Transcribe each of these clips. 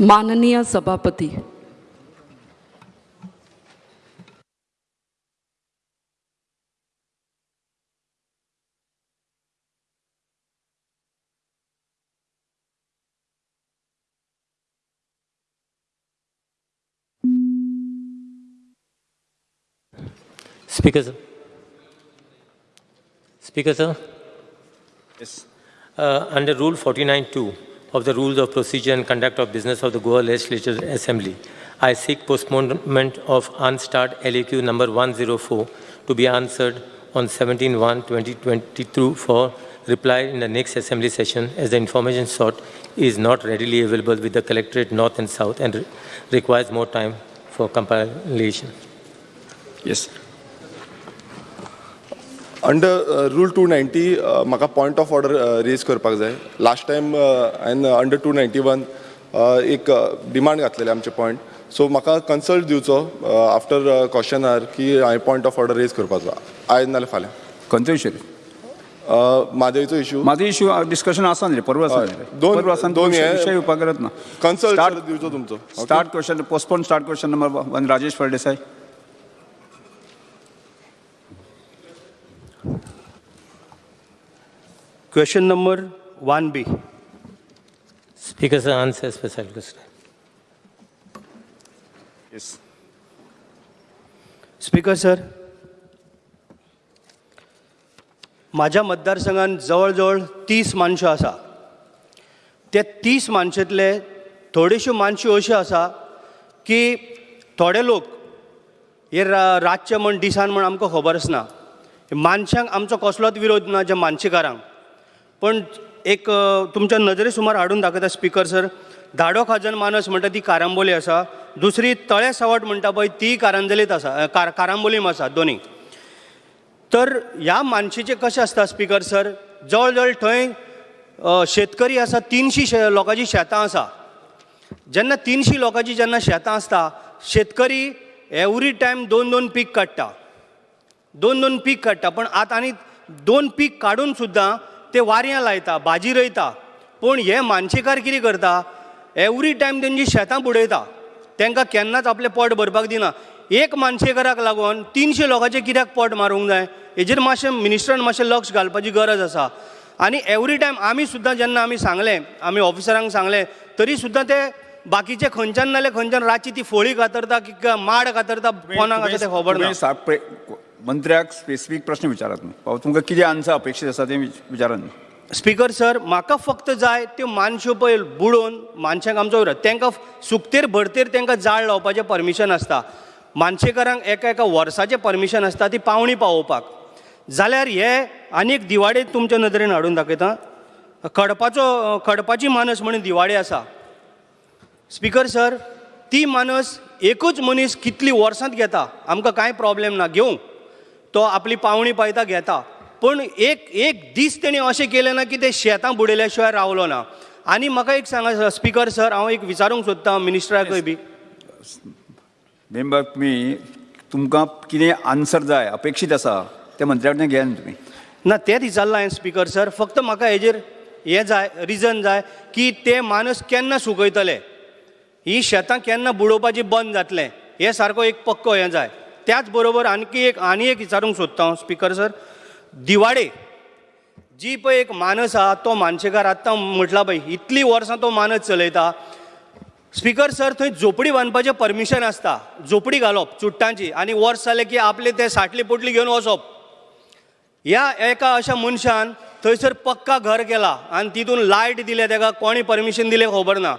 माननीय सभापति। Speaker sir speaker sir under rule forty nine two of the Rules of Procedure and Conduct of Business of the Goa Legislature Assembly, I seek postponement of unstarred LAQ number 104 to be answered on 17-1-2022 for reply in the next assembly session as the information sought is not readily available with the collectorate north and south and re- requires more time for compilation. Yes. Under rule two ninety म्हाका point of order raise करपाक जाय. Last time हांवें under two ninety one एक demand घातलेले आमचे point so म्हाका consult दिवचो after question hour की हांवें पॉयंट ऑफ ऑर्डर रेज करपाचो आयज नाल्यार फाल्यां. खंयचो इशू म्हादयचो इशू म्हाजो इशू डिस्कशन आसा न्ही परवा परवा दोन हे- विशय येवपाक गरज ना कन्सल्ट दिवचो तुमचो. Start question postpone start question number one Rajesh Phaldesai Question number 1B. Speaker, sir, answer special question. Yes speaker sir माझ्या मतदारसंघात जवळजवळ तीस माणसं आसा ते तीस माणसांतले थोड्योश्यो माणसो अश्यो आसा की थोडे लोक हे रा रातचे म्हण दिसान म्हण आमकां खबर आसना मानशांक आमचो कसलोच विरोध ना जे मानशेकारांक पण एक तुमच्या नजरे सुमार हाडून दाखयता स्पिकर सर धाडो खाजन मानस म्हणटा ती कारांबोली आसा दुसरी तळे सावट म्हणटा पळय ती कारांजलीत आसा कार कारांबोलीम आसा दोनी तर ह्या मानशेचें कशें आसता स्पिकर सर? जवळ जवळ थंय शेतकरी आसा तिनशी शे लोकांची शेतां आसा. जेन्ना तिनशी लोकांची जेन्ना शेतां आसता शेतकरी एवरी टायम दोन दोन पीक काडटा. दोन दोन पीक काडटा पण आतां आनी दोन पीक काडून सुद्दां ते वाऱ्यां लायता भाजी रोयता. पूण हे मानशेकार कितें करता एवरी टायम तेंची शेतां बुडयता तांकां केन्नाच आपलें पोट भरपाक दिना. एक मानशेकाराक लागून तिनशे लोकांचें कित्याक पोट मारूंक जाय? हेजेर मातशें मिनिस्टरान मातशें लक्ष घालपाची गरज आसा. आनी एवरी टायम आमी सुद्दां जेन्ना आमी सांगलें आमी ऑफिसरांक सांगलें तरी सुद्दां ते बाकीचे खंयच्यान नाल्यार खंयच्यान रातची ती फोळी कातरता की माड कातरता पोनाक अशें तें खबर ना. मंत्र्याक स्पेसिफीक प्रश्न विचारात न्हू. बाबा तुमकां कितें आन्सर अपेक्षीत आसा तें विचारात न्ही. स्पीकर सर म्हाका फक्त जाय त्यो मानश्यो पळय बुडोवन मानशांक आमचो विरोध. तांकां सुकतेर भरतेर तांकां जाळ लावपाचें परमिशन आसता. मानशेकारांक एका एका वर्साचें परमिशन आसता ती पावणी पावोवपाक. जाल्यार हे आनीक दिवाडे तुमच्या नदरेन हाडून दाखयता. खडपाचो खडपाची मानस म्हणून दिवाडे आसा. स्पीकर सर ती मानस एकूच मनीस कितली वर्सांत घेता? आमकां कांय प्रॉब्लेम ना. घेवं. तो आपली पावणी पायता घेता. पूण एक एक दीस तेणी अशें केलें ना की ते शेतां बुडयल्या शिवाय रावलो ना. आनी म्हाका एक सांगा स्पीकर सर हांव एक विचारूंक सोदतां मिनिस्टराकय बी. मेंबर तुमी तुमकां कितें आन्सर जाय अपेक्षीत आसा ते मंत्र्या कडेन घेया न्ही तुमी. ना तेंच विचारलां हांवें स्पीकर सर फक्त म्हाका हेजेर हें जाय रिजन जाय की ते मानस केन्ना सुकयतले? ही शेतां केन्ना बुडोवपाची बंद जातलें? हे सारको एक पक्को हें जाय. त्याच बरोबर आणखी एक आनी एक विचारूंक सोदता हांव स्पीकर सर दिवाडे जी पळय एक मानस आहा तो मानशेकार आतां म्हटला पळय इतली वर्सां तो मानस चलयता. स्पीकर सर थंय झोपडी बांदपाचें परमिशन आसता झोपडी घालप चुट्टांची. आनी वर्स जालें की आपले ते साठली पोटली घेवन वचप ह्या एका अशा मनशान थंयसर पक्का घर केला. आनी तितून लायट दिल्या तेका कोणी परमिशन दिलें खबर ना.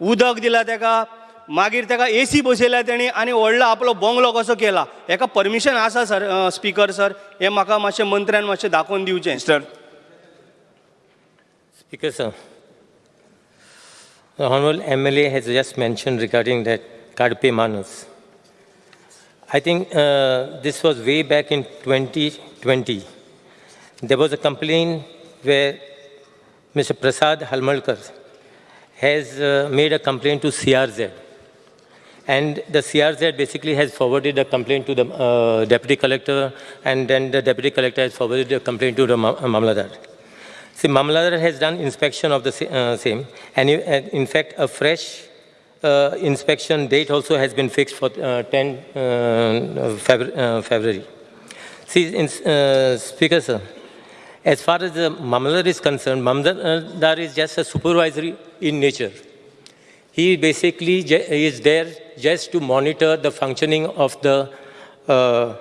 उदक दिला तेका मागीर तेका ए सी बसयल्या तेणी आनी व्हडलो आपलो बोंगलो कसो केला? हेका परमिशन आसा सर स्पिकर सर हे म्हाका मातशें मंत्र्यान मातशें दाखोवन दिवचे. Sir speaker sir honourable M L A has just mention regarding that काडपी मानूस I think this was way back in twenty twenty they was a complain where mister Prasad Halmalkar has made a complain to C R Z And the CRZ basically has forwarded a complaint to the uh, deputy collector, and then the deputy collector has forwarded a complaint to the ma- Mamladar. See, Mamladar has done inspection of the uh, same, and in fact, a fresh uh, inspection date also has been fixed for uh, 10 uh, Febru- uh, February. See, in, uh, Speaker, sir, as far as the Mamladar is concerned, Mamladar is just a supervisory in nature. He basically is there just to monitor the functioning of the uh,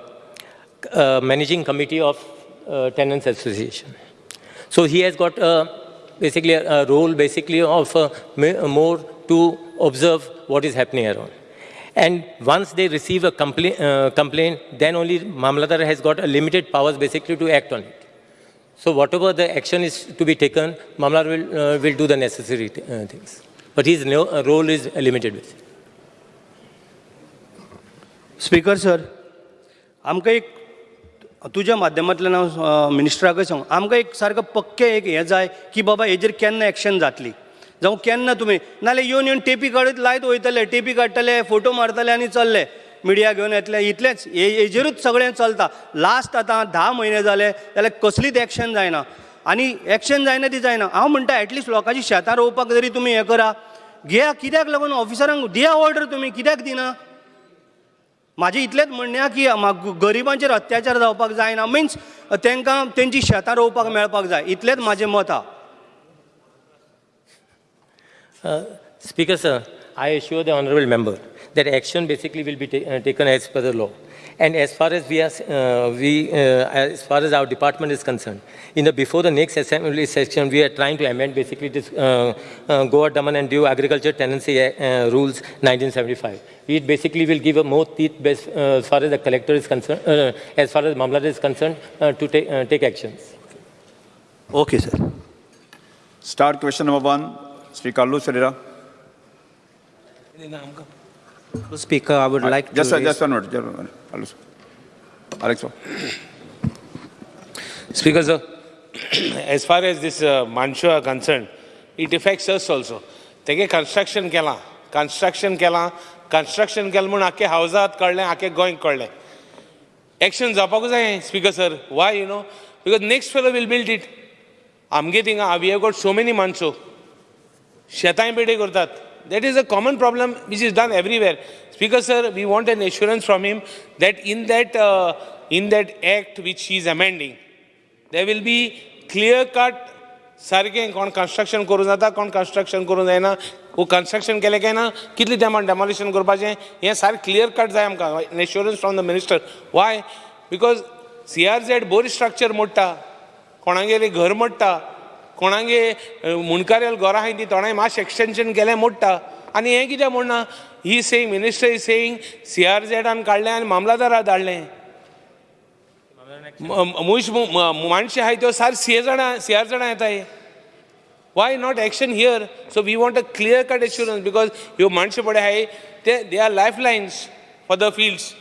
uh, managing committee of uh, tenants association. So he has got basically a, a role basically of more to observe what is happening around. And once they receive a uh, complaint, then only Mamladar has got a limited powers basically to act on it. So whatever the action is to be taken, Mamlar will, uh, will do the necessary uh, things. But his uh, role is limited. With. Speaker sir आमकां एक तुज्या माध्यमांतल्यान हांव मिनिस्टराकय सांग. आमकां एक सारको पक्कें एक हें जाय की बाबा हेजेर केन्ना एक्शन जातली. जावं केन्ना तुमी नाल्यार येवन येवन टेपी काडत लायत वयतले टेपी काडटले फोटो मारतले आनी चल्ले. मिडिया घेवन येतले. इतलेंच हे- हेजेरूच सगळें चलता. लास्ट आतां धा म्हयने जाले जाल्यार कसलीच एक्शन जायना. आनी एक्शन जायना ती जायना. हांव म्हणटा एटलिस्ट लोकांची शेतां रोवपाक जरी तुमी हें करा घ्या कित्याक लागून ऑफिसरांक दिया ऑर्डर तुमी कित्याक दिना? म्हाजें इतलेंच म्हणणें की म्हाका गरिबांचेर अत्याचार जावपाक जायना. मिन्स तांकां तेंची शेतां रोवपाक मेळपाक जाय. इतलेंच म्हाजें मत आहा Uh, sir I I the honourable member member that action basically will be ta- uh, taken as per the law. And as far as we, are, uh, we uh, as far as our department is concerned, in the before the next assembly session, we are trying to amend basically this uh, uh, Goa Daman and Diu Agriculture Tenancy uh, uh Rules 1975. It basically will give a more teeth based, uh, as far as the collector is concerned, uh, as far as Mamlad is concerned, to take, take actions. Okay, sir. Start question number one, Sri Kallu Sarira. Speaker, I would like to Just, raise- just one word, just one word. Carlos. Alex. Speaker, sir, as far as this uh, Manshu are concerned, it affects us also. तेगे construction केलां, construction केलां, construction केलें म्हूण आख्खे हावजात कळ्ळें, आख्खे गोंयक कळ्ळें. Action जावपाकूच जाय, Speaker, sir. Why, you know? Because next fellow will build it. आमगे थिंगा, we have got so many Manshu. शेतांय पेडे करतात. That is a common problem which is done everywhere. Speaker, sir, we want an assurance from him that in that, uh, in that act which he is amending, there will be clear cut सारकें कोण construction करूं जाता कोण construction करूं जायना वो construction केलें काय ना कितले टायमान डेमोलिशन करपाचें हें सारकें क्लियर कट जाय आमकां assurance from the minister why because C R Z बरी स्ट्रक्चर मोडटा कोणागेलें घर मोडटा कोणागे मुणकारेल घरां आहाय ती थोडें मातशें एक्सटेंशन केलें मोडटा. आनी हें कित्याक म्हणना he saying minister is saying C R झेडान काडलें आनी मामलादारा धाडलें. मुश माणशे आहाय त्यो सार सी जाणां सी आर जाणां येताय. Why not action here so we want a clear cut assurance because ह्यो माणशे पडे आहाय ते they are life lines for the fields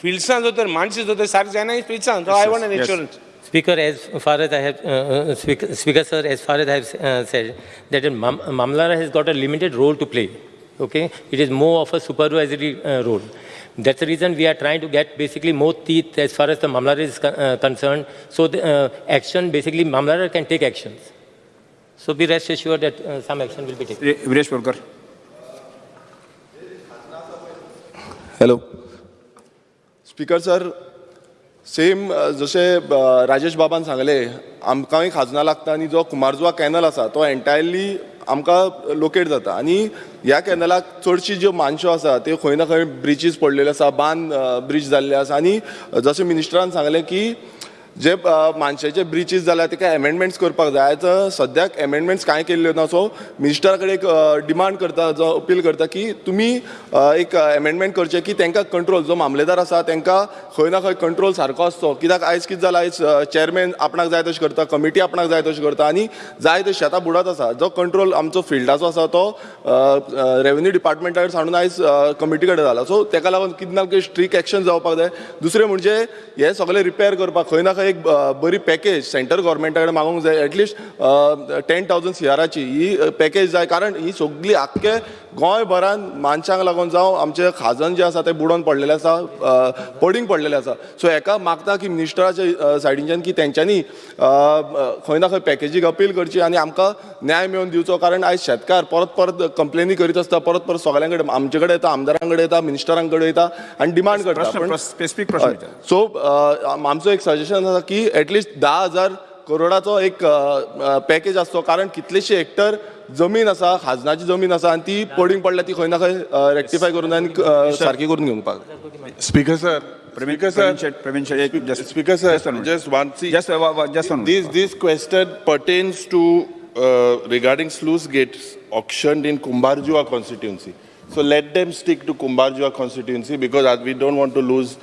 फिल्ड्सां जो तर माणशे जो तर सारकें जायना फिल्ड्सां so I want an. Assurance Speaker, as far as I have, uh, uh, uh speaker, speaker, sir, as far as I have uh, said, that mam Mamlara has got a limited role to play. Okay, it is more of a supervisory uh, role. That's the reason we are trying to get basically more teeth as far as the Mamlara is uh, concerned. So the action, basically, Mamlara can take actions. So be rest assured that some action will be taken. Hello. Speaker, sir, same जशें राजेश बाबान सांगलें आमकांय खाजना लागता आनी जो कुमारजुवा canal आसा तो entirely आमकां लोकेट जाता. आनी ह्या कॅनलाक चडशी ज्यो मानश्यो आसा त्यो खंय ना खंय ब्रिजीस पडलेल्यो आसा बांद ब्रिज जाल्ले आसा. आनी जशें मिनिस्टरान सांगलें की जे मानशेचे ब्रिचीस ब्रिजीस जाल्या ताका एमेंडमेंट्स करपाक जाय? आयज सद्याक एमेंडमेंट्स कांय केल्ल्यो ना सो हो? मिनिस्टरा कडेन एक डिमांड करता जो अपील करता की तुमी एक एमेंडमेंट करचे की तांकां कंट्रोल जो मामलेदार आसा तांकां खंय ना खंय कंट्रोल सारको आसचो कित्याक आयज कितें जालां आयज चेअरमॅन आपणाक जाय तशें करता कमिटी आपणाक जाय तशें करता आनी जाय ते शेतां बुडात आसा जो कंट्रोल आमचो फिल्डाचो आसा तो रेव्हेन्यू डिपार्टमेंटा कडेन सांडून आयज कमिटी कडेन जाला सो ताका लागून कितें ना कितें स्ट्रीक एक्शन जावपाक जाय. दुसरें म्हणजे हे सगळें रिपेर करपाक खंय ना खंय एक बरी पॅकेज सेंट्रल गव्हर्मेंटा कडेन मागूंक जाय at least ten thousand C आराची ही पॅकेज जाय कारण ही सगळी आख्खे गोंयभरान मानशांक लागून जावं आमचें खाजन जें आसा तें बुडोवन पडलेलें आसा पडींग पडलेलें आसा सो हेका मागता की मिनिस्टराच्या सायडींच्यान की तेंच्यांनी खंय ना खंय पॅकेजीक अपील करची आनी आमकां न्याय मेळोवन दिवचो कारण आयज शेतकार परत परत कंप्लेनी करीत आसता परत परत सगळ्यां कडेन आमचे कडेन येता आमदारां कडेन येता मिनिस्टरां कडेन येता आनी डिमांड करता. विचार. सो आमचो एक सजेशन आसा की एटलिस्ट धा हजार करोडाचं एक पॅकेज असतो. कारण कितलेशे हेक्टर जमीन असा खाजनाची जमीन असा आणि ती पडिंग पडल्या ती खंय ना खंय रेक्टिफाय करून आणि सारखी करून घेऊन पाहतो speaker sir regarding sluice gates option in Kumbharjua constituency so let them stick to Kumbharjua constituency because आज we don't want to lose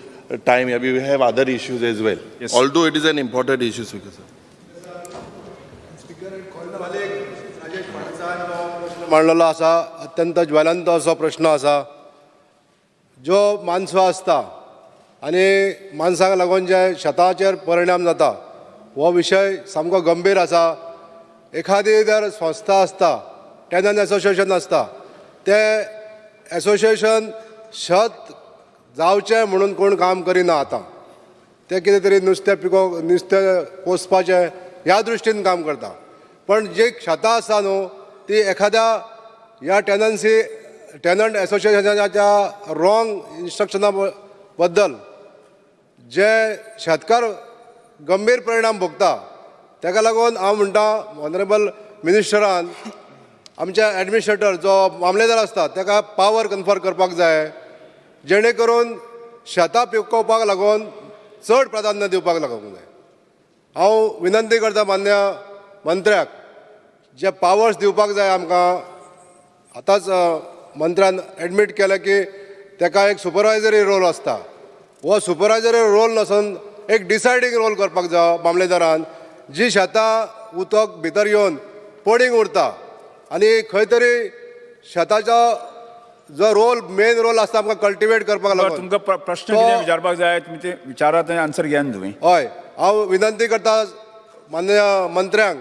time we have other issues as well although it is an important issue speaker sir मांडलेलो आसा अत्यंत ज्वलंत असो प्रश्न आसा ज्यो माणसो आसता आनी माणसांक लागून जे शेताचेर परिणाम जाता हो विशय सामको गंभीर आसा एखादी जर संस्था आसता टॅनन एसोसिएशन आसता ते एसोसिएशन शेत जावचें म्हणून कोण काम करिना आतां. ते कितें तरी नुस्तें पिको नुस्तें पोसपाचें ह्या दृश्टीन काम करता. पण जी शेतां आसा न्हू ती एखाद्या ह्या टॅनन्सी टॅनंट एसोसिएशनाच्या रॉंग इन्स्ट्रक्शना बद्दल जे शेतकार गंभीर परिणाम भोगता ताका लागून हांव म्हणटा ऑनरेबल मिनिस्टरान आमच्या एडमिनिस्ट्रेटर जो मामलेदार आसता ताका पावर कन्फर करपाक जाय जेणे करून शेतां पिकोवपाक लागून चड प्राधान्य दिवपाक लागूंक जाय. हांव विनंती करता मान्य मंत्र्याक जे पावर्स दिवपाक जाय आमकां आतांच मंत्र्यान एडमीट केलें की ताका एक सुपरवायझरी रोल आसता हो सुपरवायझरी रोल नसून एक डिसायडींग रोल करपाक जाय मामलेदारान जी शेतां उदक भितर येवन पडींग उरता. आनी खंय तरी शेताचो जो रोल मेन रोल आसता आमकां कल्टिवेट करपाक लागून. तुमकां प्र- प्रश्न विचारपाक जाय तुमी ते विचारात आनी आन्सर घेयात तुमी हय हांव विनंती करता माननीय मंत्र्यांक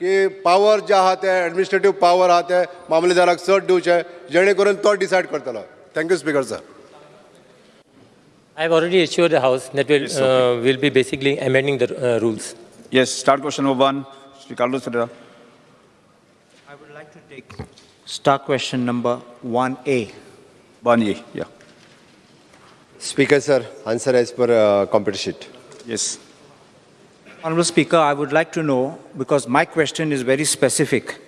की पावर जे आहा ते एडमिनिस्ट्रेटीव पावर आहा ते मामलेदाराक चड दिवचे जेणे करून तो डिसायड करतलो thank you speaker sir I've already assured the House that we'll, uh, we'll be basically amending the uh, rules. Yes start question number one Shri Carlos Ferreira. I would like to take start question number 1A. One A या speaker sir answer as per computer sheet yes Honorable Speaker, I would like to know, because my question is very specific.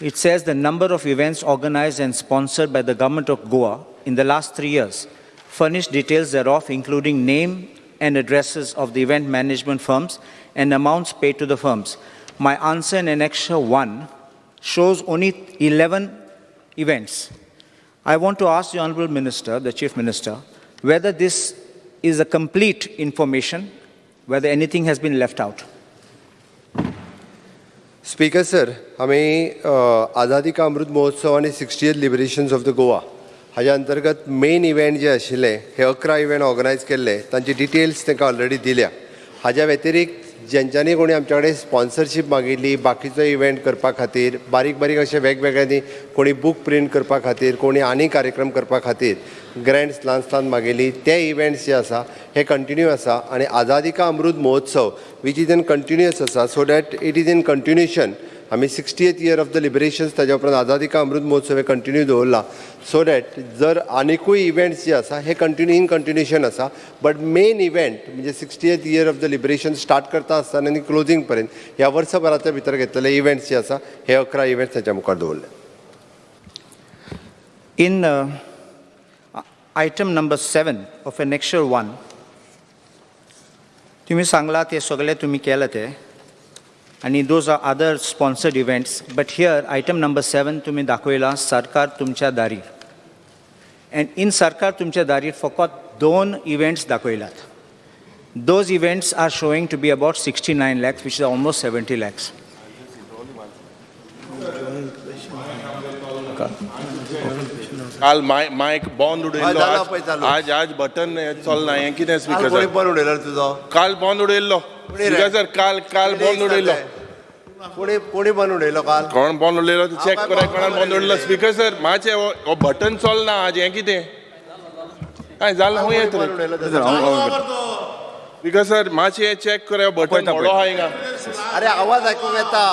It says the number of events organized and sponsored by the government of Goa in the last three years. Furnish details thereof, including name and addresses of the event management firms and amounts paid to the firms. My answer in Annexure 1 shows only 11 events. I want to ask the Honorable Minister, the Chief Minister, whether this is a complete information, whether anything has been left out. Speaker sir आमी आझादी का अमृत महोत्सव आनी sixtieth liberations of the Goa हाज्या अंतर्गत main event जे आशिल्ले हे अकरा event organise केल्ले तांची डिटेल्स तांकां ऑलरेडी दिल्या हाज्या व्यतिरिक्त ज्यांच्यांनी कोणी आमच्या कडेन स्पॉन्सरशीप मागिल्ली बाकीचो इव्हेंट करपा खातीर बारीक बारीक अशे वेगवेगळ्यांनी कोणी बूक प्रिंट करपा खातीर कोणी आनी कार्यक्रम करपा खातीर ग्रँड्स ल्हान स्लान मागेली. ते इव्हेंट्स जे आसा हे कंटिन्यू आसा आनी Azadi ka Amrit Mahotsav which is in continuous आसा so that it is in continuation आमी sixtieth year of the liberations ताज्या उपरांत आझादी का अमृत महोत्सव हे कंटिन्यू दवरला सो डॅट जर आनिकूय इव्हेंट्स जे आसा हे कंटिन्यू इन कंटिन्युएशन आसा बट मेन इव्हेंट म्हणजे sixtieth year of the liberation start करता आसतना आनी क्लोजिंग पर्यंत ह्या वर्सभराच्या भितर घेतलेले इव्हेंट्स जे आसा हे अकरा इव्हेंट्स ताच्या मुखार दवरले in uh, item number seven of annexure one, तुम्ही सांगला ते सगळे तुम्ही केलं ते आणि those are other sponsored events but here item number seven तुम्ही दाखवला सरकार तुमच्या दारीर अँड इन सरकार तुमच्या दारीर फकत दोन events दाखवलात. Those events are showing to be about sixty nine lakhs which is almost seventy lakhs काल माय मायक बॉन्ड हय, उडयल्लो आज- पळय चालू. आज आज बटन चलना हें कितें स्पीकर कोणी सर? पण उडयलो तुजो? काल बॉन्ड उडयल्लो. उडयले. स्पीकर सर काल काल बॉन्ड उडयल्लो? कोणी कोणी बनवून उडयलो काल? कोण बॉन उडयलो? ते चॅक कराय कोणान बॉन उडयलो. स्पीकर सर मातशें हो- हो बटन चलना आज हें कितें? काय जालें हूंय येत बनवून उडयलो सर, स्पीकर मातशें हें चॅक कराय हो बटन पळयता, आहा हिंगा अरे आवाज ऐकूंक येता.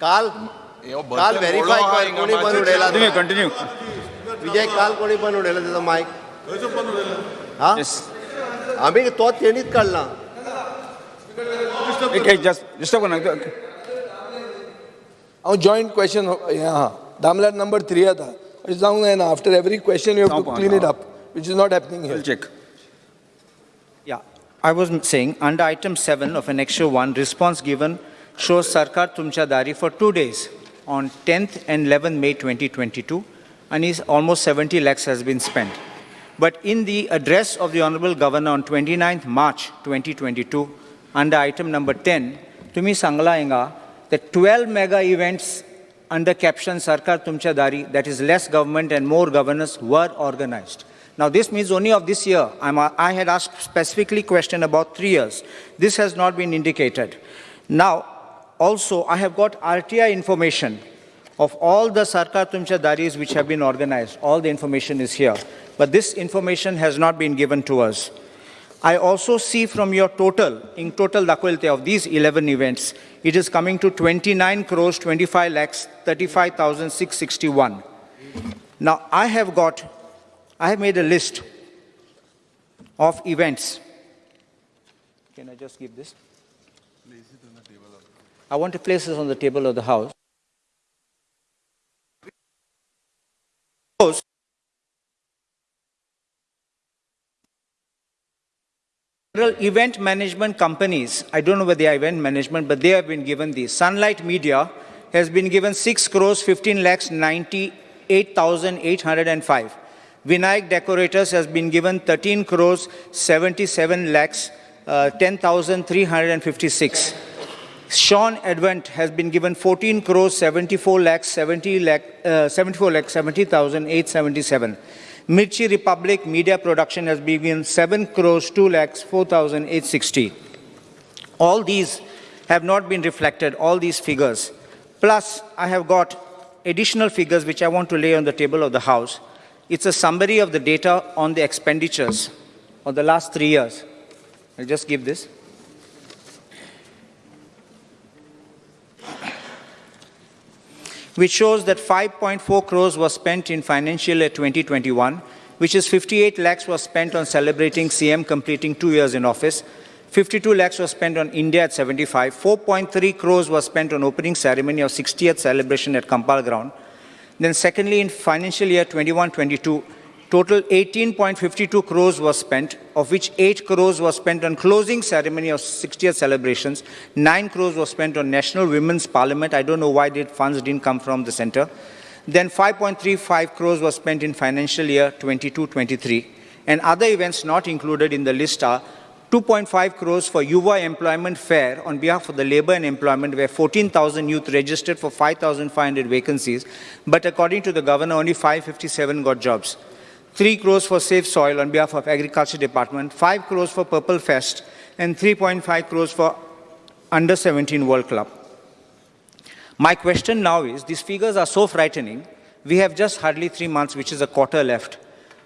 काल हे हो काल व्हेरीफाय कोणी बनवून उडयला कंटिन्यू कंटिन्यू विजय काल कोणी बनवून उडयलो त्याचा मायक हा आम्ही तो तेणीच काढला एक एक जस्ट हांव जॉयंट क्वेश्चन हें आहा दामल्यार नंबर थ्री येता अशें जावंक जायना after every question you have to clean it. Up which is not happening here check Yeah, I was saying, under item 7 of Annexure 1, response given shows Sarkar Tumcha Dari for two days, on 10th and 11th May 2022, and is almost 70 lakhs has been spent. But in the address of the Honorable Governor on 29th March 2022, under item number 10, Tumi Sangla Inga, that 12 mega events under caption Sarkar Tumcha Dari, that is less government and more governance, were organized. Now, this means only of this year. I'm, I had asked specifically question about three years. This has not been indicated. Now, also, I have got RTI information of all the Sarkar Tumcha Daris which have been organized. All the information is here. But this information has not been given to us. I also see from your total, in total Dakwailte of these 11 events, it is coming to 29 crores, 25 lakhs, 35,661. Now, I have got, I have made a list of events. Can I just give this? I want to place this on the table of the House. Event management companies, I don't know whether they are event management, but they have been given these. Sunlight Media has been given 6 crores 15 lakhs 98,805. Vinayak Decorators has been given 13 crores 77 lakhs uh, 10,356. Sean Advent has been given 14 crores 74 lakhs 70 lakh, uh, 74 lakhs 70,877. Mirchi Republic Media Production has been given 7 crores 2 lakhs 4,860. All these have not been reflected, all these figures. Plus, I have got additional figures which I want to lay on the table of the House. It's a summary of the data on the expenditures of the last three years. I'll just give this. Which shows that 5.4 crores was spent in financial year 2021, which is 58 lakhs was spent on celebrating CM completing two years in office, 52 lakhs was spent on India at 75, 4.3 crores was spent on opening ceremony of 60th celebration at Kampal ground. Then secondly, in financial year 21-22, total 18.52 crores was spent, of which 8 crores was spent on closing ceremony of 60th celebrations, 9 crores was spent on National Women's Parliament. I don't know why the funds didn't come from the center. Then 5.35 crores was spent in financial year 22-23. And other events not included in the list are 2.5 crores for Yuva Employment Fair on behalf of the Labour and Employment, where 14,000 youth registered for 5,500 vacancies, but according to the governor, only 557 got jobs. 3 crores for Safe Soil on behalf of Agriculture Department, 5 crores for Purple Fest, and 3.5 crores for Under 17 World Club. My question now is, these figures are so frightening, we have just hardly three months, which is a quarter left.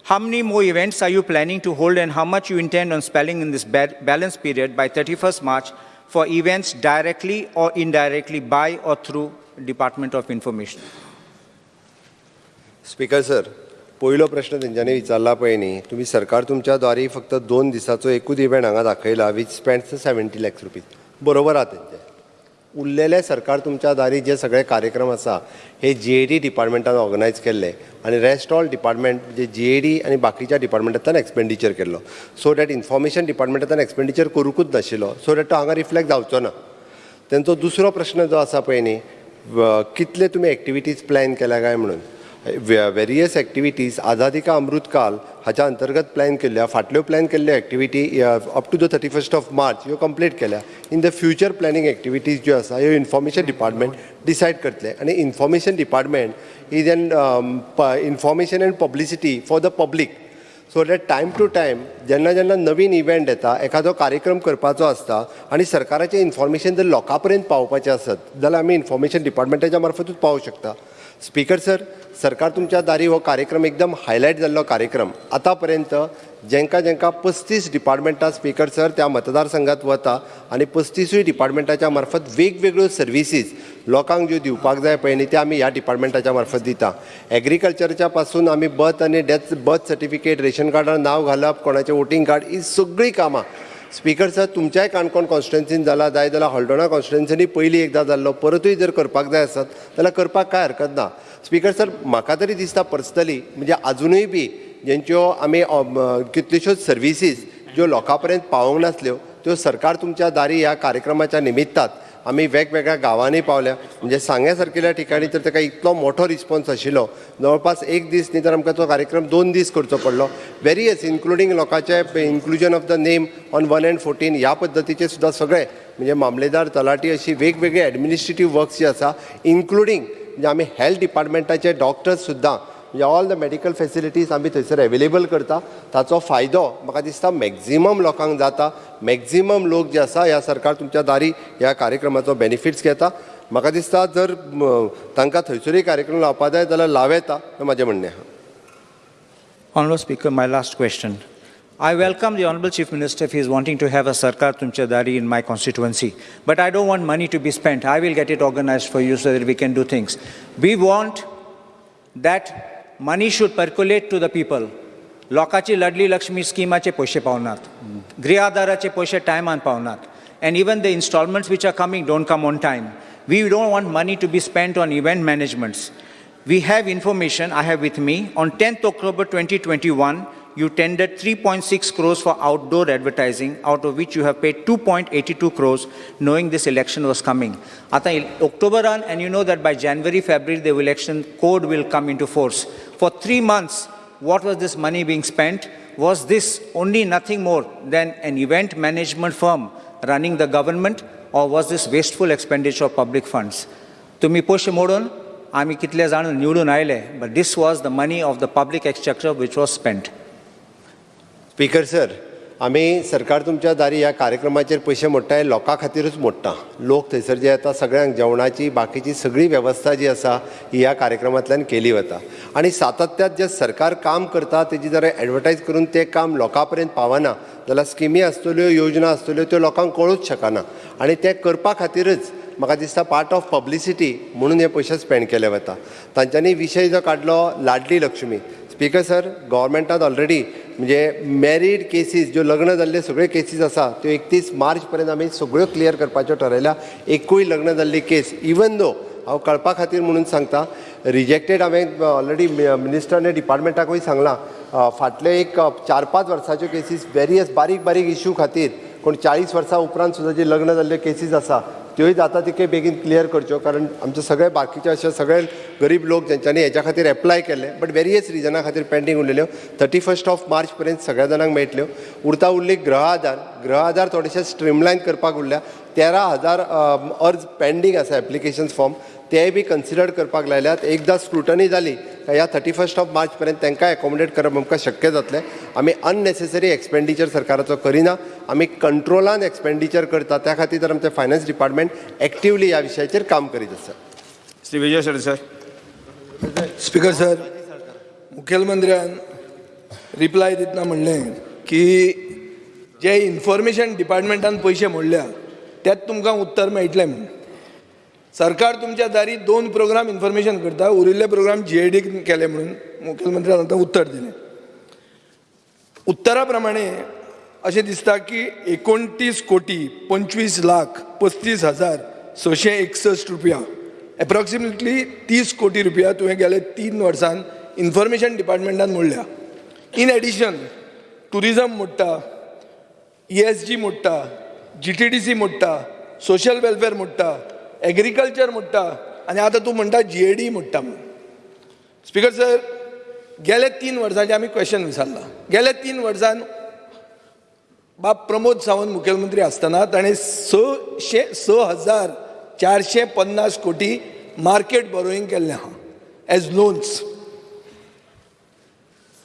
How many more events are you planning to hold and how much you intend on spending in this balance period by 31st March for events directly or indirectly by or through Department of Information? Speaker, sir, पयलो प्रश्न तेंच्यांनी विचारला पळय न्ही तुमी सरकार तुमच्या द्वारे फक्त दोन दिसाचो एकूच इव्हेंट हांगा दाखयला which spend seventy lakhs rupees बरोबर आहा तेंचें उरलेले सरकार तुमच्या दारी जे सगळे कार्यक्रम आसा हे जी ए डी डिपार्टमेंटान ऑर्गनायज केल्ले आनी रेस्ट ऑल डिपार्टमेंट जे जी ए डी आनी बाकीच्या डिपार्टमेंटांतल्यान एक्सपेंडिचर केल्लो. सो डॅट इन्फॉर्मेशन डिपार्टमेंटान एक्सपेंडिचर करूंकूच नाशिल्लो. सो डॅट तो हांगा रिफ्लेक्ट जावचो ना. तेंचो दुसरो प्रश्न जो आसा पळय न्ही कितले तुमी एक्टिविटीज प्लॅन केल्या काय म्हणून? वेरियस एक्टिविटीज आझादी का अमृतकाल हाच्या अंतर्गत प्लॅन केल्ल्या फाटल्यो प्लॅन केल्ल्यो activity up to the thirty first of March ह्यो कंप्लीट केल्या. In the future planning activities ज्यो आसा ह्यो इन्फॉर्मेशन डिपार्टमेंट डिसायड करतले. आनी information department is an information and publicity for the public so that time to time जेन्ना जेन्ना नवीन event येता एखादो कार्यक्रम करपाचो आसता आनी सरकाराचें इन्फॉर्मेशन जर लोकां पर्यंत पावोवपाचें आसत जाल्यार आमी इन्फॉर्मेशन डिपार्टमेंटाच्या मार्फतूच पावोवंक शकता. स्पीकर सर सरकार तुमच्या दारी हो कार्यक्रम एकदम हायलायट जाल्लो कार्यक्रम. आतां पर्यंत जेंका जेंका पस्तीस डिपार्टमेंटां स्पीकर सर त्या मतदारसंघात वता आनी पस्तीसूय डिपार्टमेंटाच्या मार्फत वेगवेगळ्यो सर्विसीस लोकांक ज्यो दिवपाक जाय पळय न्ही त्या आमी ह्या डिपार्टमेंटाच्या मार्फत दिता. एग्रीकल्चरच्या पासून आमी बर्थ आनी डेथ बर्थ सर्टिफिकेट रेशन कार्डार नांव घालप कोणाचें वोटींग कार्ड ही सगळीं कामां स्पीकर सर तुमच्याय काणकोण कॉन्स्टिट्युएन्सीन जाला जाय जाल्यार हल्डोणा कॉन्स्टिट्युएन्सीनी पयलीं एकदां जाल्लो परतूय जर करपाक जाय आसत जाल्यार करपाक कांय हरकत ना. स्पीकर सर म्हाका तरी दिसता पर्सनली म्हणजे अजुनूय बी जेंच्यो आमी कितल्योश्योच सर्विसीस ज्यो लोकां पर्यंत पावोंक नासल्यो त्यो सरकार तुमच्या दारी ह्या कार्यक्रमाच्या निमित्तात आमी वेगवेगळ्या गांवांनी पावल्या. म्हणजे सांग्या सारकेल्या ठिकाणी तर ताका इतलो मोठो रिस्पॉन्स आशिल्लो. जवळपास एक दीस न्ही तर आमकां तो कार्यक्रम दोन दीस करचो पडलो. वेरियस इन्क्लुडींग लोकांचे inclusion of the name on one and fourteen ह्या पद्दतीचे सुद्दां सगळे म्हणजे मामलेदार तलाटी अशी वेगवेगळे ॲडमिनिस्ट्रेटीव वर्क्स जे आसा इन्क्लुडींग म्हणजे आमी हेल्थ डिपार्टमेंटाचे डॉक्टर्स सुद्दां म्हणजे ऑल द मेडिकल फेसिलिटीज आमी थंयसर अवेलेबल करता ताचो फायदो म्हाका दिसता मॅक्झिमम लोकांक जाता मॅक्झिमम लोक जे आसा ह्या सरकार तुमच्या दारी ह्या कार्यक्रमाचो बेनिफिट्स घेता म्हाका दिसता जर तांकां थंयसरूय कार्यक्रम लावपा जाय जाल्यार लाव येता हें म्हाजें म्हणणें आहा Honorable Speaker, my last question. I welcome the Honorable Chief Minister if he is wanting to have a Sarkar Tumchadari in my constituency. But I don't want money to be spent. I will get it organized for you so that we can do things. We want that money should percolate to the people. लोकांची लडली लक्ष्मी स्किमाचे पयशे पावनात गृह आदाराचे पयशे टायमान पावनात and even the installments which are coming don't come on time. We don't want money to be spent on event managements. We have information I have with me. On 10th October 2021, you tendered 3.6 crores for outdoor advertising, out of which you have paid 2.82 crores, knowing this election was coming. आता October run, and you know that by January, February, the election code will come into force. For three months, what was this money being spent? Was this only nothing more than an event management firm running the government, or was this wasteful expenditure of public funds? तुम्ही पयशे मोडून आम्ही कितले जाण निवडून आयले but this was the money of the public exchequer which was spent Speaker sir आमी सरकार तुमच्या दारी ह्या कार्यक्रमाचेर पयशे मोडटाय लोकां खातीरूच मोडटा. लोक थंयसर जे येता सगळ्यांक जेवणाची बाकीची सगळी वेवस्था जी आसा ही ह्या कार्यक्रमांतल्यान केली वता. आनी सातत्यात जे सरकार काम करता तेजी जर एडवर्टायज करून तें काम लोकां पर्यंत पावना जाल्यार स्किमी आसतल्यो योजना आसतल्यो त्यो लोकांक कळूच शकना. आनी तें करपा खातीरच म्हाका दिसता पार्ट ऑफ पब्लिसिटी म्हणून हे पयशे स्पेंड केले वता. तांच्यांनी विशय जो काडलो लाडली लक्ष्मी. स्पीकर सर गोवोरमेंटान ऑलरेडी म्हणजे मॅरीड केसीस ज्यो लग्न जाल्ले सगळे केसीस आसा त्यो एकतीस मार्च पर्यंत आमी सगळ्यो क्लियर करपाच्यो ठरयल्या एकूय लग्न जाल्ली केस इवन दो हांव कळपा खातीर म्हणून सांगता रिजेक्टेड हांवें ऑलरेडी मिनिस्टर आनी डिपार्टमेंटाकूय सांगलां. फाटले एक चार पांच वर्साच्यो केसीस वेरियस बारीक बारीक इश्यू खातीर कोण चाळीस वर्सां उपरांत सुद्दां जे लग्न जाल्ले केसीस आसा त्योय जाता तितके बेगीन क्लियर करच्यो कारण आमचे सगळे बाकीचे अशे सगळे गरीब लोक जेंच्यांनी हेच्या खातीर एप्लाय केले बट वेरियस रिजना खातीर पेंडींग उरलेल्यो. थर्टी फर्स्ट ऑफ मार्च पर्यंत सगळ्या जाणांक मेळटल्यो. उरता उरली ग्रह आधार. ग्रह आधार थोडेशे स्ट्रिमलायन करपाक उरल्या. तेरा हजार अर्ज पेंडींग आसा एप्लिकेशन्स फॉर्म तेय बी कन्सिडर करपाक लायल्यात एकदां स्क्रुटनी जाली ह्या थर्टी फर्स्ट ऑफ मार्च पर्यंत तांकां एकोमोडेट करप आमकां शक्य जातलें. आमी अननेसेसरी एक्सपेंडिचर सरकाराचो करिना. आमी कंट्रोलान एक्सपेंडिचर करता त्या खातीर तर आमचें फायनान्स डिपार्टमेंट एक्टिवली ह्या विशयाचेर काम करीत आसा Shri Vijay sir sir. Speaker sir मुखेलमंत्र्यान reply दितना म्हणलें की जे इन्फॉर्मेशन डिपार्टमेंटान पयशे मोडल्या त्यात तुमकां उत्तर मेळटलें म्हणून सरकार तुमच्या दारी दोन प्रोग्राम इन्फॉर्मेशन करता. उरिल्ले प्रोग्राम जी ए डीक केले म्हणून मुखेलमंत्र्यान आतां उत्तर दिलें. उत्तरा प्रमाणे अशें दिसता की एकोणतीस कोटी पंचवीस लाख पस्तीस हजार सशे एकसश्ट रुपया. एप्रॉक्सिमेटली तीस कोटी रुपया तुवें गेले तीन वर्सान इन्फॉर्मेशन डिपार्टमेंटान मोडल्या. इन एडिशन टुरिजम मोडटा ई एस जी मोडटा जी टी डी सी मोडटा सोशल वेलफेअर मोडटा एग्रीकल्चर मोडटा आनी आतां तूं म्हणटा जी ए डी मोडटा म्हणून स्पीकर सर गेल्या तीन वर्सांचे आमी क्वेश्चन विचारला. गेल्या तीन वर्सान बाब प्रमोद सावंत मुखेलमंत्री आसतना ताणें सशे स हजार चारशे पन्नास कोटी मार्केट बरोईंग केल्लें आहा एज लोन्स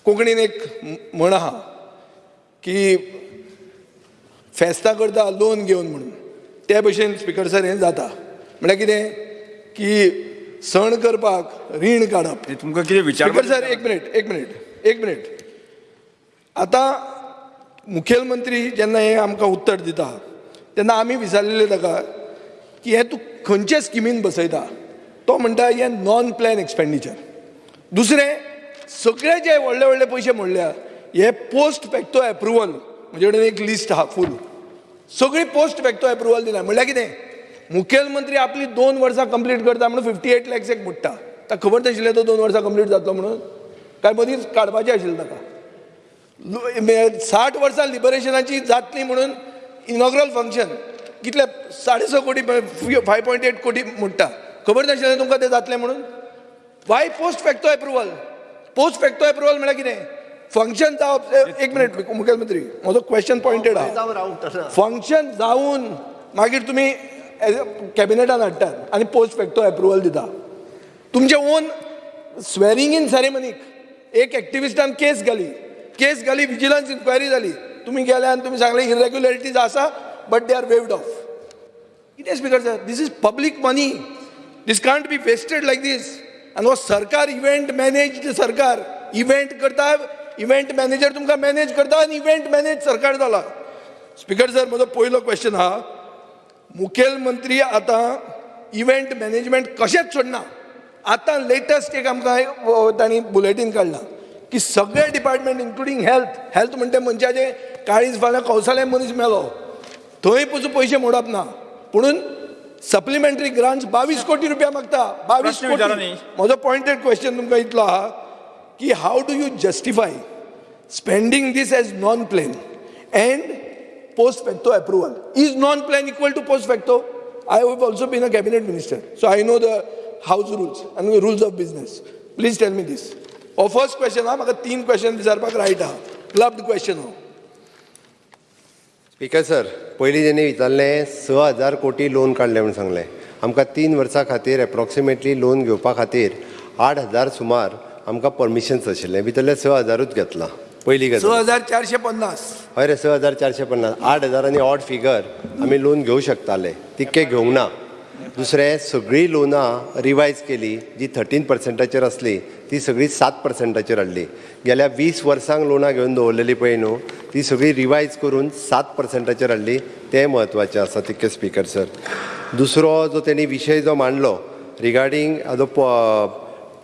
कोंकणीन एक म्हण आहा की फेस्तां करता लोन घेवन म्हणून. ते भशेन स्पिकर सर हें जाता. म्हळ्यार कितें? की सण करपाक रीण काडप हे तुमकां कितें विचार स्पिकर सर एक मिनिट एक मिनिट एक मिनिट. आतां मुखेलमंत्री जेन्ना हे आमकां उत्तर दिता तेन्ना आमी विचारलेले ताका की हें तूं खंयचे स्किमीन बसयता? तो म्हणटा हें नॉन प्लॅन एक्सपेंडिचर दुसरें सगळे जे व्हडले व्हडले पयशे म्हणल्या हे पोस्ट फॅक्टो एप्रुवल म्हजे कडेन एक लिस्ट आहा फूल सगळी पोस्ट फॅक्टो एप्रुवल दिला म्हणल्यार कितें? मुखेलमंत्री आपली दोन वर्सां कंप्लीट करता म्हणून फिफ्टी एट लॅक्स एक मुट्टा. ताका खबर नाशिल्लें तो दोन वर्सां कंप्लीट जातलो म्हणून? काय मदींच काडपाचें आशिल्लें ताका. साठ वर्सां लिबरेशनाची जातली म्हणून इनॉग्रल फंक्शन कितले साडे स कोटी फाय पॉयंट एट कोटी म्हणटा खबर नाशिल्लें तुमकां तें जातलें म्हणून? Why post facto approval post facto approval म्हळ्यार कितें फंक्शन जावप एक मिनिट मुखेलमंत्री म्हजो क्वेश्चन पॉयंटेड आहा. फंक्शन जावन मागीर तुमी कॅबिनेटान हाडटात आनी पोस्ट फॅक्टो एप्रुवल दिता. तुमचे ओन स्वेरींग इन सेरेमनीक एक एक्टिविस्टान केस घाली केस घाली विजिलन्स इन्क्वायरी जाली तुमी गेले आणि तुम्ही सांगले इरेग्युलॅरिटीज आसा but they are waived off it is because this is public money this can't be wasted like this आनी हो सरकार इव्हेंट मॅनेज सरकार. इव्हेंट करता इव्हेंट मॅनेजर तुमकां मॅनेज करता आनी इव्हेंट मॅनेज सरकार जाला स्पिकर सर म्हजो पयलो क्वेश्चन आहा मुखेलमंत्री आतां इव्हेंट मॅनेजमेंट कशेंच सोडना आतां लेटेस्ट एक आमकां तांणी बुलेटीन काडला की सगळे डिपार्टमेंट इन्क्लुडींग हेल्थ हेल्थ म्हणजे मनशाचे काळीज फाल्यां कौशालय मनीस मेलो थंय पसून पयशे मोडप ना. पुणून सप्लिमेंटरी ग्रांट्स बावीस कोटी रुपया मागता बावीस म्हजो पॉयंटेड क्वेश्चन तुमकां इतलो आहा की how do you justify spending this as non plan and post facto approval is non plan equal to post facto I have also been a cabinet minister so I know the house rules and rules of business please tell me this Oh, first question, हा म्हाका तीन question विचारपाक right आहा clubbed question हो। Speaker sir पयलीं जेणे विचारलें स हजार कोटी लोन काडले म्हणून सांगलें. आमकां तीन वर्सां खातीर एप्रॉक्सिमेटली लोन घेवपा खातीर आठ हजार सुमार आमकां परमिशन्स आशिल्लें. भितरले स हजारूच घेतला. पयली स गजाल हजार चारशे पन्नास. हय रे स हजार चारशे पन्नास. आठ हजारांनी ऑड फिगर आमी लोन घेवं शकताले. तितके घेवंक ना. दुसरें सगळीं लोनां रिवायज केली जी थर्टीन पर्संटाचेर आसली ती सगळी सात पर्संटाचेर हाडली गेल्या वीस वर्सांक लोनां घेवन दवरलेली पळय न्हू ती सगळी रिवायज करून सात पर्संटाचेर हाडली तें म्हत्वाचें आसा तितके स्पिकर सर दुसरो जो तेणी विशय जो मांडलो रिगार्डींग हाजो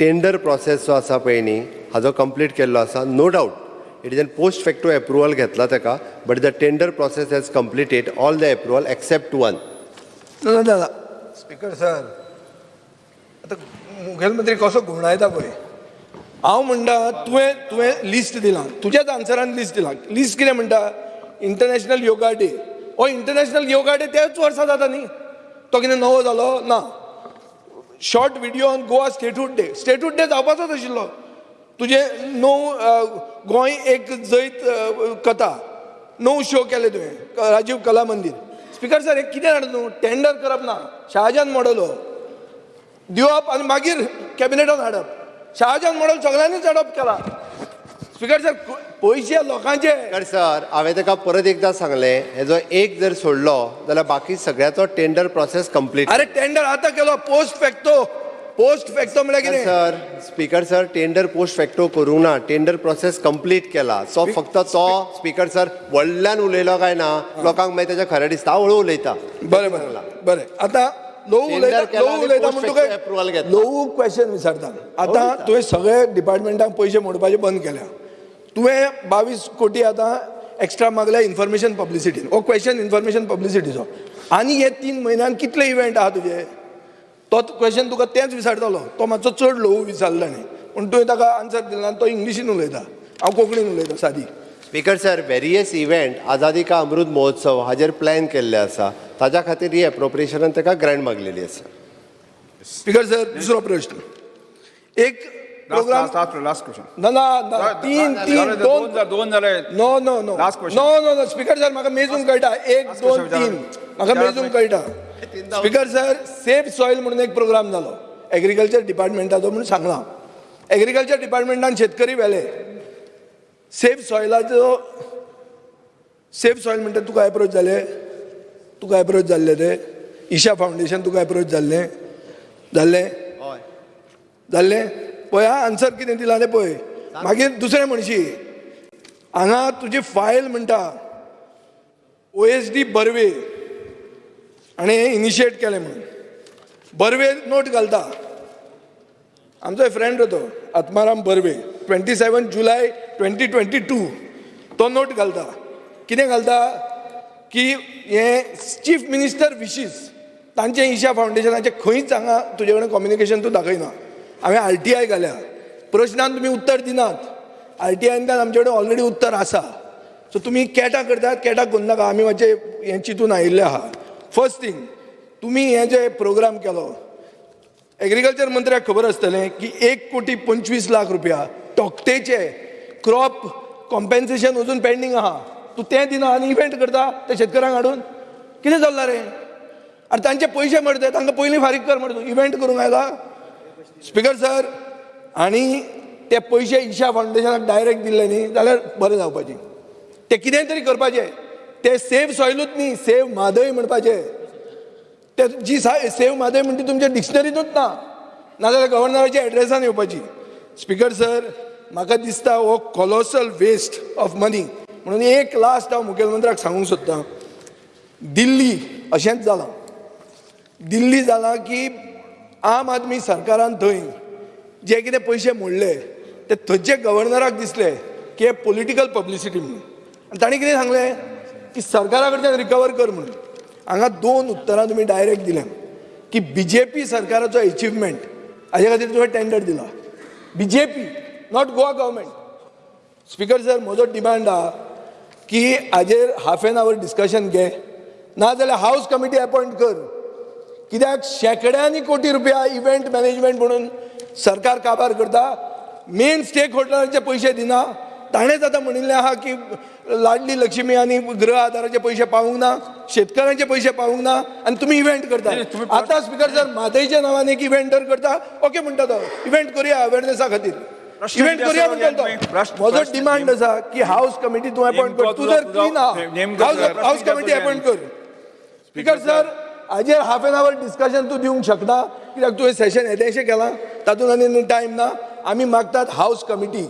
टेंडर प्रोसेस जो आसा पळय न्ही हाजो कंप्लीट केल्लो आसा no doubt it is an post facto approval घेतला ताका but the tender process has completed all the approval except one speaker sir आतां मुखेलमंत्री कसो घुवणायता पळय हांव म्हणटा तुवें तुवें लिस्ट दिलां. तुज्याच आन्सरान लिस्ट दिलां. लिस्ट कितें म्हणटा इंटरनॅशनल योगा डे हो इंटरनॅशनल योगा डे त्याच वर्सा जाता न्ही तो कितें नवो जालो ना. Short video on Goa statehood day statehood day जावपाचोच आशिल्लो. तुजे णव गोंय एक जैत कथा. णव शो केले तुवें. राजीव कला मंदीर. स्पिकर सर हे कितें हाड न्हू टेंडर करप ना शहाजान मॉडल हो दिवप आनी मागीर कॅबिनेटान हाडप शहाजान मॉडल सगळ्यांनीच हाडप केला. स्पिकर सर पयशे लोकांचे. सर हांवें ताका परत एकदां सांगलें. हेजो एक जर सोडलो जाल्यार बाकी सगळ्याचो टेंडर प्रोसेस कंप्लीट अरे टेंडर आतां केलो पोस्ट फॅक्टो पोस्ट फॅक्टो म्हळ्यार कितें sir speaker sir tender post facto करूंक ना. टेंडर प्रोसेस कंप्लीट केला. सो फक्त तो स्पीकर सर व्हडल्यान उलयलो काय ना? लोकांक मागीर तेजें खरें दिसता हळू उलयता. बरें बरें बरें. आतां Tender उलयता आनी उलयता approval तुका घेतला. ल्हव क्वेश्चन विचारता आतां तुवें सगळे डिपार्टमेंटाक पयशे मोडपाचे बंद केल्या. तुवें बावीस कोटी आतां एक्स्ट्रा मागल्या इन्फॉर्मेशन पब्लिसिटीन हो क्वेश्चन इन्फॉर्मेशन पब्लिसिटीचो आनी हे तीन म्हयन्यान कितले इव्हेंट आहा तुजे तोच क्वेश्चन तुका तेंच विचारतलो तो मातसो चड ल्हव विचारलो ताणें पूण तुवें ताका आन्सर दिलो आनी तो इंग्लिशीन उलयता. हांव कोंकणीन उलयता सादी. Speaker sir various event Azadi ka Amrit Mahotsav हाजेर प्लॅन केल्ले आसा ताच्या खातीर ही एप्रोप्रिएशनान ताका ग्रँट मागलेली आसा. स्पिकर सर दुसरो प्रश्न. एक प्रोग्राम लास्ट क्वेश्चन ना ना ना तीन तीन दोन दोन जाले no no no. No no no speaker sir म्हाका मेजून कळटा. एक दोन तीन. म्हाका मेजून. कळटा. स्पीकर सर सेफ सॉयल म्हणून एक प्रोग्राम जालो एग्रीकल्चर डिपार्टमेंटाचो म्हणून सांगला. एग्रीकल्चर डिपार्टमेंटान शेतकरी व्हेले सेफ सॉयलाचो सेफ सॉयल म्हणटा तुका एप्रोच जाले तुका एप्रोच जाल्ले ते इशा फावंडेशन तुका एप्रोच जाल्ले जाल्ले जाल्ले पळय हा आन्सर कितें दिला तें पळय मागीर दुसरें म्हणशी हांगा तुजी फायल म्हणटा ओ एस डी बर्वे आणि हे इनिशिएट केलें म्हणून. बर्वे नोट घालता. आमचो एक फ्रेंड तो आत्माराम बर्वे. ट्वेंटी सेवन जुलय ट्वेंटी ट्वेंटी टू तो नोट घालता. कितें घालता? की हे चीफ मिनिस्टर विशीस तांचे इशा फावंडेशनाचे खंयच हांगा तुजे कडेन कम्युनिकेशन तूं दाखयना. हांवें आर टी आय घाल्या. प्रश्नांक तुमी उत्तर दिनात. आर टी आयन आमचे कडेन ऑलरेडी उत्तर आसा. सो तुमी कॅटा करतात कॅटा करूं नाका. आमी मातशे हें चिंतून आयिल्ले आहा फर्स्ट थिंग तुमी हे जे प्रोग्राम केलो एग्रीकल्चर मंत्र्याक खबर आसतलें की एक कोटी पंचवीस लाख रुपया टोकटेचे क्रॉप कॉम्पेन्सेशन अजून पेंडींग आहा. तूं तें दिना आनी इव्हेंट करता ते शेतकऱ्यांक हाडून? कितें चल्लां रे? आनी तांचे पयशे मरते तांकां पयलीं फारीक कर म्हणटा तूं इव्हेंट करूंक आयला. स्पिकर सर आनी ते पयशे इशा फावंडेशनाक डायरेक्ट दिल्ले न्ही जाल्यार बरें जावपाचें. ते कितें तरी करपाचें. ते सेव सॉयलूच न्ही सेव म्हादय म्हणपाचें. ते जी सा सेव म्हादय म्हणटा ती तुमच्या डिक्शनरीतूच ना. नाजाल्यार गव्हर्नराच्या एड्रेसान येवपाची. स्पिकर सर म्हाका दिसता हो कॉलोसल वेस्ट ऑफ मनी. म्हणून एक लास्ट हांव मुखेलमंत्र्याक सांगूंक सोदतां. दिल्ली अशेंच जालां. दिल्ली जालां की आम आदमी सरकारान थंय जे कितें पयशे मोडले ते थंयचे गव्हर्नराक दिसले की हे पॉलिटिकल पब्लिसिटी म्हणून. आनी ताणें कितें सांगलें? की सरकारा कडच्यान रिकवर कर म्हणून. हांगा दोन उत्तरां तुमी डायरेक्ट दिल्या. की बी जे पी सरकाराचो एचिवमेंट हाजे खातीर तुवें टेंडर दिला. B J P not Goa government speaker sir म्हजो डिमांड आहा की हाजेर हाफ एन आवर डिस्कशन घे. नाजाल्यार हाऊस कमिटी अपॉइंट कर. कित्याक शेकड्यांनी कोटी रुपया इव्हेंट मॅनेजमेंट म्हणून सरकार काबार करता. मेन स्टेक होल्डरांचे पयशे दिना. ताणेंच आतां म्हणिल्लें आहा की लाडली लक्ष्मी आनी गृह आदाराचे पयशे पावूंक ना शेतकारांचे पयशे पावूंक ना आनी तुमी इव्हेंट करता. आतां स्पिकर सर म्हादयच्या नांवान एक इव्हेंटर करता. ओके म्हणटा तो इव्हेंट करूया अवेरनेसा खातीर. इव्हेंट करूया म्हणटा तो म्हजो डिमांड आसा की हाऊस कमिटी तूं अपॉयंट कर. तूं जर क्लीन हाऊस कमिटी अपॉयंट कर. स्पिकर सर हाजेर हाफ एन आवर डिस्कशन तूं दिवंक शकता. कित्याक तुवें सेशन येदेशें केलां. तातूंत आनी टायम ना आमी मागतात house committee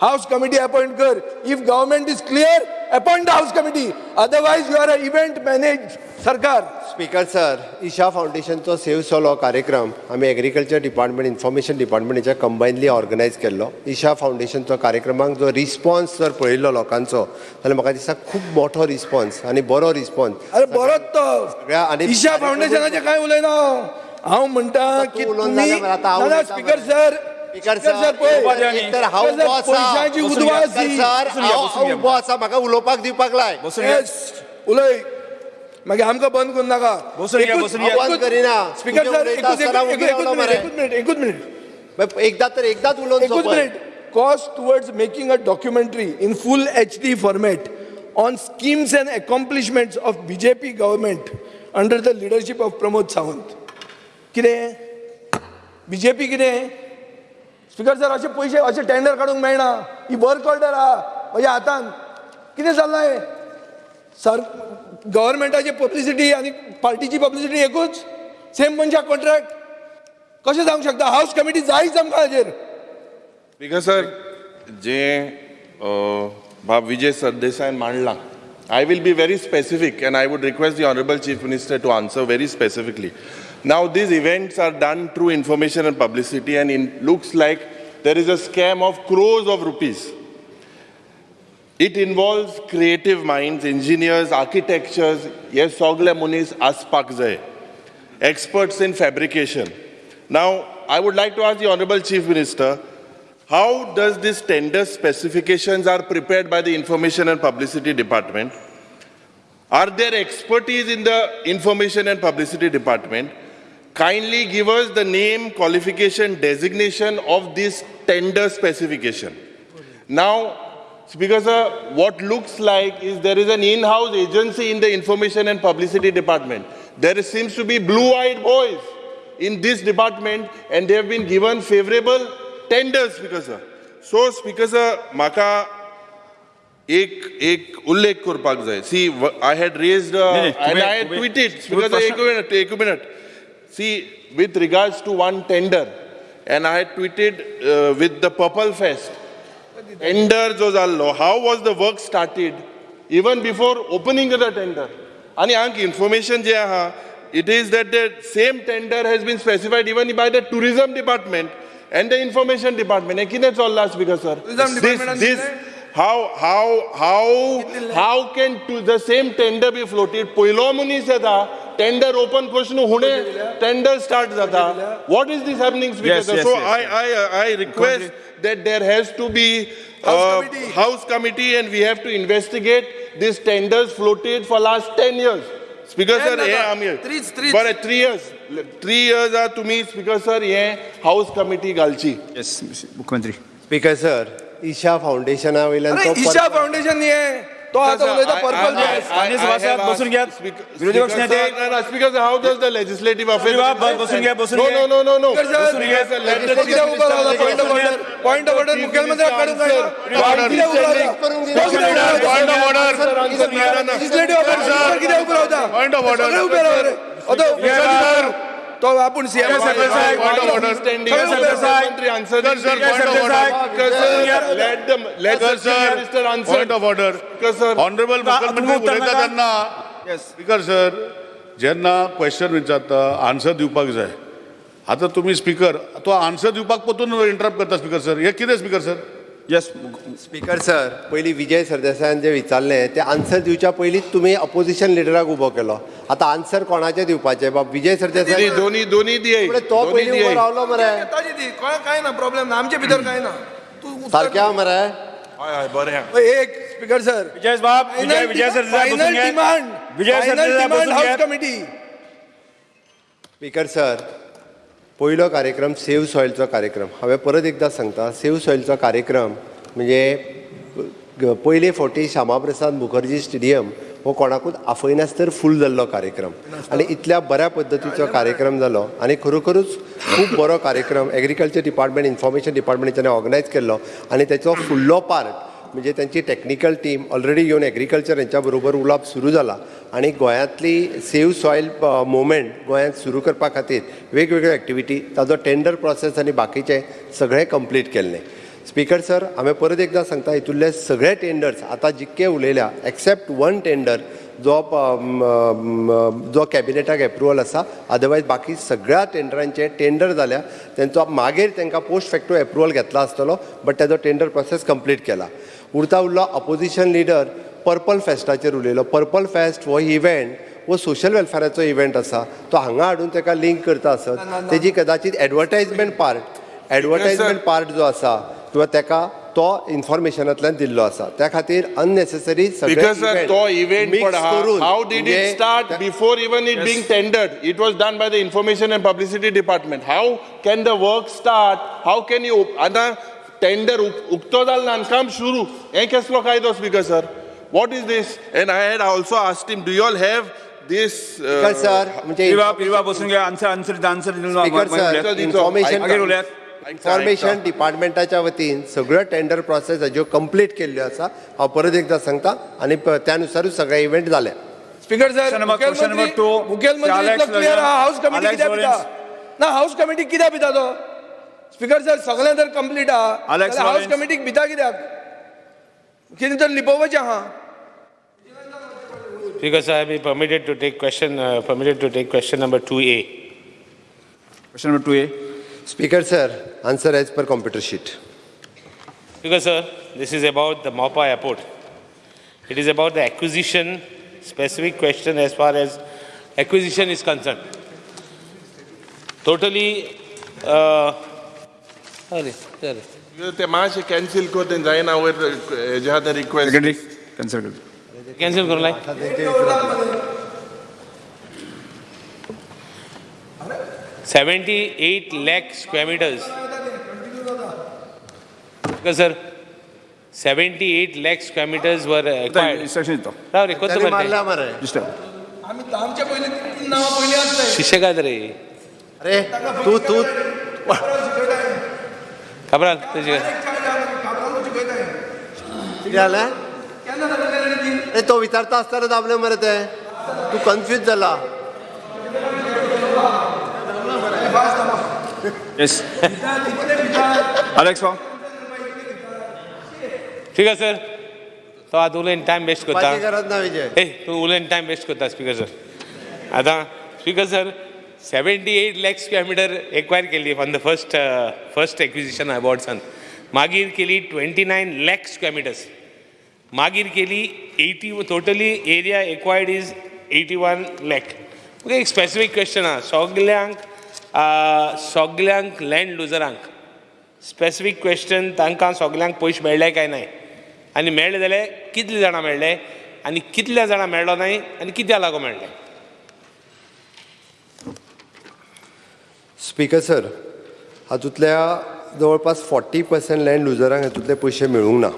house committee appoint कर if government is clear appoint house committee otherwise you are a event manage सरकार स्पीकर सर इशा फावंडेशनचो सेव सॉल हो कार्यक्रम आमी एग्रीकल्चर डिपार्टमेंट इन्फॉर्मेशन डिपार्टमेंटाच्या कंबायनली ऑर्गनायज केल्लो इशा फावंडेशनचो कार्यक्रमाक जो रिस्पॉन्स जर पळयल्लो लोकांचो जाल्यार म्हाका दिसता खूब मोठो रिस्पॉन्स आनी बरो रिस्पॉन्स अरे बरोच तो सगळ्या आनी इशा फावंडेशनाचे काय उलयना हांव. म्हणटा की speaker. Sir speaker speaker sir पळय. एक तर हांव स्पीकर उबो सर, आसा पयशांची उदवास स्पीकर दी. सर बसून घ्या, हांव बसून घ्या. उबो आसा म्हाका उलोवपाक दिवपाक लाय Yes, उलय मागीर आमकां बंद करून नाका बसून घ्या, एकूच- बसून घ्या. एकूच- बंद करिना. स्पीकर तुमचे सर उलयता एकूच आसतना एकूच उबे एकूच रावला मिनिट मरे. एकूच मिनिट एकूच मिनिट एकदा तर एकदाच उलोवन एकूच सोंपय. Minute cost towards making a documentary in full H D format on schemes and accomplishments of B J P government under the leadership speaker sir अशे पयशे अशे टेंडर काडूंक मेळना ही वर्क ऑर्डर आहा म्हज्या हातान कितें चल्लां हें सर गव्हर्मेंटाची पब्लिसिटी आनी पार्टीची पब्लिसिटी एकूच? सेम मनशाक कॉन्ट्रॅक्ट कशें जावंक शकता? हाऊस कमिटी जायच आमकां हाजेर. बिकॉज सर जे बाब विजय सरदेसायन मांडलां I will be very specific and I would request the honourable chief minister to answer very specifically Now, these events are done through information and publicity and it looks like there is a scam of crores of rupees. It involves creative minds, engineers, architectures, yes, munis aspak jaye, experts in fabrication. Now, I would like to ask the Honorable Chief Minister, how does this tender specifications are prepared by the Information and Publicity Department? Are there expertise in the Information and Publicity Department? Kindly give us the name, qualification, designation of this tender specification. Now, Speaker sir, what looks like is there is an in-house agency in the Information and Publicity Department. There seems to be blue-eyed boys in this department and they have been given favorable tenders, Speaker sir. So, Speaker sir, Maka एक एक उल्लेख करपाक जाय C I had raised नाही, end तुम्ही- I had तुम्ही- tweeted तुम्ही because एक प्रश्न- मिनिट एक minute See with regards to one tender and I had tweeted with the purple fest tender जो जाल्लो हाव was the work started even before opening the tender आनी हांगा इन्फॉर्मेशन जे आहा it is that the same tender has been specified even by the tourism department and the information department. हे कितें चल्लां speaker sir Tourism this, department this, how, how, how, how can to the same tender be floated? पयलो मनीस येता Tender open प्रश्न होणे tender start जाता. What is this happening so I I I request that there has to be house committee and we have to investigate this tenders floated for last ten years speaker sir हे बरं three years three years आर तुम्ही speaker sir हे house committee घालची मुख्यमंत्री speaker sir Isha फाउंडेशना वेल्यान Isha foundation ये तो आता उलयता पर्पल बसून घ्या. विरोधी पक्ष नेते. Speaker how does the legislative ब- बसून घ्या, बसून नो घ्या. No no no point of order point of order? Legislative affairs कित्याक उबो रावता Point of order. सगळे उबे राव रे आता तो आपूण सीएम. ऑनरेबल मुख्यमंत्री उत्तर उलयता. तेन्ना स्पीकर सर जेन्ना क्वेश्चन विचारता आन्सर दिवपाक जाय. आतां तुमी स्पीकर तो आन्सर दिवपाक परतून इंटरप्ट करता स्पीकर सर हे कितें speaker sir yes speaker sir पयलीं विजय सरदेसायान जें विचारलें तें आन्सर दिवच्या पयलींच तुमी अपोजिशन लिडराक उबो केलो. आतां आन्सर कोणाचें दिवपाचें बाब विजय सरदेसाय दोन्ही दोन्ही दिये. तो उबो दिये. रावलो मरे. काय ना प्रॉब्लेम ना आमचे भितर काय ना? तू सारक्या मरे. हय हय बरें. एक स्पीकर सर विजय बाब Vijay Vijay sir final demand Vijay Sardesai demand बसून हाऊस घ्या. कमिटी स्पीकर सर पयलो कार्यक्रम सेव सॉयलचो कार्यक्रम. हांवें परत एकदां सांगता सेव सॉयलचो कार्यक्रम म्हणजे पयले फावटी श्यामाप्रसाद मुखर्जी स्टेडियम हो कोणाकूच आफयनासतर फूल जाल्लो कार्यक्रम. आनी इतल्या बऱ्या पद्दतीचो कार्यक्रम जालो आनी खरोखरूच खूब बरो कार्यक्रम एग्रीकल्चर डिपार्टमेंट इन्फॉर्मेशन डिपार्टमेंटाच्यान ऑर्गनायज केल्लो आनी तेचो फुडलो पार्ट म्हणजे त्यांची टॅक्निकल टीम ऑलरेडी येऊन एग्रीकल्चर यांच्याबरोबर उलोवप सुरू जाला आणि गोंयांतली सेव सॉयल मुवमेंट गोंयांत सुरू करपा खातीर वेगवेगळ्यो एक्टिविटी ताजो टेंडर प्रोसेस आनी बाकीचे सगळें कंप्लीट केल्लें. स्पीकर सर हांवें परत एकदां सांगता हितूंतले सगळे टेंडर्स आतां जितके उलयल्या एक्सेप्ट वन टेंडर जो जो कॅबिनेटाक एप्रुवल आसा अदरवायज बाकी सगळ्या टेंडरांचे टेंडर जाल्या तेंचो मागीर तांकां पोस्ट फॅक्टो एप्रुवल घेतला आसतलो बट ताजो टेंडर प्रोसेस कंप्लीट केला. उरता उरलो अपोजिशन लिडर पर्पल फेस्टाचेर उलयलो पर्पल फेस्ट हो इव्हेंट हो सोशल वेलफेराचो इव्हेंट आसा तो हांगा हाडून ताका लिंक करता आसत तेजी कदाचित एडवर्टायजमेंट पार्ट एडवर्टायजमेंट पार्ट जो आसा किंवा ताका तो इन्फॉर्मेशनांतल्यान दिल्लो आसा त्या खातीर अननेसेसरी तो हा, how did म्हणजे it start before even it being tendered? It was done by the information and publicity department. How can the work start? How can you, आता टेंडर उक्तो जाल ना काम सुरू हे कसलो कायदो speaker sir What is this? And I had also asked him, do you all have this? uh, sir म्हणजे बसून घ्या आन्सर आन्सर आन्सर. इन्फॉर्मेशन डिपार्टमेंटाच्या वतीन सगळ्यो टेंडर प्रोसेस हाज्यो कंप्लीट केल्ल्यो आसा हांव परत एकदां सांगता. आनी त्यानुसारूच सगळे इव्हेंट जाले स्पीकर सर मुखेलमंत्री मुखेलमंत्री हाऊस कमिटी कित्याक पिता. ना हाऊस कमिटी कित्याक पिता तो? स्पीकर सर सगळें जर कंप्लीट आहा हाऊस. कमिटीक भिता कित्याक कितें तर लिपोवचें आहा Because I be permitted to take question, uh, permitted to take question number 2A. Question number two A speaker sir answer as per computer sheet Because sir, this is about the Maupa Airport. It is about the acquisition, specific question as far as acquisition is concerned. Totally, uh, sorry, sorry. ते मातशें cancel तें जायना वयर हेजे आहा request secondary cancel कर Cancel करू लाय. Square meters. Because sir, seventy-eight lakh square meters were acquired. Instruction दितो राव रे? मारला मरे शिक्षकात रे अरे तू तू खबराल तुझी. जालें अरे तो विचारता आसतना दाबले मरे ते. तूं कन्फ्यूज जाला येस अलेक्स पाव ठीक आहे सर तो आतां उलयन टायम वेस्ट करता. गरज ना विजय. ए तूं उलयन टायम वेस्ट करता स्पीकर सर आतां speaker sir seventy eight lakh square metre acquire केली from the first first acquisition अवॉर्ड्सान मागीर केली twenty nine lakh square metres मागीर केली eighty totally area acquired is eighty one lakh okay एक specific question आहा सगल्यांक अ, सगल्यांक लँड लुजरांक स्पेसिफीक क्वेश्चन तांकां सगल्यांक पयशे मेळ्ळे काय नाही? आनी मेळ्ळे जाल्यार कितले जाणां मेळ्ळे आनी कितल्या जाणां मेळ्ळो नाही? आनी कित्या लागून मेळ्ळें स्पीकर सर हातूंतल्या जवळपास फोर्टी पर्सेंट लँड लुजरांक हातूंतले पयशे मेळूंक ना.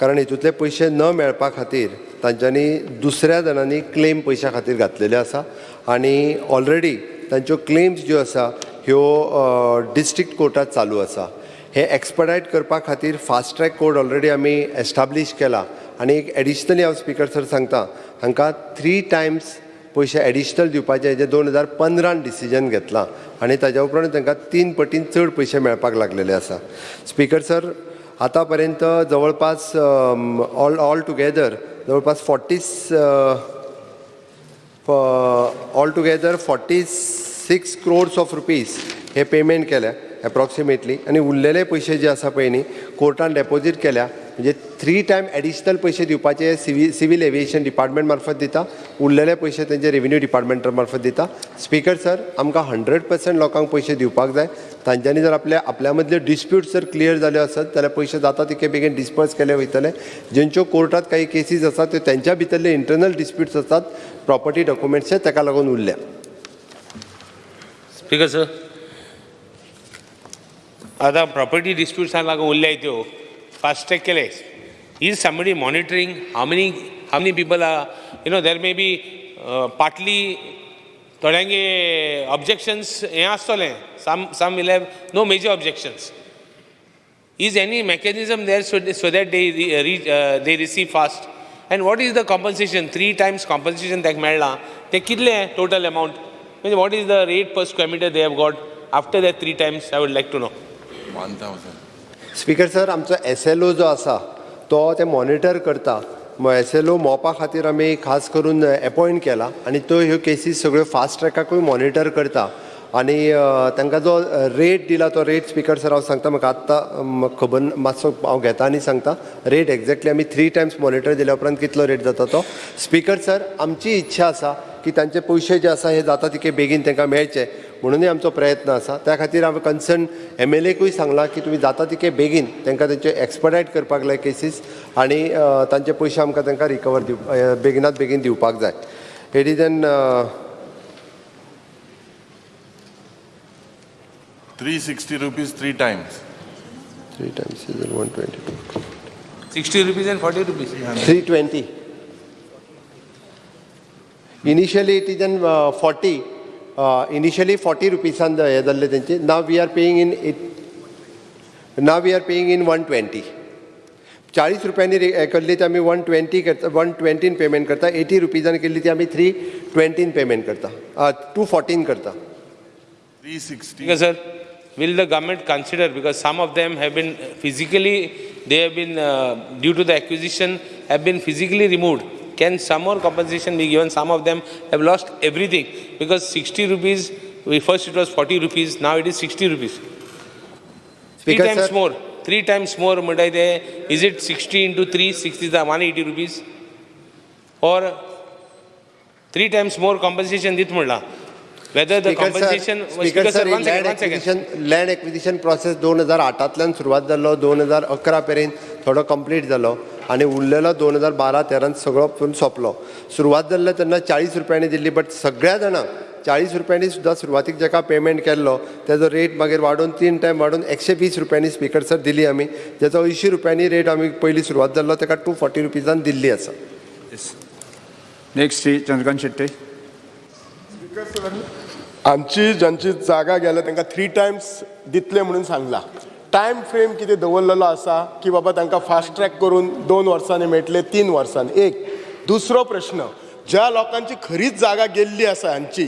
कारण हितूंतले पयशे न मेळपा खातीर तांच्यांनी दुसऱ्या जाणांनी क्लेम पयशा खातीर घातलेले आसा. आनी ऑलरेडी तांच्यो क्लेम्स ज्यो आसा ह्यो डिस्ट्रिक्ट कोर्टात चालू आसा. हे एक्सपडायट करपा खातीर फास्ट ट्रॅक कोर्ट ऑलरेडी आमी एस्टाब्लीश केला. आनी एक एडिशनली हांव स्पिकर सर सांगता हांकां थ्री टायम्स पयशे एडिशनल दिवपाचे हेजे दोन हजार पंदरान डिसिजन घेतलां. आनी ताज्या उपरांत तांकां तीन पटीन चड पयशे मेळपाक लागलेले आसा. स्पिकर सर आतां पर्यंत जवळपास ऑल ऑल टुगेदर जवळपास forty all together forty six crores of rupees हे पेमेंट केल्या एप्रॉक्सिमेटली आनी उरलेले पयशे जे आसा पळय न्ही कोर्टान डेपोजीट केल्या म्हणजे थ्री टायम एडिशनल पयशे दिवपाचे सिव्हिल सिव्हिल एविएशन डिपार्टमेंट मार्फत दिता उरलेले पयशे तेंचे रेव्हेन्यू डिपार्टमेंटा मार्फत दिता. स्पीकर सर आमकां हंड्रेड पर्सेंट लोकांक पयशे दिवपाक जाय. तांच्यांनी जर आपल्या आपल्या मदले डिस्प्यूट जर क्लियर जाले आसत जाल्यार पयशे जाता तितके बेगीन डिस्पर्स केले वयतले ज्यांच्यो कोर्टात काही केसीस आसात त्यो त्यांच्या भितरले इंटरनल डिस्प्यूट्स आसात प्रॉपर्टी डॉक्युमेंट्सचे ताका लागून उरल्या. स्पीकर सर आतां प्रॉपर्टी डिस्प्यूट्साक लागून उरल्या त्यो फास्ट ट्रॅक केले is somebody monitoring how many how many people are you know there may be partly थोड्यांगे objections हें some some some will have no major is any mechanism there so, so that they re, re, uh, they receive fast and what is the compensation three times compensation that मेळ्ळा they kidle total amount what is the rate per square meter they have got after that three times i would like to know speaker sir आमचो S L O जो आसा तो ते monitor करता. S L ओ मोपा खातीर आमी खास करून एपॉयंट केला. आनी तो ह्यो केसीस सगळ्यो फास्ट ट्रॅकाकूय मॉनिटर करता. आनी तांकां जो रेट दिला तो रेट स्पीकर सर हांव सांगता म्हाका आत्तां खबर मातसो हांव घेता आनी सांगता. रेट एक्झॅक्टली आमी थ्री टायम्स मॉनिटर दिल्या उपरांत कितलो रेट जाता तो? स्पीकर सर आमची इच्छा आसा की तांचे पयशे जे आसा हे जाता तितके बेगीन तांकां मेळचे म्हणूनय आमचो प्रयत्न आसा त्या खातीर हांवें कन्सर्न एम एल एकूय सांगला की तुमी जाता तितके बेगीन. तांकां तेंचे एक्सपडायट करपाक लाय केसीस आनी तांचे पयशे आमकां तांकां रिकवर दिव बेगिनात बेगीन दिवपाक जाय. It is an 360 rupees three times. Three times is one twenty two 60 rupees and 40 rupees. Three twenty Initially it is an forty initially forty रुपीसान हे जाल्ले तेंचे now we are paying in it now we are paying in one twenty चाळीस रुपयांनी रे- हे केल्ली ती आमी one twenty करता वन ट्वेंटीन पेमेंट करता एटी रुपीजान केल्ली ती आमी थ्री ट्वेंटीन पेमेंट करता टू फोर्टीन करता 360. because sir will the government consider because some of them have been physically they have been uh, due to the acquisition have been physically removed can some more compensation be given some of them have lost everything because 60 rupees we first it was 40 rupees now it is 60 rupees three Speaker, times sir. more three times more म्हणटाय ते is it 60 into 3 60 is the 180 rupees or three times more compensation dit म्हणला whether the compensation speaker sir one second, land one second. Acquisition land acquisition process दोन हजार आठांतल्यान सुरवात जाल्लो दोन हजार अकरा पर्यंत थोडो कंप्लीट जालो आनी उरलेलो दोन हजार बारा तेरांत सगळो पूण सोंपलो. सुरवात जाल्लो तेन्ना चाळीस रुपयांनी दिल्ली बट सगळ्या जाणांक चाळीस रुपयांनी सुद्दां सुरवातीक जाका पेमेंट केल्लो तेजो रेट मागीर वाडोवन तीन टायम वाडोवन एकशे वीस रुपयांनी स्पीकर सर दिली आमी जेचो अंयशीं रुपयांनी रेट आमी पयलीं सुरवात जाल्लो ताका टू फोर्टी रुपीजान दिल्ली आसा नेक्स्ट चंद्रकांत शेट्टे. आमची ज्यांची जागा गेल्या तांकां थ्री टायम्स दितले म्हणून सांगला. टायम फ्रेम कितें दवरलेलो आसा की बाबा तांकां फास्ट ट्रॅक करून दोन वर्सांनी मेळटले तीन वर्सांनी एक दुसरो प्रश्न ज्या लोकांची खरीच जागा गेल्ली आसा हांची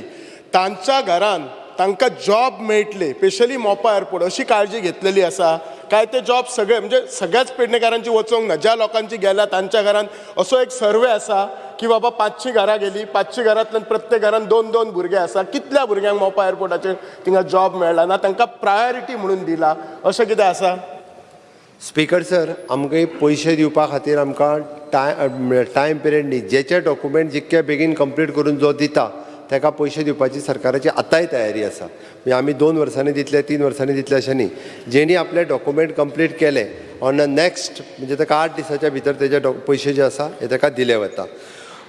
तांच्या घरान तांकां जॉब मेळटले स्पेशली मोपा एअरपोर्ट अशी काळजी घेतलेली आसा काय ते जॉब सगळे म्हणजे सगळ्याच पेडणेकारांची वचोंक ना ज्या लोकांची गेल्या तांच्या घरान असो एक सर्वे आसा की बाबा पांचशी घरां गेली पांचशी घरांतल्यान प्रत्येक घरान दोन दोन भुरगे आसा कितल्या भुरग्यांक मोपा एअरपोर्टाचेर थिंगा जॉब मेळ्ळा ना तांकां प्रायोरिटी म्हणून दिला. अशें कितें आसा? स्पिकर सर आमकां पयशे दिवपा खातीर आमकां टाय टायम पिरियड न्ही जेचे डॉक्युमेंट जितके बेगीन कंप्लीट करून जो दिता ताका पयशे दिवपाची सरकाराची आतांय तयारी आसा. म्हणजे आमी दोन वर्सांनी दितले तीन वर्सांनी दितले अशें न्ही. जेणी आपले डॉक्युमेंट कंप्लीट केले ऑन अ नेक्स्ट म्हणजे ताका आठ दिसाच्या भितर तेजे डॉ पयशे जे आसा हे ताका दिले वता.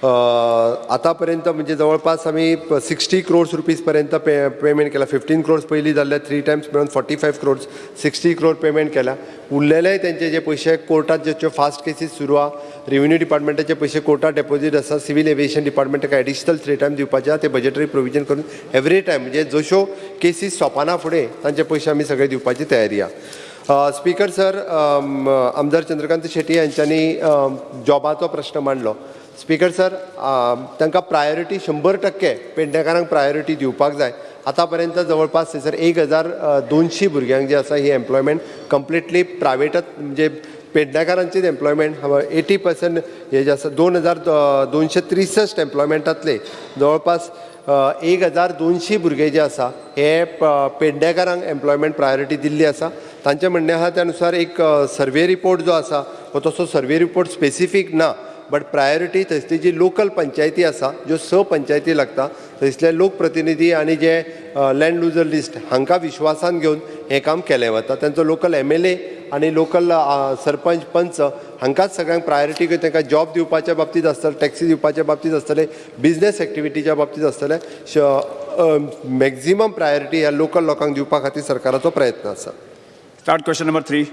आतां पर्यंत म्हणजे जवळपास आमी सिक्स्टी क्रोर्स रुपीज पर्यंत पे पेमेंट केला. फिफ्टीन क्रोर्स पयलीं जाल्ले थ्री टायम्स मेळून forty five crores sixty crore payment केला. उरलेले तेंचे जे पयशे कोर्टात ज्यो फास्ट केसीस सुरू आहा रेव्हेन्यू डिपार्टमेंटाचे पयशे कोर्टात डेपोजीट आसा सिव्हील एव्हिएशन डिपार्टमेंटाक एडिशनल थ्री टायम दिवपाचे ते बजेटरी प्रोविजन करून एवरी टायम म्हणजे जश्यो केसीस सोंपना फुडें तांचे पयशे आमी सगळे दिवपाची तयारी आहा स्पीकर सर आमदार चंद्रकांत शेट्टी यांच्यानी जॉबाचो प्रश्न मांडलो. स्पीकर सर तांकां प्रायोरिटी शंबर टक्के पेडणेकारांक प्रायोरिटी दिवपाक जाय. आतां पर्यंत जवळपास थंयसर एक हजार दोनशी भुरग्यांक जे आसा ही एम्प्लॉयमेंट कंप्लिटली प्रायवेटच म्हणजे पेडणेकारांचीच एम्प्लॉयमेंट एटी पर्संट हे जे आसा दोन हजार दोनशे त्रिसश्ट एम्प्लॉयमेंटांतले जवळपास एक हजार दोनशीं भुरगे जे आसा हे पेडणेकारांक एम्प्लॉयमेंट प्रायोरिटी दिल्ली आसा. तांचें म्हणणें आहा त्या नुसार एक सर्वे रिपोर्ट जो आसा हो तसो सर्वे रिपोर्ट स्पेसिफीक ना. बट प्रायोरिटी थंयसली जी लोकल पंचायती आसा ज्यो स पंचायती लागता थंयसले लोकप्रतिनिधी आनी जे लँड लुजर लिस्ट हांकां विश्वासान घेवन हें काम केलें वता. तांचो लोकल एम एल ए आनी लोकल सरपंच पंच हांकांच सगळ्यांक प्रायोरिटी घेवन तांकां जॉब दिवपाच्या बाबतींत आसतले टॅक्सी दिवपाच्या बाबतींत आसतले बिझनेस एक्टिविटीच्या बाबतींत आसतले मॅक्झिमम प्रायोरिटी ह्या लोकल लोकांक दिवपा खातीर सरकाराचो प्रयत्न आसा. Start question number three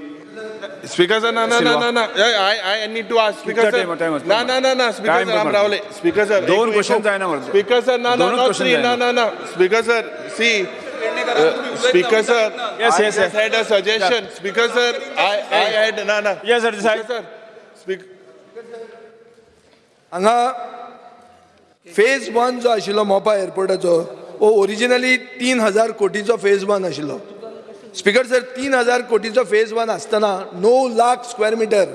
speaker sir ना ना ना ना I I I need to ask speaker sir ना ना ना ना स्पीकर सर राम रावले स्पीकर सर दोन क्वेश्चन आहे ना स्पीकर सर ना ना ना श्री ना ना ना speaker sir see speaker sir yes yes I had a suggestion speaker sir I I had ना ना यस सर सर स्पीकर हांगा फेज वन जो आशिल्लो मोपा एअरपोर्टाचो वो ओरिजिनली तीन हजार कोटीचो फेज वन आशिल्लो. स्पीकर सर तीन हजार कोटीचो फेज वन आसतना णव lakh square metre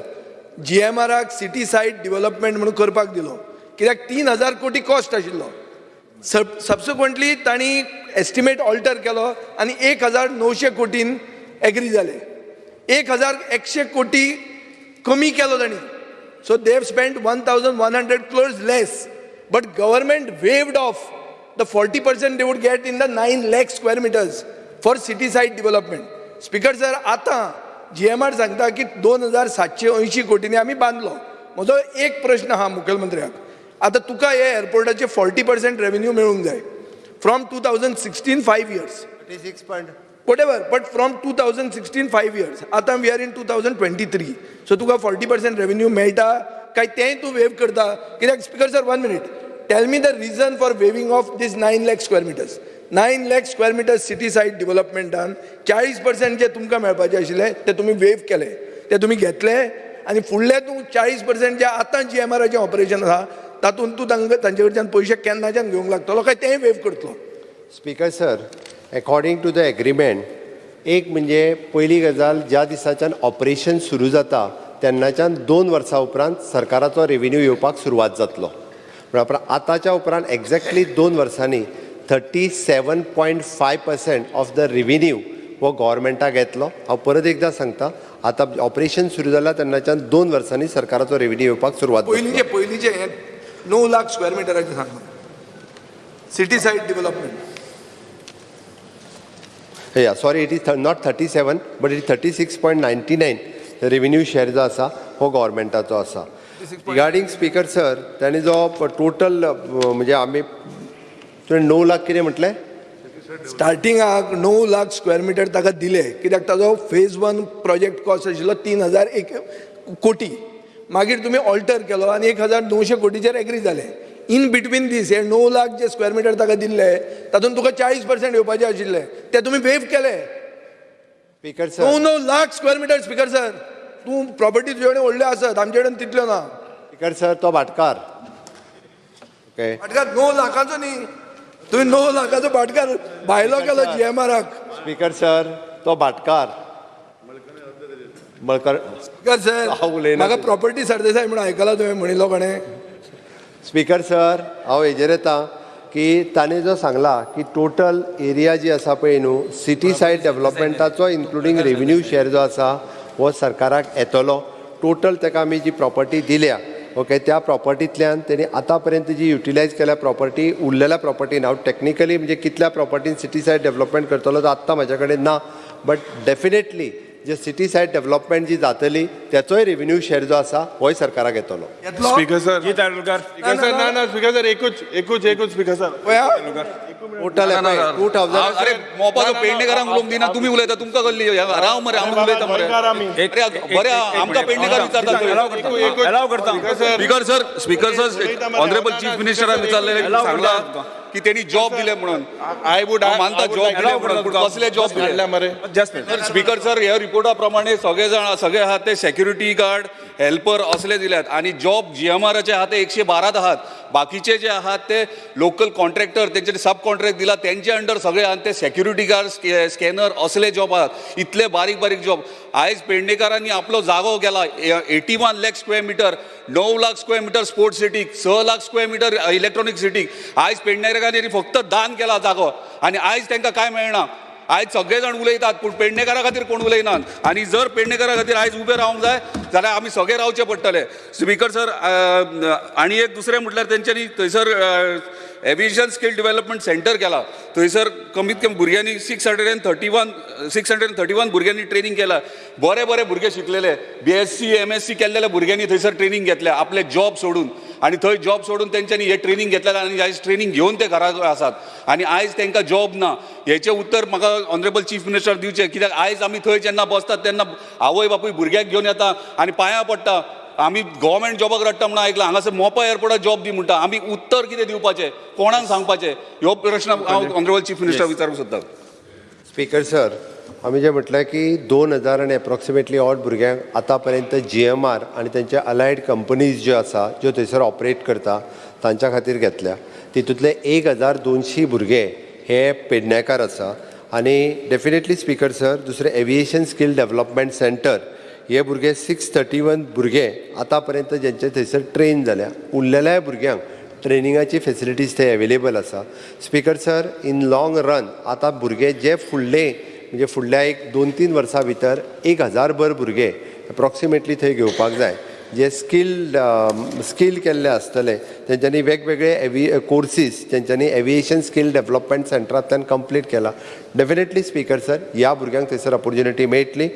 G M आराक city site development म्हणून करपाक दिलो. कित्याक? तीन हजार कोटी कॉस्ट आशिल्लो. सब सबसिक्वंटली तांणी एस्टिमेट ऑल्टर केलो आनी एक हजार णवशे कोटीन एग्री जाले एक हजार एकशे कोटी कमी केलो तांणी. So they spend one thousand one hundred crores less but government waived off the forty percent they would get in the nine lakh square metres for city site development. Speaker sir आतां G M R सांगता की दोन हजार सातशे अंयशीं कोटींनी आमी बांदलो म्हजो एक प्रश्न आहा मुखेलमंत्र्याक आतां तुका हे एअरपोर्टाचे फोर्टी पर्सेंट रेव्हेन्यू मेळूंक जाय. From two thousand sixteen five years whatever but from two thousand sixteen five years आतां we are in two thousand twenty three so Tuka forty percent revenue मेळटा काय तेंय तूं वेव करता? कित्याक speaker sir one minute tell me the reason for waiving of this nine lakh square metres nine lakh square metre city site डेव्हलपमेंटान चाळीस percent जे तुमकां मेळपाचे आशिल्ले ते तुमी वेव केले. ते तुमी घेतले आनी फुडले तूं चाळीस पर्सेंट जे आतां जी एम आराचें ऑपरेशन आसा तातूंत तूं तांकां तांचे कडच्यान पयशे केन्नाच्यान घेवंक लागतलो काय तेंय वेव करतलो. Speaker sir according to the agreement एक म्हणजे पयली गजाल ज्या दिसाच्यान ऑपरेशन सुरू जाता तेन्नाच्यान दोन वर्सां उपरांत सरकाराचो रेव्हेन्यू येवपाक सुरवात जातलो. म्हणल्यार आतांच्या उपरांत एक्झॅक्टली दोन वर्सांनी thirty seven point five percent of the revenue हो गोव्हर्मेंटाक येतलो हांव परत एकदां सांगता आतां ऑपरेशन सुरू जालां तेन्नाच्यान दोन वर्सांनी सरकाराचो रेव्हेन्यू येवपाक सुरवात पयलींचे पयलींचे हे णव लाख स्क्वेअर मिटराचे सांग. सिटी सायट डेव्हलपमेंट या sorry it is not thirty seven but it thirty six point ninety nine revenue share जो आसा हो गोव्हर्मेंटाचो आसा. रिगार्डींग स्पीकर सर तांणी जो टोटल म्हणजे आमी तुवें णव लाख कितें म्हटलें स्टार्टिंगाक णव लाख स्क्वेअर मिटर ताका दिले कित्याक ताजो फेज वन प्रोजेक्ट कॉस्ट आशिल्लो तीन हजार एक कोटी. मागीर तुमी ऑल्टर केलो आनी एक हजार णवशे कोटीचेर एग्री जाले इन बिटवीन दीस हे णव लाख जे स्क्वेअर मिटर ताका दिल्ले तातूंत तुका चाळीस पर्सेंट येवपाचे आशिल्ले. ते तुमी वेव केले. स्पीकर णव सर णव lakh square metre speaker sir तूं प्रॉपर्टी तुजे कडेन व्हडल्यो आसत. आमचे कडेन तितल्यो ना. स्पीकर सर तो भाटकार. ओके भाटकार णव लाखाचो न्ही. तुवें णव लाखाचो भाटकार भायलो केलो जी एम आराक स्पीकर सर तो भाटकार. मळकर स्पीकर सर हांव उलयना म्हाका प्रॉपर्टी सरदेसाय म्हणून आयकला तुवें म्हणिल्लो कोणें स्पीकर सर हांव हेजेर येता की ताणें जो सांगला की टोटल एरिया जी आसा पळय न्हू सिटी सायड डेव्हलपमेंटाचो इन्क्लुडींग रेव्हेन्यू शेअर जो आसा हो सरकाराक येतलो. टोटल ताका आमी जी प्रॉपर्टी दिल्या ओके त्या प्रॉपर्टींतल्यान तेणी आतां पर्यंत जी युटिलायज केल्या प्रॉपर्टी उरलेल्या प्रॉपर्टीन हांव टॅक्निकली म्हणजे कितल्या प्रॉपर्टीन सिटी सायड डेव्हलपमेंट करतलो तो आत्तां म्हाजे कडेन ना. बट डेफिनेटली जे सिटी सायड डेव्हलपमेंट जी जातली त्याचोय रेव्हेन्यू शेअर जो आसा होय सरकाराक येतलो. स्पीकर सर जी तारडकर स्पीकर सर ना ना स्पीकर सर एकूच एकूच एकूच स्पीकर सर पळया टोटल टू थावजंड अरे मोपाचो पेडणेकारांक उलोवंक दिना तुमी उलयता तुमकां कसली राव मरे आमी उलयता मरे बरे. आमकां पेडणेकार विचारता करता. Speaker sir speaker sir honourable chief मिनिस्टरान विचारलेले सांगला. की त्यांनी जॉब दिले म्हणून. आय वूड हांव मानता जॉब दिले म्हणून. पूण कसले जॉब दिले? मरे स्पीकर सर ह्या रिपोर्टा प्रमाणे सगळे जाण सगळे आहात ते सेक्युरिटी गार्ड हेल्पर असले दिल्यात. आणि जॉब जी एम आरचे आहात ते एकशे बारात आहात. बाकीचे जे आहात ते लोकल कॉन्ट्रॅक्टर तेंचे सब कॉन्ट्रॅक्ट दिला त्यांचे अंडर सगळे आहात. ते सेक्युरिटी गार्ड स्कॅनर असले जॉब आहात. इतले बारीक बारीक जॉब आयज पेडणेकारांनी आपलो जागो गेला. Eighty one lakh square metre णव लाख स्क्वेअर मिटर स्पोर्ट्स सिटीक स लाख स्क्वेअर मिटर इलेक्ट्रॉनिक सिटीक आयज पेडणेकारांनी फक्त दान केला जागो आणि आयज तांकां काय मेळना आयज सगळे जाण उलयतात पूण पेडणेकारा खातीर कोण उलयनात? आनी जर पेडणेकारा खातीर आयज उबे रावंक जाय जाल्यार आमी सगळे रावचे पडटले. स्पिकर सर आनी एक दुसरें म्हटल्यार तेंच्यांनी थंयसर एविएशन स्कील डेव्हलपमेंट सेंटर केला. थंयसर कमीत कमी भुरग्यांनी six hundred and thirty one six hundred and thirty one भुरग्यांनी ट्रेनिंग केला. बरे बरे भुरगे शिकलेले. B S C M S C केल्लेल्या भुरग्यांनी थंयसर ट्रेनिंग घेतल्या. आपले जॉब सोडून. आणि थंय जॉब सोडून तेंच्यांनी हे ट्रेनिंग घेतलेलें आनी आयज ट्रेनिंग घेवन ते घरा आसात आनी आयज तांकां जॉब ना हेचें उत्तर म्हाका ऑनरेबल चीफ मिनिस्टर दिवचें कित्याक आयज आमी थंय जेन्ना बसतात तेन्ना आवय बापूय भुरग्याक घेवन येता आनी पांयां पडटा. आमी गव्हर्मेंट जॉबाक रडटा म्हणून आयकलां हांगासर मोपा एअरपोर्टार जॉब दी म्हणटा. आमी उत्तर कितें दिवपाचें? कोणाक सांगपाचें? ह्यो प्रश्न हांव ऑनरेबल चीफ मिनिस्टर विचारूंक सोदतां. स्पीकर सर आमी जें म्हटलें की दोन हजार आनी एप्रॉक्सिमेटली ऑट भुरग्यांक आतां पर्यंत जी एम आर आनी तेंचे अलायड कंपनीज ज्यो आसा ज्यो थंयसर ऑपरेट करता तांच्या खातीर घेतल्या. तितूंतले एक हजार दोनशी भुरगे हे पेडणेकार आसा आनी डेफिनेटली स्पिकर सर दुसरें एविएशन स्कील डेव्हलपमेंट सेंटर हे भुरगे सिक्स थर्टी वन भुरगे आतां पर्यंत जेंचे थंयसर ट्रेन जाल्या उरलेल्या भुरग्यांक ट्रेनिंगाची फेसिलिटीज थंय अवेलेबल आसा speaker sir in long run आतां भुरगे जे फुडले म्हणजे फुडल्या एक दोन तीन वर्सां भितर एक हजार भर भुरगे एप्रॉक्सिमेटली थंय घेवपाक जाय. जे स्किल्ड स्कील केल्ले आसतले तेंच्यांनी वेगवेगळे एवी कोर्सीस तेंच्यांनी एविएशन स्कील डेव्हलपमेंट सेंटरांतल्यान कंप्लीट केला. डेफिनेटली स्पीकर सर ह्या भुरग्यांक थंयसर ऑपॉर्च्युनिटी मेळटली.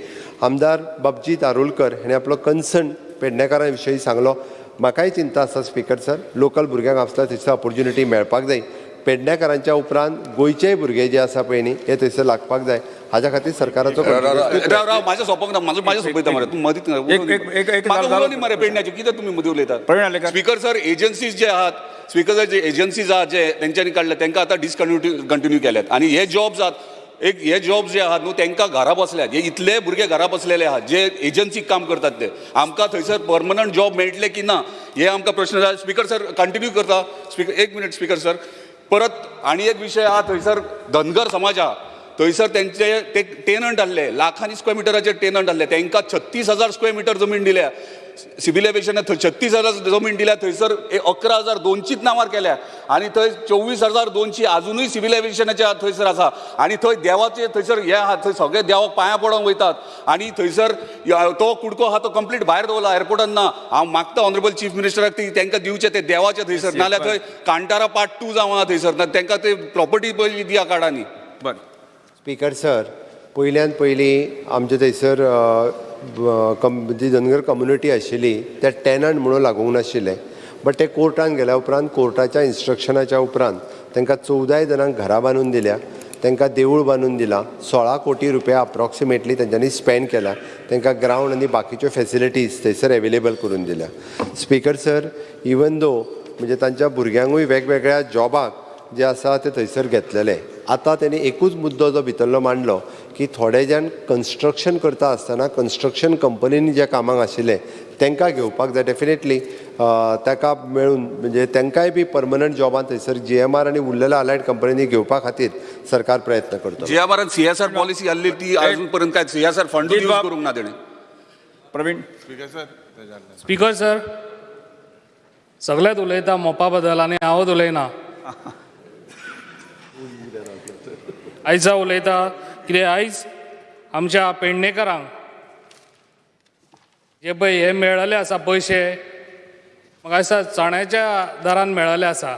आमदार बाबजी दारुलकर हेणे आपलो कन्सर्न पेडणेकारां विशयी सांगलो. म्हाकाय चिंता आसा स्पीकर सर लोकल भुरग्यांक आसता थंयसर ऑपॉर्च्युनिटी मेळपाक जाय. पेडणेकारांच्या उपरांत गोंयचेय भुरगे जे आसा पळय न्ही हे थंयसर लागपाक जाय. हाज्या खातीर सरकाराचो राव राव सोंपोंक ना म्हाजो म्हाजें सोंपयता मरे तूं मदींच एक- एक- एक- एक म्हाका जालो- उलोवनी मरे पेडण्याचे. कितें तुमी मदीं उलयतात. स्पीकर सर एजन्सीज जे आहात स्पीकर सर जे एजन्सीज आहात जे तेंच्यांनी काडले तांकां आतां डिसकंटिन्यू कंटिन्यू केल्यात. आनी हे जॉब्स आहात एक हे जॉब जे आहात न्हू तांकां घरा बसल्यात. हे इतले भुरगे घरा बसलेले आहात जे एजन्सीक काम करतात ते. आमकां थंयसर परमनंट जॉब मेळटले की ना हे आमकां प्रश्न जाय स्पीकर सर कंटिन्यू करता. स्पीकर एक मिनिट स्पीकर सर. परत आनी एक विशय आहा थंयसर धनगर समाज आहा थंयसर तेंचे ते टेनंट आहले लाखांनी स्क्वेअर मिटराचे टेनंट आहले तांकां छत्तीस हजार स्क्वेअर मिटर जमीन दिल्या. सिव्हिल एविएशनान थंय छत्तीस हजार जमीन दिल्या थंयसर अकरा हजार दोनशीच नांवार केल्या. आनी थंय चोवीस हजार दोनशी अजुनूय सिव्हिल एविएशनाचे थंयसर आसा आनी थंय देवाचे थंयसर हे आहा थंय सगळे देवाक पांयां पडोंक वयतात. आनी थंयसर तो कुडको आहा तो कंप्लीट भायर दवरला एअरपोर्टान ना हांव मागता ऑनरेबल चीफ मिनिस्टराक ती तांकां दिवचे ते देवाचे थंयसर. नाल्यार थंय कांटारा पार्ट टू जावं थंयसर. ना तांकां ते प्रॉपर्टी पयली दिया काडांनी बरें. स्पीकर सर पयल्यान पयलीं आमचे थंयसर कम जी धनगर कम्युनिटी आशिल्ली त्या टॅनंट म्हणून लागूंक नाशिल्ले. बट ते कोर्टान गेल्या उपरांत कोर्टाच्या इन्स्ट्रक्शनाच्या उपरांत तांकां चवदाय जाणांक घरां बांदून दिल्या तांकां देवूळ बांदून दिलां सोळा कोटी रुपया अप्रॉक्सिमेटली तांच्यांनी स्पेंड केला तांकां ग्रावंड आनी बाकीच्यो फेसिलिटीज थंयसर एवेलेबल करून दिल्या. स्पीकर सर इवन दो म्हणजे तांच्या भुरग्यांकूय वेगवेगळ्या जॉबाक जे आसा ते थंयसर घेतलेले. आतां तेणी एकूच मुद्दो जो भितरलो मांडलो की थोडे जाण कन्स्ट्रक्शन करता आसतना कन्स्ट्रक्शन कंपनीनी जे कामाक आशिल्ले तांकां घेवपाक जाय डेफिनेटली ताका मेळून म्हणजे तांकांय बी परमनंट जॉबान थंयसर जी एम आर आनी उरलेल्या अलायड कंपनीनी घेवपा खातीर सरकार प्रयत्न करतो G M R CSR policy आसली ती अजून पर्यंत काय सीएसआर फंड यूज करूंक ना तेणें प्रवीण. स्पीकर सर सगळेच उलयता मोपा बद्दल आनी हांवच उलयना. आयज हांव उलयता. कितें आयज? आमच्या पेडणेकरांक. जे पळय हे मेळले आसा पयशे. म्हाका दिसता चण्याच्या दरान मेळले आसा.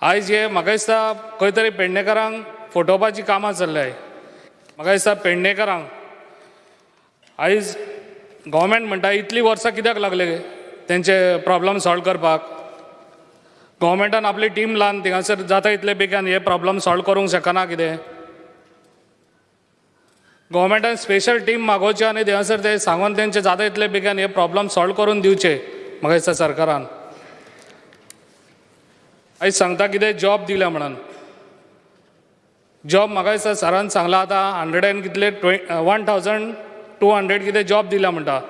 आयज हे म्हाका दिसता खंय तरी पेडणेकरांक फटोवपाची कामां चल्ल्याय. म्हाका दिसता पेडणेकरांक. आयज गव्हर्मेंट म्हणटा इतलीं वर्सां कित्याक लागले तेंचे प्रॉब्लम सॉल्व करपाक. गव्हर्मेंटान आपली टीम लावन थिंगासर जाता इतले बेगीन हे प्रॉब्लम सॉल्व करूंक शकना कितें? गव्हर्मेंटान स्पेशल टीम मागोवचे आनी थिंगासर ते सांगून तेंचे जाता इतले बेगीन हे प्रॉब्लम सॉल्व करून दिवचे म्हाका दिसता सरकारान. आयज सांगता कितें? जॉब दिल्या म्हणून. जॉब म्हाका दिसता सरान सांगला आतां हंड्रेड एन कितले ट्वे वन थावजंड टू हंड्रेड कितें जॉब दिला म्हणटा.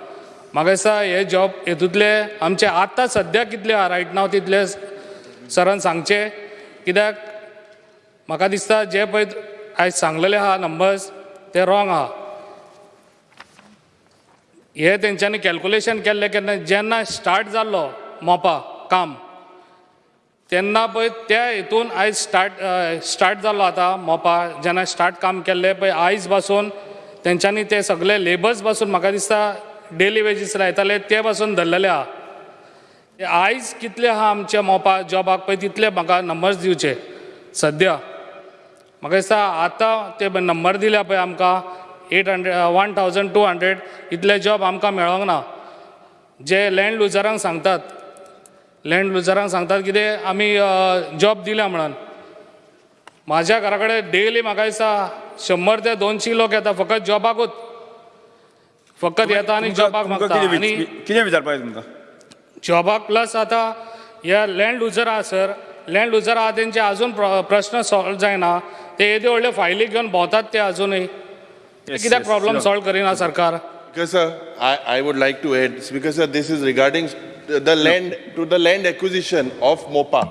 म्हाका दिसता हे जॉब हेतूंतले आमचे आतां सद्या कितले आहा रायट नाव तितले सरान सांगचे कित्याक म्हाका दिसता जे पळय आयज सांगलेले आहा नंबर्स ते रॉंग आहा हे तेंच्यांनी कॅल्कुलेशन केल्लें केन्ना जेन्ना स्टार्ट जाल्लो मोपा काम तेन्ना पळय त्या हितून आयज स्टार्ट स्टार्ट जाल्लो आतां मोपा जेन्ना स्टार्ट काम केल्लें पळय आयजपासून तेंच्यांनी ते सगळे लेबर्सपासून म्हाका दिसता डेली वेजीस लायताले ते पासून धरलेले आहा आयज कितले आहा आमच्या मोपा जॉबाक पळय तितले म्हाका नंबर्स दिवचे. सद्या म्हाका दिसता आतां ते नंबर दिल्या पळय आमकां eight hundred one thousand two hundred इतले जॉब आमकां मेळोंक ना. जे लँड लुजरांक सांगतात. लँड लुजरांक सांगतात कितें आमी जॉब दिल्या म्हणून. म्हाज्या घरा कडेन डेली म्हाका दिसता शंबर ते दोनशी लोक येता फकत जॉबाकूच फकत येता आनी जॉबाक मागता. कितें आनी कितें विचारपाक जाय तुमकां जॉबा प्लस आता या लँड लुजरा सर लँड लुजरा आहा तेंचे अजून प्र प्रश्न सॉल्व जायना ते येदे व्हडले फायली घेऊन भोवतात ते अजूनही. कित्याक प्रॉब्लम सॉल्व करिना सरकार. स I I would like to add speaker this is regarding the land to the land acquisition of Mopa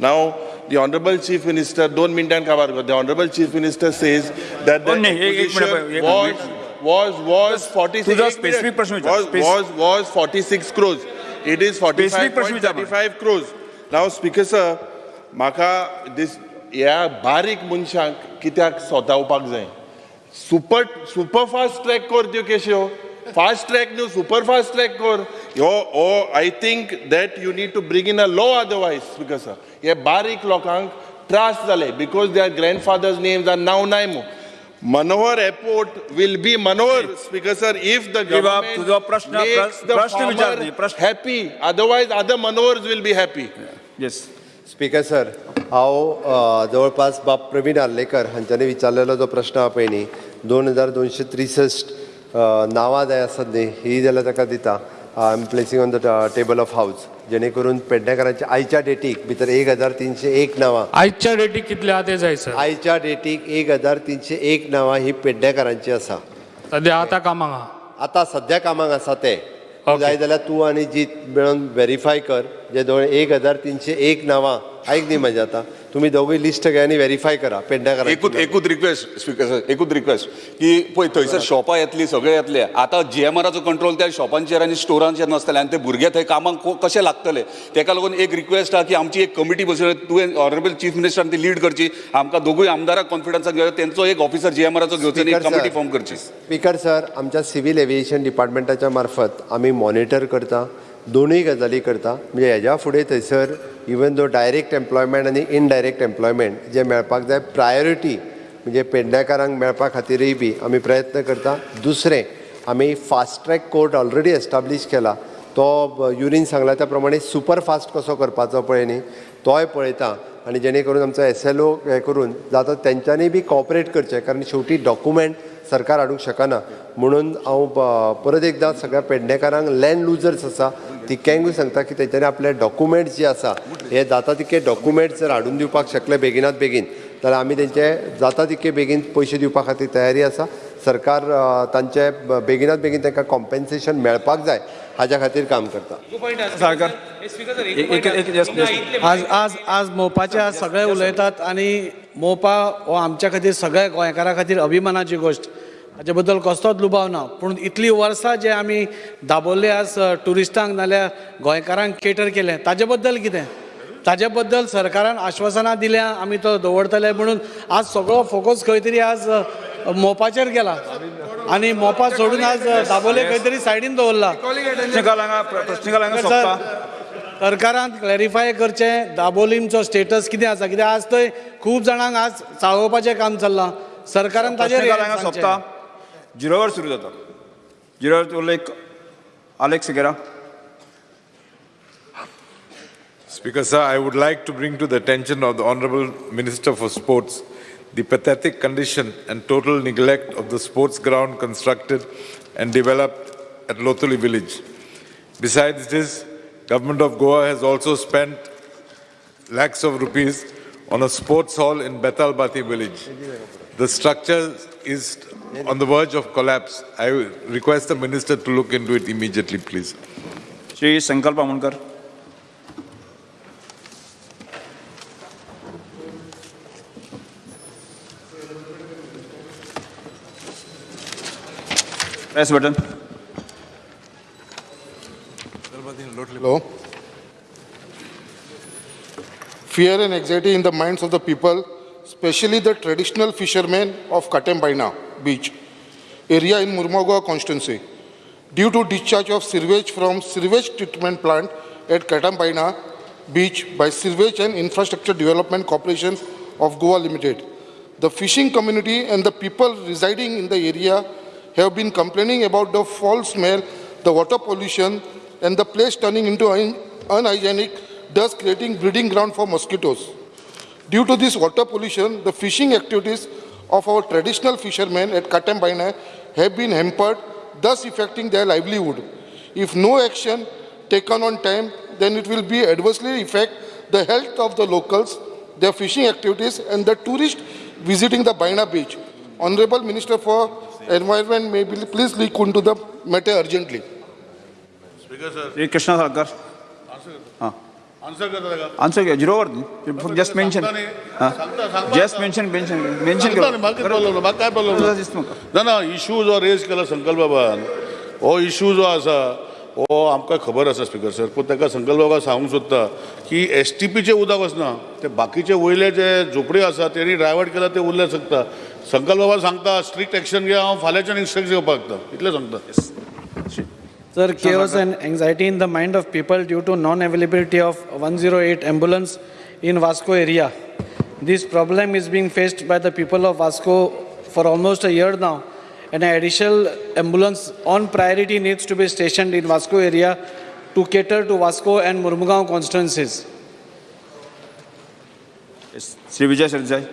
now the honourable chief minister दोन मिनटां काबार कर honourable chief minister says that was was forty six was was forty six crores It is Specific प्रश्न विचार 45.35 crores. Now, Speaker sir, म्हाका this, ह्या बारीक मनशांक कित्याक सोदावपाक जाय सुपर सुपर फास्ट ट्रॅक कर त्यो केश्यो फास्ट ट्रॅक न्हू सुपर फास्ट ट्रॅक कर हो हो I think that you need to bring in a law otherwise because हे बारीक लोकांक त्रास जाले because their grandfathers names are now नायमो Manohar airport will be Manohar speaker sir if the Give up. तुझो प्रश्न- प्रश्न विचार न्ही, प्रश्न- happy otherwise other Manohars will be happy yes speaker sir हांव अ, जवळपास बाब प्रवीण आर्लेकर हांच्यांनी विचारलेलो जो प्रश्न आहा पळय न्ही दोन हजार दोनशे त्रिसश्ट अ, नांवां जाय आसत न्ही ही जाल्यार ताका दिता I am placing on the table of house जेणे करून पेडणेकारांच्या आयच्या डेटीक भितर एक हजार तिनशे एक नांवां. आयच्या डेटीक कितले आहा ते जाय सर? आयच्या डेटीक एक हजार तिनशे एक नांवां ही पेडणेकारांची आसा सद्या आतां कामाक आहा आतां सद्या कामाक आसा ते. जाय जाल्यार तूं आनी जीत मेळून व्हेरीफाय कर जे दोन एक हजार तिनशे एक नांवां. आयक न्ही म्हजें आतां. तुमी दोगूय लिस्ट घे आनी व्हेरीफाय करा पेडणेकारांची एकूच एकूच रिक्वेस्ट स्पीकर सर एकूच रिक्वेस्ट की पळय थंयसर शॉपां येतली सगळे येतले. आतां जी एम आराचो कंट्रोल त्या शॉपांचेर आनी स्टोरांचेर नासतले. आनी ते भुरगे थंय कामाक कशे लागतले? तेका लागून एक रिक्वेस्ट आहा की आमची एक कमिटी बसय तुवें ऑनरेबल चीफ मिनिस्टरान ती लीड करची. आमकां दोगूय आमदाराक कॉन्फिडन्सान घेवया तेंचो एक ऑफिसर जी एम आराचो घेवचो आनी एक Speaker, कमिटी. फॉर्म करची. स्पीकर सर आमच्या सिव्हिल एव्हिएशन डिपार्टमेंटाच्या मार्फत आमी मॉनिटर करता. दोनूय गजाली करता. म्हणजे हेज्या फुडें थंयसर इवन दो डायरेक्ट एम्प्लॉयमेंट आनी इनडायरेक्ट एम्प्लॉयमेंट जे मेळपाक जाय प्रायोरिटी म्हणजे पेडणेकारांक मेळपा खातीरय बी आमी प्रयत्न करता. दुसरें आमी fast track court already establish केला. तो युरीन सांगला त्या प्रमाणे सुपर फास्ट कसो करपाचो पळय न्ही तोय पळयता. आनी जेणे करून आमचो एस एल ओ हे करून जाता तेंच्यांनी बी कॉपरेट करचें कारण शेवटी डॉक्युमेंट सरकार हाडूंक शकना. म्हणून हांव परत एकदां सगळ्या पेडणेकारांक लँड लुजर्स आसा तिक्यांकूय सांगता की तेंच्यांनी आपले डॉक्युमेंट्स जे आसा हे जाता तितके डॉक्युमेंट्स जर हाडून दिवपाक शकले बेगिनात बेगीन. जाल्यार आमी तेंचे जाता तितके बेगीन पयशे दिवपा खातीर तयारी आसा सरकार तांचे बेगिनात बेगीन तांकां कॉम्पेन्सेशन मेळपाक जाय हाच्या खातीर काम करता. just- आज आज आज मोपाचे आज सगळे उलयतात आणि मोपा हो आमच्या खातीर सगळ्या गोंयकारां खातीर अभिमानाची गोश्ट हाचे बद्दल कसलोच लुबाव ना. पूण इतलीं वर्सां जे आमी दाबोल्ले आज अ, टुरिस्टांक नाल्यार गोंयकारांक केटर केलें ताजे बद्दल कितें? ताजे बद्दल सरकारान आश्वासनां दिल्या आमी तो दवरतले म्हणून आज सगळो फोकस खंय तरी आज मोपाचेर गेला. आणि मोपा सोडून आज दाबोले खंय तरी सायडीन दवरला. सरकारान क्लॅरिफाय करचें दाबोलीमचो स्टेटस कितें आसा? कित्याक आज थंय खूब जाणांक आज चाळोवपाचें काम चल्लां. सरकारान ताजेर. सोंपता Speaker, sir, I would like to bring to the attention of the Honorable Minister for Sports the pathetic condition and total neglect of the sports ground constructed and developed at Lotuli village. Besides this, Government of Goa has also spent lakhs of rupees on a sports hall in Betalbati village. The structure is on the verge of collapse. I request the Minister to look into it immediately, please. Shri Sankalpa Munkar. Press button. Hello. Fear and anxiety in the minds of the people especially the traditional fishermen of Katembaina beach area in Murmagaon constituency. Due to discharge of sewage from sewage treatment plant at Katembaina beach by Sewage and Infrastructure Development Corporation of Goa Limited. The fishing community and the people residing in the area have been complaining about the foul smell, the water pollution, and the place turning into un- unhygienic, thus creating breeding ground for mosquitoes. Due to this water pollution, the fishing activities of our traditional fishermen at Katambaina have been hampered, thus affecting their livelihood. If no action taken on time, then it will be adversely affect the health of the locals, their fishing activities and the tourists visiting the Baina beach. Honorable Minister for Environment, may please look into the matter urgently. Speaker, sir. Krishna Sarkar. Answer करता का answer जिरोवर just mention. Just mention mention mention काय problem ना ना issue जो raise केला संकल्प बाबान हो इशू जो आसा हो आमकां खबर आसा स्पिकर सर पूण ताका संकल्प बाबा सांगूंक सोदता की एस टी पीचें उदक वचना ते बाकीचे वयले जे झोपडी आसा तेणी डायवर्ट केला ते उरले सकता संकल्प बाबा सांगता स्ट्रिक्ट एक्शन घे हांव फाल्यांच्यान इन्स्ट्रक्शन घेवपाक इतलें सांगता Sir, chaos and anxiety in the mind of people due to non-availability of 108 ambulance in Vasco area. This problem is being faced by the people of Vasco for almost a year now. An additional ambulance on priority needs to be stationed in Vasco area to cater to Vasco and Murmugao constituencies. Sri Vijay Sarjai.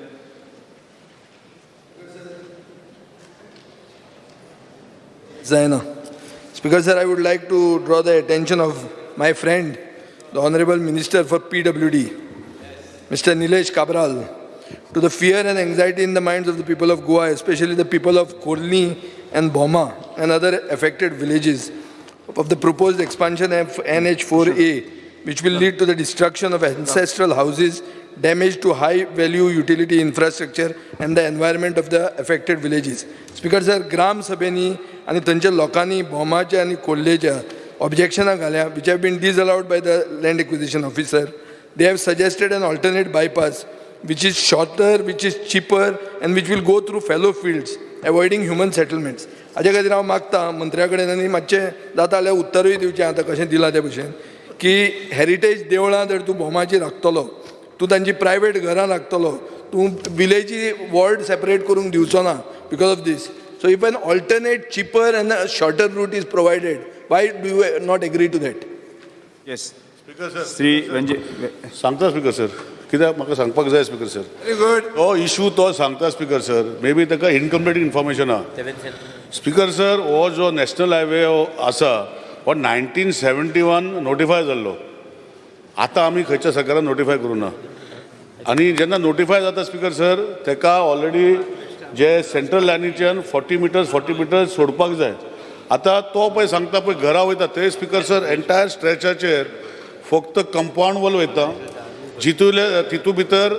Zaina. Speaker, sir, I would like to draw the attention of my friend, the Honorable Minister for PWD, Mr. Nilesh Cabral, to the fear and anxiety in the minds of the people of Goa, especially the people of Kolni and Boma and other affected villages of the proposed expansion of NH4A, which will lead to the destruction of ancestral houses, damage to high-value utility infrastructure and the environment of the affected villages. Speaker, sir, ग्राम सभेनी आणि थंयच्या लोकांनी बोमाच्या आणि कोल्लेच्या ऑब्जेक्शनां घाल्या which have been disallowed by the land acquisition officer. They have suggested an alternate bypass which is shorter, which is cheaper and which will go through fallow fields, avoiding human settlements. हाज्या खातीर हांव मागता मंत्र्या कडेन आनी मातशें जाता जाल्यार उत्तरूय दिवचें आतां कशें दिलां ते भशेन की हेरिटेज देवळां जर तूं बोमाची राखतलो तूं तांची प्रायवेट घरां राखतलो तूं विलेजी वॉर्ड सेपरेट करूंक दिवचो ना because of this so if an alternate cheaper and shorter route is provided why do you not agree to that yes speaker sir Shri Ranji सांगता स्पिकर सर कित्याक म्हाका सांगपाक जाय स्पिकर सर व्हेरी गुड तो issue तो सांगता speaker sir may be ताका incomplete information आहा स्पिकर सर हो जो नॅशनल हायवे आसा हो नायन्टीन सेव्हन्टी वन नोटिफाय जाल्लो आतां आमी खंयच्या सरकारान नोटिफाय करूं ना. आनी जेन्ना नोटिफाय जाता स्पिकर सर ताका ऑलरेडी जे सेंट्रल लायनीच्यान फोर्टी मिटर्स फोर्टी मिटर्स सोडपाक जाय. आतां तो पळय सांगता पळय घरा वयता. ते स्पिकर सर एंटायर स्ट्रेचाचेर फक्त कंपाऊंड वॉल वयता. जितूले तितू भितर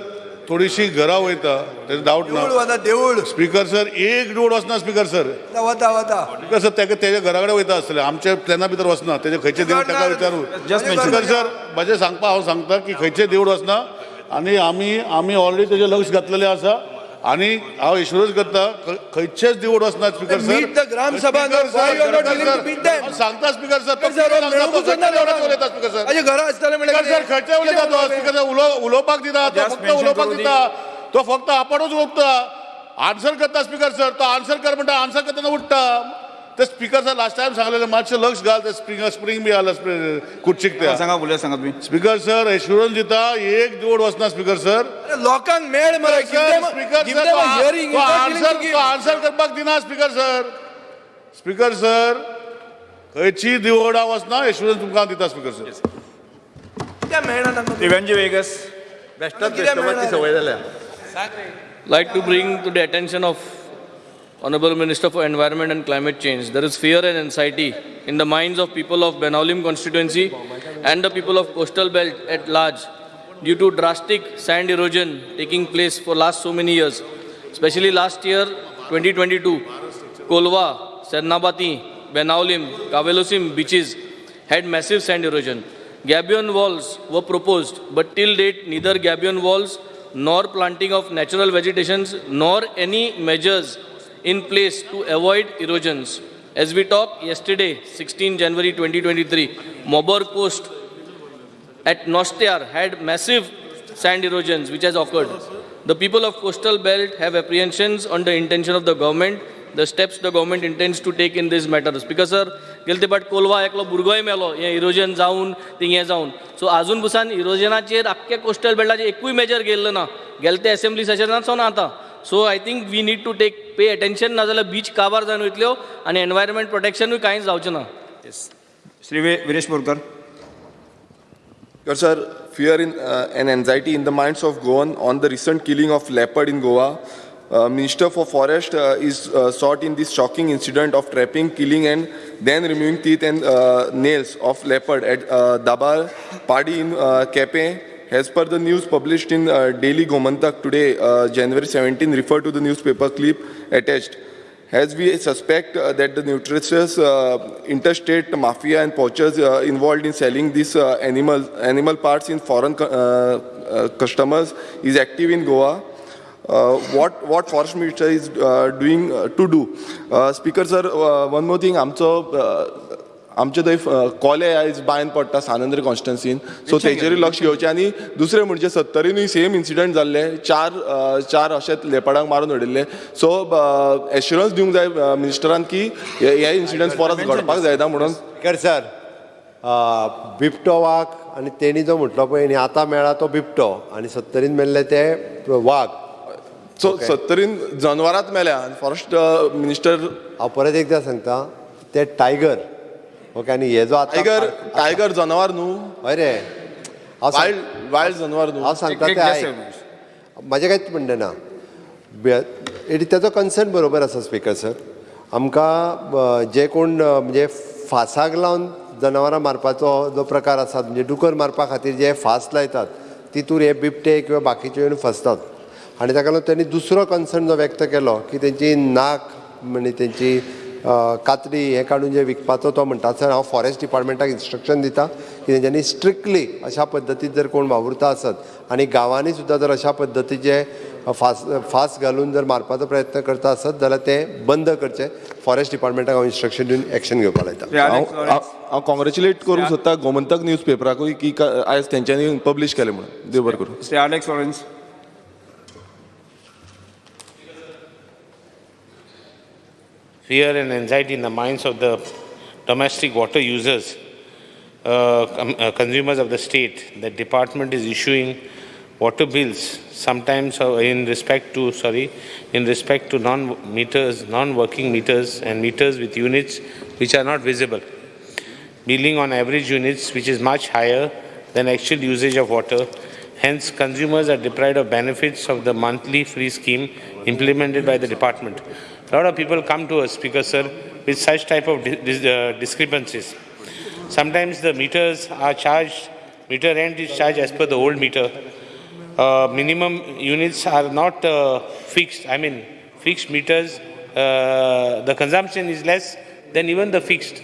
थोडीशी घरा वयता. तेज डावट ना. देवूळ स्पिकर सर एक देवूळ वचना स्पिकर सर वता वता स्पिकर सर तेका तेच्या घरा कडेन वयता आसतले आमच्या प्लॅना भितर वचना. तेजे खंयचे देवूळ ताका विचारू. स्पिकर सर म्हजें सांगपा हांव सांगता की खंयचे देवूळ वचना. आनी आमी आमी ऑलरेडी तेजेर लक्ष घातलेलें आसा आनी हांव एश्युरन्स करता खंयचेच देवूळ वचना स्पिकर सर them? हांव सांगता स्पिकर सर खंयच्या. उलयता स्पिकर सर घरा आसतले स्पिकर सर खंयचे उलयता तो? स्पिकर सर उलो उलोवपाक दिता तो फक्त उलोवपाक. दिता. तो फक्त आपणूच उठता. आन्सर करता स्पिकर सर तो आन्सर कर म्हणटा आन्सर करतना उठता. ते स्पिकर सर लास्ट टायम सांगलेले मातशें लक्ष घाल ते स्प्रिंग स्प्रिंग बी आला कुर्चीक ते सांगा उलय सांगा तुम्ही. स्पिकर सर एश्युरन्स दिता एक देवड वचना स्पिकर सर लोकांक मेळ मरे स्पिकर सर आन्सर आन्सर करपाक दिना स्पिकर सर स्पिकर सर खंयची देवडा वचना एश्युरन्स तुमकां दिता स्पिकर सर कित्याक मेळना तांकां दिव्यांजी वेगस. कित्याक मेळना like to bring to the attention of Honorable Minister for Environment and Climate Change. There is fear and anxiety in the minds of people of Benaulim constituency and the people of coastal belt at large due to drastic sand erosion taking place for last so many years. Especially last year, 2022, Kolwa, Sernabati, Benaulim, Kavelosim beaches had massive sand erosion. Gabion walls were proposed, but till date, neither gabion walls nor planting of natural vegetations nor any measures in place to avoid erosions. As we talk, yesterday, 16 January 2023, Mobor Coast at Nostiar had massive sand erosions which has occurred. The people of coastal belt have apprehensions on the intention of the government, the steps the government intends to take in this matter. Speaker sir, गेलते पाट कोलवा एकलो भुरगोय मेलो हें erosion जावन ती हें जावन so आजून पुसान इरोजनाचेर आख्ख्या कोस्टल बेल्टाचेर एकूय मेजर गेल्लो ना गेले असेंब्ली सेशनात ना आतां so I think we need to take pay attention नाजाल्यार बीच काबार जावन वयतल्यो आनी एनवायरमेंट प्रोटेक्शनूय कांयच जावचें ना. Shri Viresh Morkar sir fear in an anxiety in the minds of Goan on the recent killing of leopard in Goa minister for forest is sought in this shocking incident of trapping killing and then removing teeth and nails of leopard at Dabal Padi in Quepem As per the news published in uh, Daily Gomantak today, uh, January 17, refer to the newspaper clip attached. As we suspect uh, that the nutritious uh, interstate mafia and poachers uh, involved in selling these uh, animal animal parts in foreign cu- uh, uh, customers is active in Goa. Uh, what what forest minister is uh, doing uh, to do? Uh, Speaker sir, uh, one more thing. आमचो uh, आमचे थंय कोले आयज Bayern पडटा सानंद्री कॉन्स्टन्सीन. So तेजेरूय लक्ष घेवचें आनी दुसरें म्हणजे सत्तरीनूय सेम इन्सिडंट जाल्ले. चार चार अशेच लेपडांक मारून उडयल्ले सो एश्युरन्स दिवंक जाय मिनिस्टरान की हे इन्सिडंट्स परत घडपाक जायना म्हणून. कर सर बिबटो वाघ आणि तेणी जो म्हटलो पळय न्ही आतां मेळ्ळा तो बिबटो. आणि सत्तरीन मेल्ले ते वाघ. सो सत्तरीन जनवरांच मेल्या. फॉरेस्ट मिनिस्टर हांव परत एकदां सांगता ते टायगर ओके आनी हे जो आतां टायगर टायगर जनवार न्हू हय रे. हांव सांग- वायल्ड वायल्ड जनवार न्हू हांव सांगता ते आयक म्हाजें कांयच म्हणणें ना. तेजो कन्सर्न बरोबर आसा स्पिकर सर आमकां जे कोण म्हणजे फासाक लावन जनावरां मारपाचो जो प्रकार आसा म्हणजे डुकर मारपा खातीर जे फास लायतात तितूर हे बिबटे किंवा बाकीचे येवन फसतात. आनी ताका लागून तेणी दुसरो कन्सर्न जो व्यक्त केलो की तेंची नाक म्हणजे तेंची अ, कातडी हे काडून जे विकपाचो तो म्हणटा सर हांव फॉरेस्ट डिपार्टमेंटाक इन्स्ट्रक्शन दिता की तेंच्यांनी स्ट्रिक्टली अशा पद्दतीन जर कोण वावुरता आसत आनी गांवांनी सुद्दां जर अशा पद्दतीचे फास फास घालून जर मारपाचो प्रयत्न करता आसत जाल्यार ते बंद करचे फॉरेस्ट डिपार्टमेंटाक हांव इन्स्ट्रक्शन दिवन एक्शन घेवपाक लायता. हांव कॉंग्रेच्युलेट करूंक सोदता गोमंतक न्यूज पेपराकूय की का- आयज तेंच्यांनी पब्लीश केलें म्हणून देव बरें करूं fear and anxiety in the minds of the domestic water users, uh, uh, consumers of the state. The department is issuing water bills, sometimes uh, in respect to, sorry, in respect to non-meters, non-working meters and meters with units which are not visible. Billing on average units, which is much higher than actual usage of water, Hence, consumers are deprived of benefits of the monthly free scheme implemented by the department. A lot of people come to us, Speaker Sir, with such type of dis- dis- uh, discrepancies. Sometimes the meters are charged, meter rent is charged as per the old meter. Uh, minimum units are not uh, fixed, I mean, fixed meters, uh, the consumption is less than even the fixed.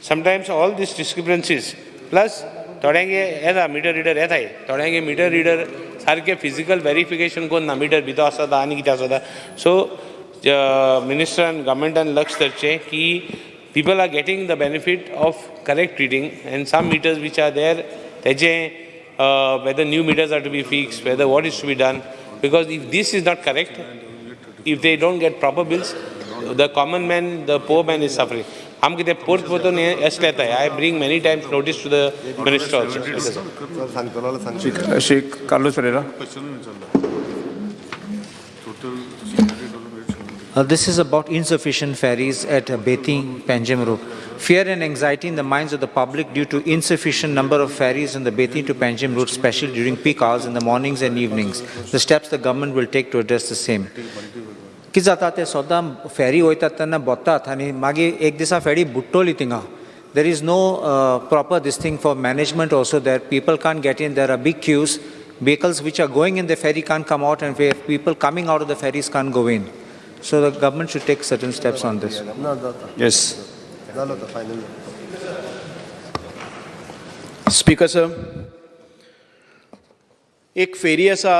Sometimes all these discrepancies, plus थोड्यांगे येता metre reader येताय थोड्यांगे metre reader सारके physical verification कोण ना metre भितर आसता आनी कितें आसता सो मिनिस्टरान गव्हर्मेंटान लक्ष धरचें की people are getting the benefit of correct reading and some meters which are there तेजे uh, whether new meters are to be fixed whether what is to be done because if this is not correct if they don't get proper bills the common man the poor man is suffering आम कितें पोरत पोतून हें अशें येताय I bring many times notice to the minister also सांगतलो सांग Shri Carlos Pereira Uh, this is about insufficient ferries at uh, Bethi Panjim Road. Fear and anxiety in the minds of the public due to insufficient number of ferries on the Bethi to Panjim route, especially during peak hours in the mornings and evenings. The steps the government will take to address the same. कितें जाता ते सदां फेरी वयतात तेन्ना बसतात आनी मागीर एक दिसा फेरी बुट्टोली थिंगा there is no uh, proper this thing for management also there people can't get in there are big queues vehicles which are going in the ferry can't come out and where people coming out of the ferries can't go in So the government should take certain steps on this. Yes जालो तो final speaker sir एक ferry आसा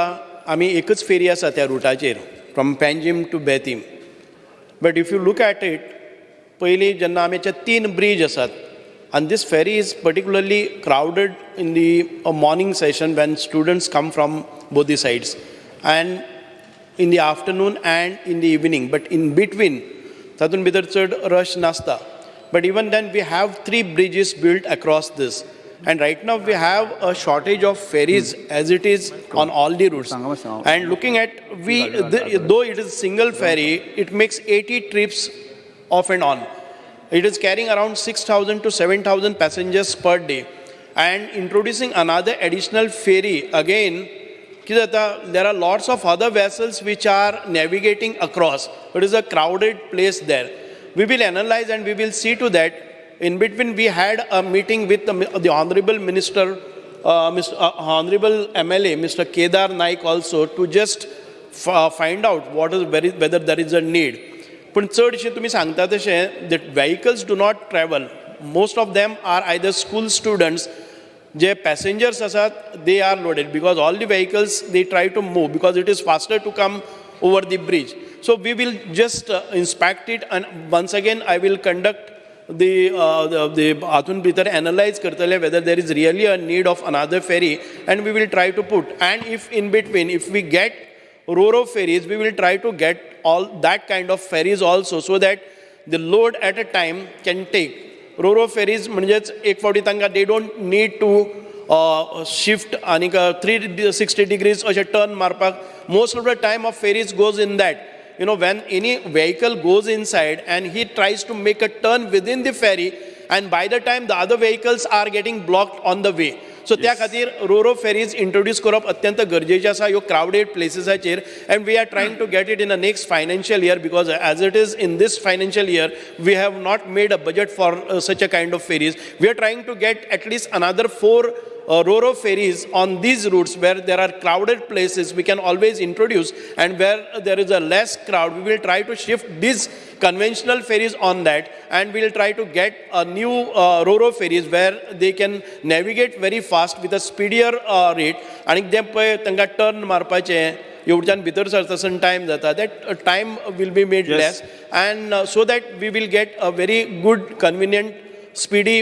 आमी एकच ferry आसा त्या रुटाचेर from Panjim to Betim but if you look at it पयलीं जेन्ना आमचे तीन ब्रीज आसात आनी this ferry is particularly crowded in the morning session when students come from both the sides and in the afternoon and in the evening but in between तातूंत भितर चड rush नासता but even then we have three bridges build across this And right now we have a shortage of ferries as it is on all the routes. And looking at we, the, though it is single ferry, it makes 80 trips off and on. It is carrying around 6,000 to 7,000 passengers per day. And introducing another additional ferry again, कितें जाता there are lots of other vessels which are navigating across. It is a crowded place there. We will analyze and we will see to that in between, we had a meeting with the, the Honorable Minister, uh, Mr. Uh, Honorable MLA, Mr. Kedar Naik also, to just f- uh, find out what is very, whether there is a need. पूण चडशे तुमी सांगता तशें that vehicles do not travel. Most of them are either school students जे passengers आसात they are loaded because all the vehicles they try to move because it is faster to come over the bridge. So we will just uh, inspect it and once again I will conduct the, uh, the, the हातून भितर analyze करतले whether there is really a need of another ferry and we will try to put and if in between if we get ro-ro ferries we will try to get all that kind of ferries also so that the load at a time can take ro ferries म्हणजेच एक फावटी तांकां they don't need to shift आनीक three sixty degrees अशें turn मारपाक most of the time of ferries goes in that you know, when any vehicle goes inside and he tries to make a turn within the ferry, and by the time the other vehicles are getting blocked on the way. So त्या खातीर Ro-Ro fairies introduce करप अत्यंत गरजेचे आसा. ह्यो crowded प्लेसीसाचेर and we are trying to get it in a next financial year because as it is in this financial year we have not made a budget for such a kind of ferries we are trying to get at least another four uh, Roro ferries on these routes where there are crowded places, we can always introduce, and where there is a less crowd, we will try to shift these conventional ferries on that, and we'll try to get a new uh, Roro ferries where they can navigate very fast with a speedier uh, rate, आणि ते पळय तांकां turn मारपाचें एवढच्यान भितर सरतासन time जाता that time will be made less and so that we will get a very good convenient speedy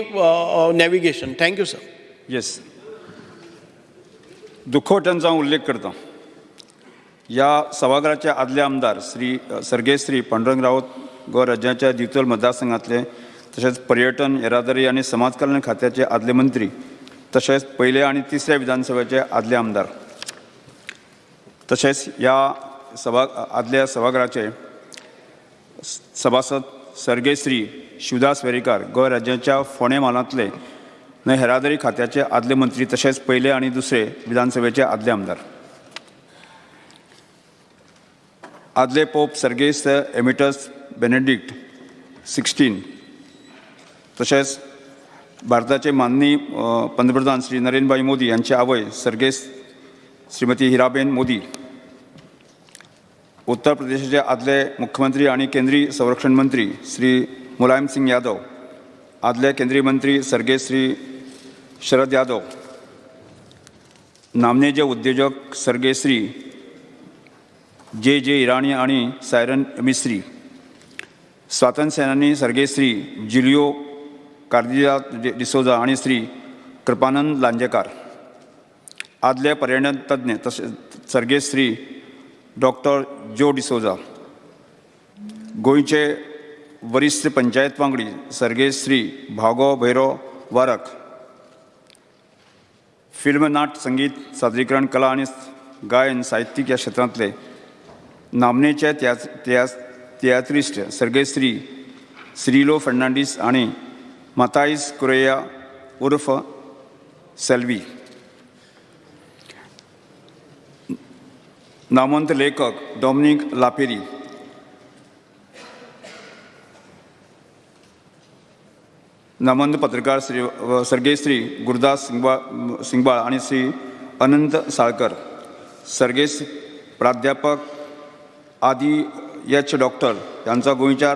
navigation thank you sir yes दुखवट्यांचा उल्लेख करता. या सभागृहाचे आदले आमदार श्री सर्गेश्री पांडुरंग राऊत गोवा राज्याच्या दिवचल मतदारसंघातले तसेच पर्यटन येरादारी आणि समाज कल्याण खात्याचे आदले मंत्री तसेच पयले आणि तिसऱ्या विधानसभेचे आदले आमदार. तसेच या सभा आदल्या सभागृहाचे सभासद सर्गेश्री शिवदास वेरेकार गोंय राज्याच्या फोंडे म्हालांतले न्हय हेरादारी खात्याचे आदले मंत्री तशेंच पयले आनी दुसरे विधानसभेचे आदले आमदार. आदले पोप सर्गेस्त एमिटस बेनेडिक्ट सिक्स्टीन तशेंच भारताचे माननीय पंतप्रधान श्री नरेंद्रभाई मोदी यांचे आवय सर्गेस श्रीमती हिराबेन मोदी. उत्तर प्रदेशाचे आदले मुख्यमंत्री आणि केंद्रीय संरक्षण मंत्री श्री मुलायम सिंग यादव आदले केंद्रीय मंत्री सर्गेस श्री शरद यादव नामनेचे उद्योजक सर्गेश्री जे जे इराणी आणि सायरन मिस्त्री स्वातंत्र्यसेनानी सेनानी सर्गे श्री जुलियो कार्दिया डिसोजा आणि श्री कृपानंद लांजेकार आदले पर्यटन तज्ञ तशेंच सर्गेश्री डॉक्टर जो डिसोजा गोंयचे वरिश्ठ पंचायत वांगडी सर्गेश्री भागो भैरव वारक फिल्म नाट संगीत सादरीकरण कला आणि गायन साहित्यीक या क्षेत्रांतले नामनेचे तियात्र तियास तियात्रिस्ट सर्गेश्री श्रीलो फर्नांडीस आणि माताईस कुरेया उर्फ सेल्वी. नामवंत लेखक डॉमिनिक लापेरी. नामवंत पत्रकार श्री सर्गे श्री गुरुदास सिंगबाळ सिंगबाळ आणि श्री अनंत साळकर. सर्गेस प्राध्यापक आदी एच डॉक्टर यांचा गोंयच्या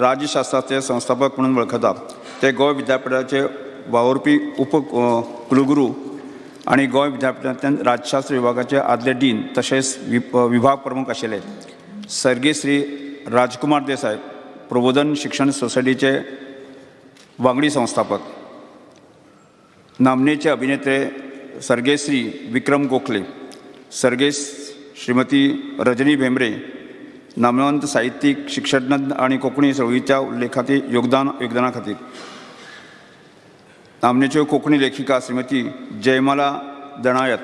राज्यशास्त्राचे संस्थापक म्हणून वळखता ते गोंय विद्यापीठाचे वावुरपी उप कुलगुरू आणि गोंय विद्यापीठांतल्यान राज्यशास्त्र विभागाचे आदले डीन तशेंच वि- विभाग प्रमुख आशिल्ले सर्गे श्री राजकुमार देसाय प्रबोधन शिक्षण सोसायटीचे वांगडी संस्थापक. नामनेचे अभिनेते सर्गेश्री विक्रम गोखले सर्गेश श्रीमती रजनी भेंब्रे नामवंत साहित्यीक शिक्षणज्ञ आणि कोंकणी चळवळीच्या उल्लेखाती योगदान योगदाना खातीर नामनेच्यो कोंकणी लेखिका श्रीमती जयमाला दणायत.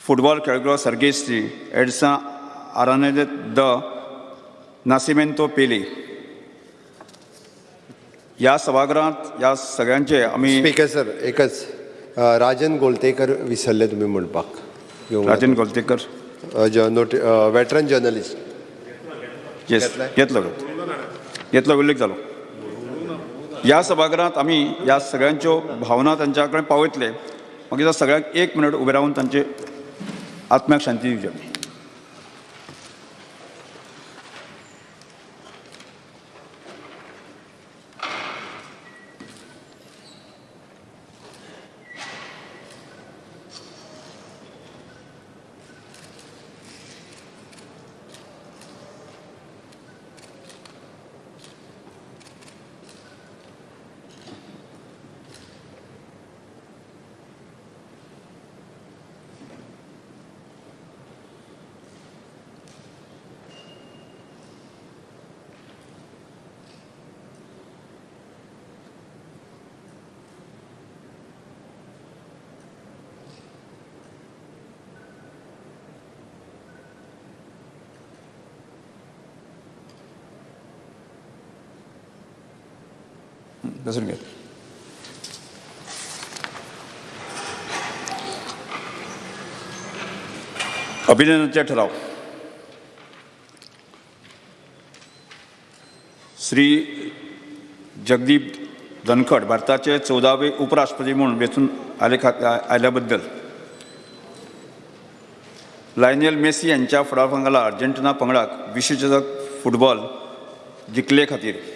फुटबॉल खेळगडो सर्गेश्री एडसा आरानेद द नासिमेंतो पेले. या सभागृहात या सगळ्यांचे आम्ही स्पीकर सर एकच राजन गोलतेकर विसरले तुम्ही म्हणपाक. Rajan Goltekar. Noted veteran journalist yes घेतलो घेतलो उल्लेख जालो या सभागृहात आम्ही या सगळ्यांच्यो भावना त्यांच्या कडेन पावयतले मागीर सगळ्यांक एक मिनट उबे रावन तांचे आत्म्याक शांती दिवची आमी. बसून अभिनंदनचे ठराव श्री जगदीप धनखड भारताचे चौदावे उपराष्ट्रपती म्हणून वेचून आले खा आयल्या बद्दल लायनेल मेसी यांच्या फुडारपंगाला अर्जेंटिना पंगडाक विश्वचषक फुटबॉल जिखले खातीर.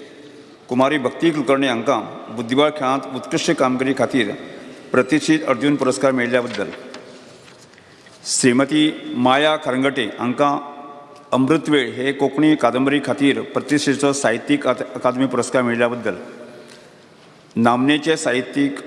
कुमारी भक्ती कुलकर्णी हांकां बुद्धिबळ खेळांत उत्कृश्ट कामगिरी खातीर प्रतिश्ठीत अर्जून पुरस्कार मेळिल्ल्या बद्दल श्रीमती माया खरंगटे हांकां अमृतवेळ हे कोंकणी कादंबरी खातीर प्रतिश्ठेचो साहित्यीक अकादमी पुरस्कार मेळिल्ल्या बद्दल नामनेचे साहित्यीक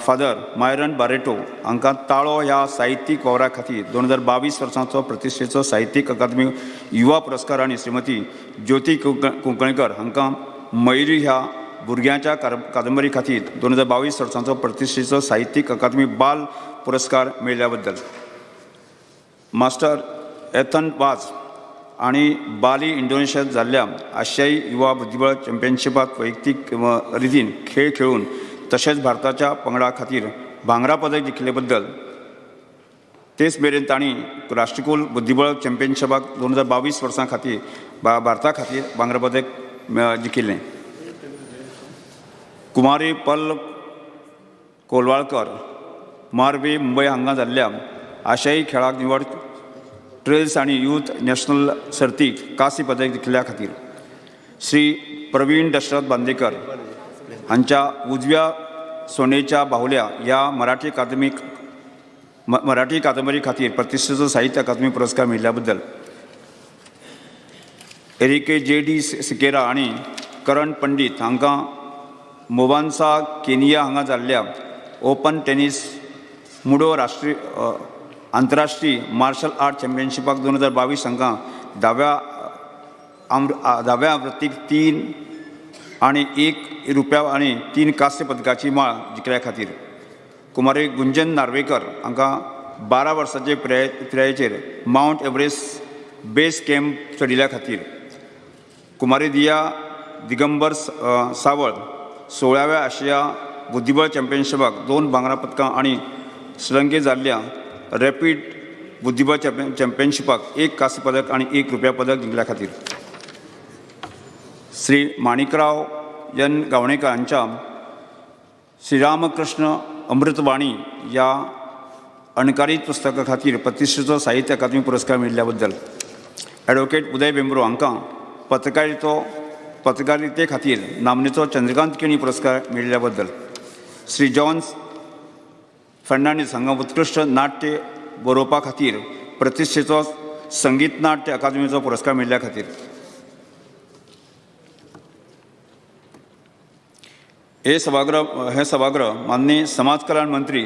फादर मायरन बारेटो हांकां ताळो ह्या साहित्यीक वावरा खातीर दोन हजार बावीस वर्साचो प्रतिश्ठेचो साहित्यीक अकादमी युवा पुरस्कार आनी श्रीमती ज्योती कुंक हांकां मयुरी ह्या भुरग्यांच्या कार- कादंबरी खातीर दोन हजार बावीस वर्साचो प्रतिश्ठेचो साहित्यीक अकादमी बाल पुरस्कार मेळिल्ल्या बद्दल मास्टर एथन वाज आणि बाली इंडोनेशियात जाल्ल्या आशियाई युवा बुद्धिबळ चॅम्पियनशिपात वैयक्तीक रितीन खेळ खेळून तशेंच भारताच्या पंगडा खातीर भांगरा पदक जिखिल्ले बद्दल तेच मेरेन तांणी राष्ट्रकुल बुद्धिबळ चॅम्पियनशिपाक दोन हजार बावीस वर्सां खातीर भारता खातीर भांगरा पदक जिखिल्लें कुमारी पल्ल कोलवाळकर मारबी मुंबय हांगा जाल्ल्या आशियाई खेळाक निवड ट्रेल्स आनी यूथ नॅशनल सर्तीक कांस्य पदक जिखल्या खातीर. श्री प्रवीण दशरथ बांदेकर हांच्या उजव्या सोनेच्या बाहुल्या ह्या मराठी अकादमीक मराठी कादंबरी खातीर प्रतिश्ठेचो साहित्य अकादमी पुरस्कार मेळिल्ल्या बद्दल एरिके जे डी सिकेरा आनी करण पंडीत हांकां मोबान्सा केनिया हांगा जाल्ल्या ओपन टेनीस मुडो राष्ट्रीय आंतरराष्ट्रीय मार्शल आर्ट चॅम्पियनशिपाक दोन हजार बावीस हांगा दाव्या आम दाव्या आवृत्तीक तीन आनी एक रुपया आनी तीन कांस्य पदकाची माळ जिखल्या खातीर. कुमारी गुंजन नार्वेकर हांकां बारा वर्सांचे पिरायेचेर माउंट एव्हरेस्ट बेस कॅम्प चडिल्ल्या खातीर. कुमारी दिया दिगंबर सावळ सोळाव्या आशिया बुद्धिबळ चॅम्पियनशिपाक दोन भांगरा पदकां आनी श्रीलंके जाल्ल्या रॅपीड बुद्धिबळ चॅम्पियन चॅम्पियनशिपाक एक कांस्य पदक आनी एक रुपया पदक जिंकल्या खातीर. श्री माणिकराव एन गावणेकर हांच्या श्रीरामकृष्ण अमृतवाणी ह्या अणकारीत पुस्तका खातीर प्रतिश्ठेचो साहित्य अकादमी पुरस्कार मेळिल्ल्या बद्दल ॲडव्होकेट उदय बेंब्रो हांकां पत्रकारितो पत्रकारिते खातीर नामनेचो चंद्रकांत केणी पुरस्कार मेळिल्ल्या बद्दल श्री जॉन्स फर्नांडीस हांगा उत्कृश्ट नाट्य बरोवपा खातीर प्रतिश्ठेचो संगीत नाट्य अकादमीचो पुरस्कार मेळिल्ल्या खातीर. हे सभागृह हे सभागृह माननीय समाज कल्याण मंत्री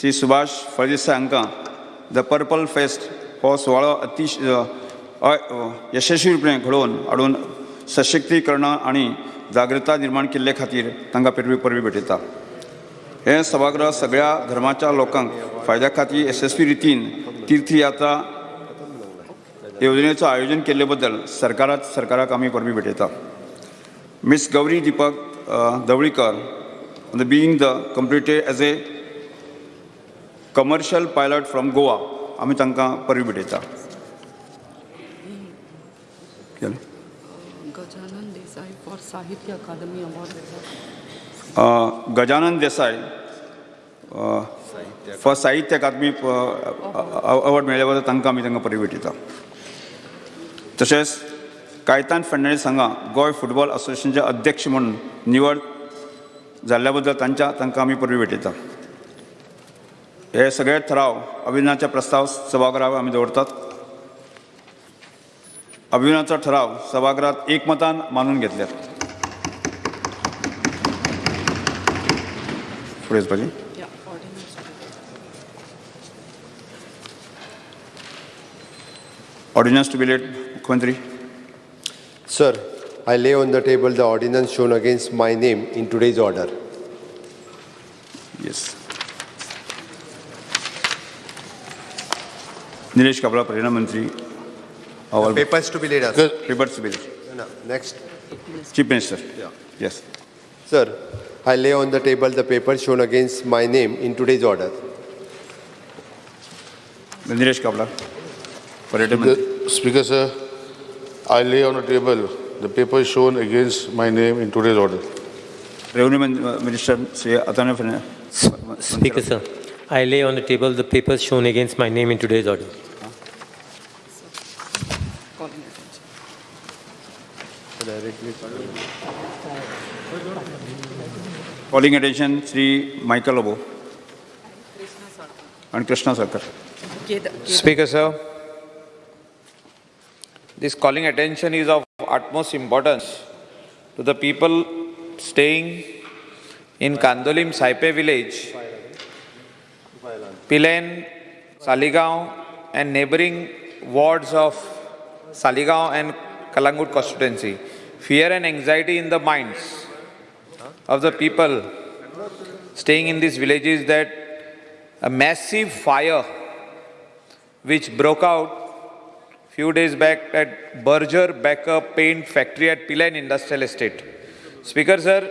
श्री सुभाष फळदेसाय हांकां द पर्पल फेस्ट हो सुवाळो अतिशय यशस्वीपणे घडोवन हाडून सशक्तीकरण आनी जागृताय निर्माण केल्ले खातीर तांकां परबी परबी भेटयता. हे सभागृह सगळ्या धर्माच्या लोकांक फायद्या खातीर यशस्वी रितीन तीर्थयात्रा येवजणेचो आयोजन केल्ले बद्दल सरकारात सरकाराक आमी परबी भेटयता. Miss Gauri Deepak Dhavalikar the on the being a completed as a commercial pilot आमी तांकां परबी भेटयता. Gajanan Desai for Sahitya Akademi award Gajanan Desai for Sahitya Akademi award मेळ्ळ्या तांकां आमी तांकां परबी भेटयता तशेंच कायतान फर्नांडीस हांगा गोंय फुटबॉल असोसिएशनचे अध्यक्ष म्हणून निवड जाल्ल्या बद्दल तांच्या तांकां आमी परबी भेटयता हे सगळे ठराव अभिनयाचे प्रस्ताव सभागृहाक आमी दवरतात अभियानाचा ठराव सभागृहात एकमतान मानून घेतल्यात पुढे पाहिजे ऑर्डिनन्स टू बिलेट मुख्यमंत्री. Sir I lay on the table the ordinance shown against my name in today's order yes Nilesh कपडा परिणाम मंत्री Our Papers to be laid, sir. Papers to be laid. No, Next. Chief Minister. Yes. Sir, I lay on the table the papers shown against my name in today's order. Nilesh Kabla, Pradhan Speaker, Speaker, sir, I lay on the table the papers shown against my name in today's order. Revenue uh, Minister, Sri Atana Fernandez. Speaker, sir, I lay on the table the papers shown against my name in today's order. Calling attention, Sri Michael Lobo. And Krishna Sarkar. Speaker, sir, this calling attention is of utmost importance to the people staying in Kandolim Saipe village, Pilen, Saligaon and neighboring wards of Saligaon and Kalangut constituency Fear and anxiety in the minds of the people staying in these villages that a massive fire which broke out few days back at Berger Becker Paint Factory at Pilan Industrial Estate. Speaker sir,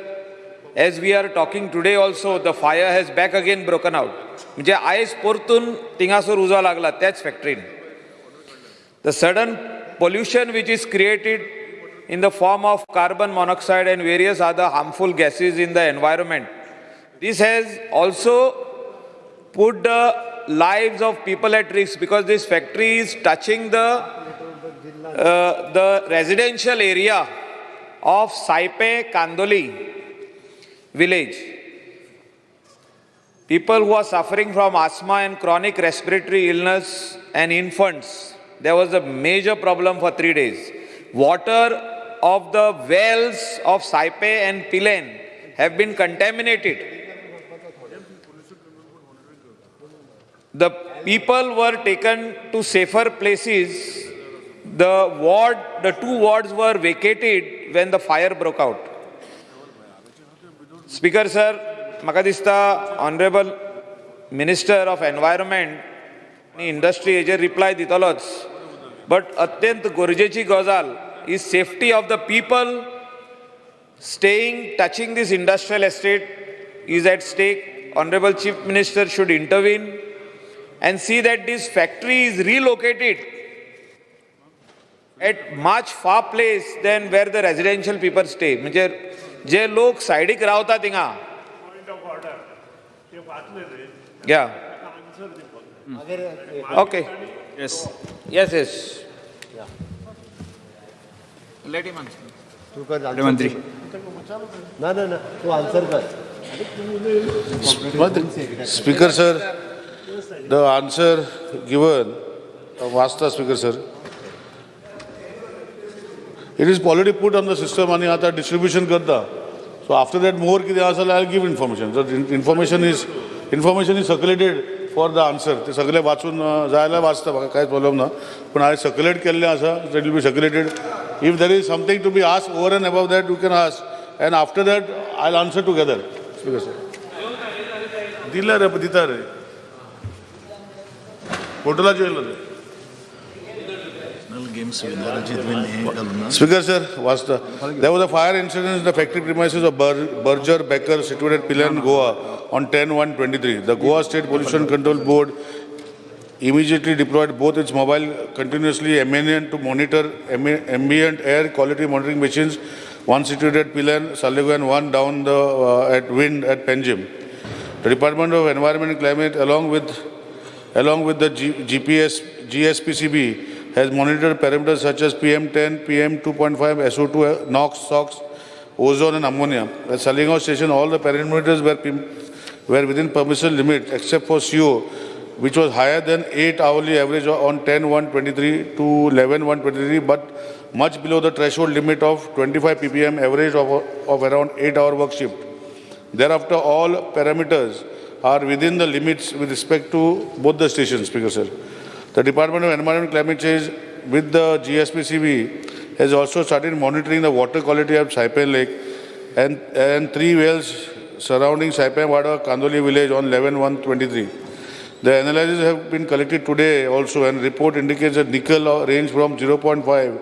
as we are talking today also, the fire has back again broken out. म्हणजे आयज परतून तिंगासोर उजो लागला त्याच फॅक्टरीन The sudden pollution which is created in the form of carbon monoxide and various other harmful gases in the environment. This has also put the lives of people at risk because this factory is touching the, uh, the residential area of Saipe Kandoli village. People who are suffering from asthma and chronic respiratory illness and infants, there was a major problem for three days. Water of the wells of Saipe and Pilen have been contaminated. The people were taken to safer places. The ward, the two wards were vacated when the fire broke out. Speaker sir, म्हाका दिसता honourable minister of environment आनी industry हेजेर reply दितलोच but अत्यंत गरजेची गजाल Is safety of the people staying touching this industrial estate is at stake honourable chief minister should intervene and see that this factory is relocated at much far place than where the residential people stay. म्हणजे जे लोक सायडीक रावता थिंगा या okay yes yes yes Speaker sir the answer given वाचता speaker sir it is polity put on the system आणि आता डिस्ट्रीब्युशन करता. सो आफ्टर दॅट मोर किती असेल आय गिव्ह इन्फॉर्मेशन जर information is information is circulated for the answer ते सगळे वाचून जायला वाचतं बघा काहीच प्रॉब्लेम ना पण आय सकलेट केलेलं असं it will be circulated if there is something to be ask over and above that you can ask and after that I answer together speaker sir दिलं रे दिता रे. फोटोला जेवला रे Speaker sir, Vasta, there was a fire incident in the factory premises of Berger Becker situated at Pilan, Goa on 10-1-23. The Goa State Pollution Control Board immediately deployed both its mobile continuously ambient to monitor ambient air quality monitoring machines, one situated at Pilan, Saligo and one down the, uh, at Wind at Penjim. The Department of Environment and Climate along with along with the G- GPS, GSPCB has monitored parameters such as PM10, PM2.5, SO2, NOx, SOx, ozone and ammonia. At Salingaon station, all the parameters were, were within permissible limit except for CO, which was higher than 8 hourly average on 10-123 to 11-123, but much below the threshold limit of 25 ppm average of, of around 8 hour work shift. Thereafter, all parameters are within the limits with respect to both the stations, Speaker sir. The Department of Environment and Climate Change with the GSPCB has also started monitoring the water quality of Saipan Lake and, and three wells surrounding Saipan Wada Kandoli village on 11-123. The analyses have been collected today also and report indicates that nickel range from 0.5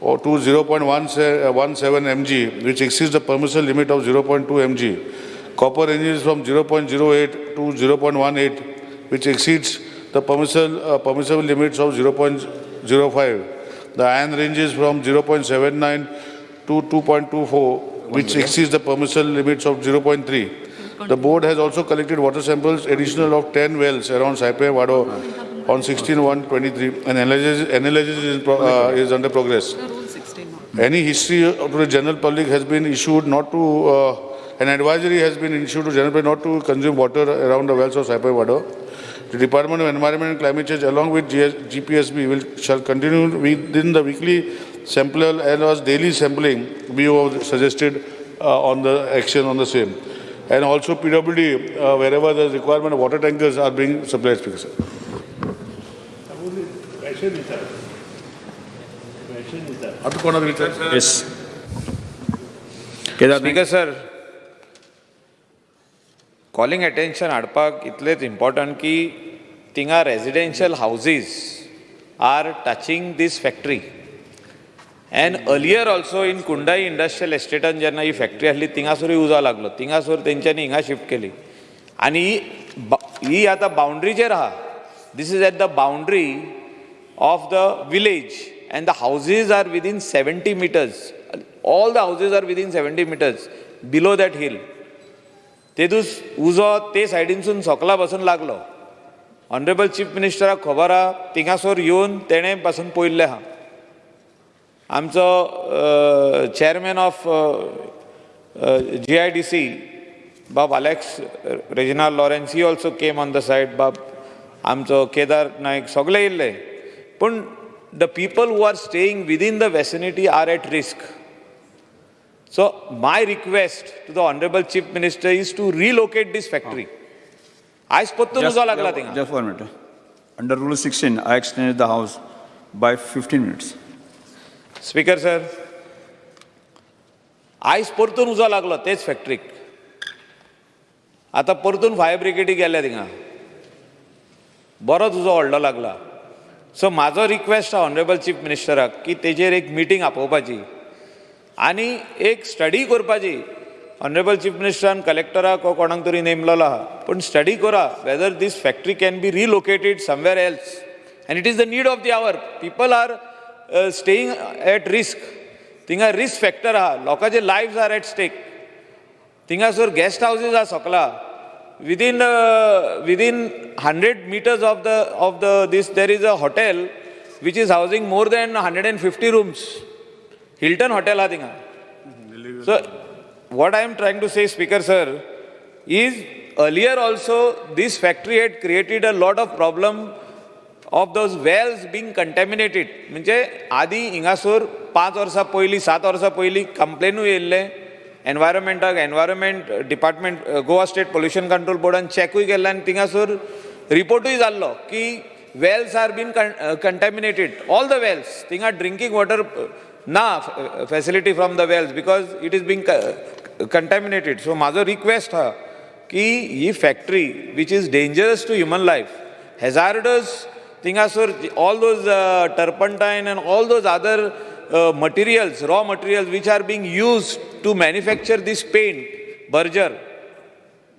or to uh, 0.17 mg, which exceeds the permissible limit of 0.2 mg. Copper ranges from 0.08 to 0.18, which exceeds the permissible, uh, permissible limits of 0.05. The iron ranges from 0.79 to 2.24, which exceeds the permissible limits of 0.3. The board has also collected water samples additional of 10 wells around Saipe Wado on 16-1-23 and analysis, analysis is, uh, is under progress. Any history to the general public has been issued not to, uh, an advisory has been issued to general public not to consume water around the wells of Saipai Wado. The Department of Environment and Climate Change along with GPSB will, shall continue within the weekly sample and as daily sampling we have suggested uh, on the action on the same. And also PWD, uh, wherever the requirement of water tankers are being supplied. Speaker, Yes. Speaker, sir. Calling attention हाडपाक इतलेंच important की थिंगा residential houses are touching this factory and earlier also in Kundai industrial एस्टेटान जेन्ना ही factory आसली थिंगासोरूय उजो लागलो. थिंगासोर तेंच्यांनी हिंगा शिफ्ट केली. आनी ही आतां बाउंड्रीचेर आहा this is at the boundary of the village and the houses are within seventy meters all the houses are within seventy meters below that hill तेदूस उजो ते सायडीनसून सोकला पासून लागलो. ऑनरेबल चीफ मिनिस्टराक खबर आहा थिंगासोर येवन तेणें पासून पळयल्लें आहा आमचो chairman of G I D C बाब Alex Reginald Lawrence he also came on the side बाब आमचो केदार नायक सगळे येयल्ले पूण the people who are staying within the vicinity are at risk so my request to the honourable chief minister is to relocate this factory आयज पत्तून उजो लागला थिंगा Just one minute. Under Rule 16, I extended the House by 15 minutes. Speaker sir आयज परतून उजो लागलो तेच फॅक्टरीक आतां परतून फायर ब्रिगेडी गेल्या थिंगा बरोच उजो व्हडलो लागला सो म्हाजो रिक्वेस्ट आहा ऑनरेबल चीफ मिनिस्टराक की तेजेर एक मिटींग आपोवपाची आनी एक स्टडी करपाची. ऑनरेबल चीफ मिनिस्टरान कलेक्टराक वो कोणाक तरी नेमलेलो आहा पूण स्टडी करा whether this factory can be relocated somewhere else and it is the need of the hour people are staying at risk थिंगा रिस्क फॅक्टर आहा लोकांचे लायफ्स आर एट स्टेक थिंगासर गेस्ट हाऊसीस आहा सकला. Within within hundred meters of the of the this there is a hotel which is housing more than hundred and fifty rooms Hilton hotel आहा थिंगा So, what I am trying to say, Speaker Sir, is earlier also this factory had created a lot of problem of those wells being contaminated. म्हणजे आदी हिंगासोर पांच वर्सां पयलीं सात वर्सां पयलीं कंप्लेनूय येयल्ले एनवायरमेंटाक environment department Goa state pollution control बोर्डान चॅकूय केल्ले आनी थिंगासोर रिपोर्टूय जाल्लो की wells are been contaminated all the wells थिंगा ड्रिंकींग वॉटर ना facility from the wells because it is being contaminated so म्हाजो रिक्वेस्ट हा की ही factory which is dangerous to human life hazards थिंगासर all those turpentine and all those other materials raw materials which are being use to manufacture this paint Berger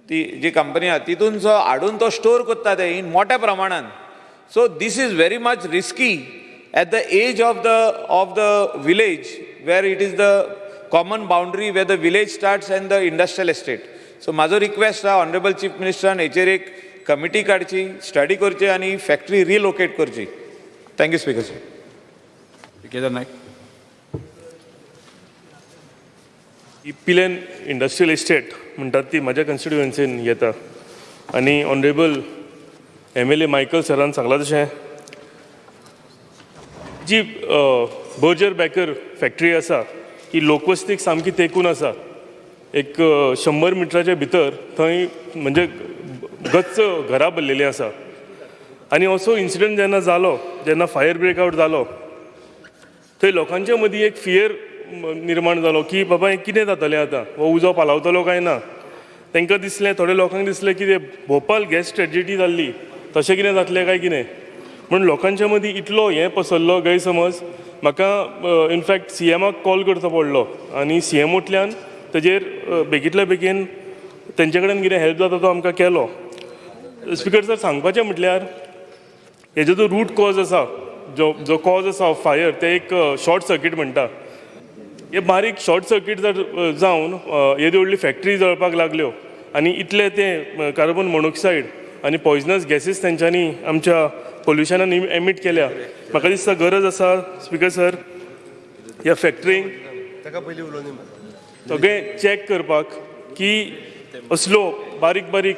ती जी company आहा तितून जो हाडून तो स्टोर करता ते इन मोठ्या प्रमाणान so this is very much risky at the edge of the of the village where it is the common boundary where the village starts and the industrial estate. So म्हाजो रिक्वेस्ट आहा honourable chief मिनिस्टरान हेचेर एक committee काडची study करची आनी factory relocate करची. Thank you speaker sir Kedar Naik he Pilerne industrial estate म्हणटात ती म्हज्या कन्स्टिट्युएन्सीन येता. आनी honourable M L A Michael सरान सांगलां तशें जी बर्जर बॅकर फॅक्टरी आसा ही लोकवस्तीक सामकी तेंकून आसा एक शंबर मिटराच्या भितर थंय म्हणजे गच्च घरां भरलेलीं आसा आनी असो इन्सिडंट जेन्ना जालो जेन्ना फायर ब्रेकआवट जालो थंय लोकांच्या मदीं एक फियर निर्माण जालो की बाबा हें कितें जातलें आतां? हो उजो पालावतलो काय ना? तांकां दिसलें थोड्या लोकांक दिसलें की भोपाल गॅस ट्रॅजिडी जाल्ली तशें कितें जातलें काय कितें? म्हूण लोकांच्या मदीं इतलो हें पसरलो गैरसमज. म्हाका इनफॅक्ट सी एमाक कॉल करचो पडलो. आनी सी एमोंतल्यान तेजेर बेगींतल्या बेगीन तेंचे कडेन कितें हेल्प जाता तो आमकां केलो. स्पिकर सर सांगपाचें म्हटल्यार हेजो जो रूट कॉज आसा जो जो कॉज आसा ऑफ फायर ते एक शॉर्ट सर्कीट म्हणटा. हे बारीक शॉर्ट सर्कीट जर जावन येदी व्हडली फॅक्टरी जळपाक लागल्यो आनी इतले ते कार्बन मोनॉक्सायड आनी पॉयझनस गॅसीस तेंच्यांनी आमच्या पोल्युशनान एमीट केल्या. म्हाका दिसता गरज आसा स्पिकर सर ह्या फॅक्टरींक ताका पयलीं उलोवनी सगळें चॅक करपाक की असलो बारीक बारीक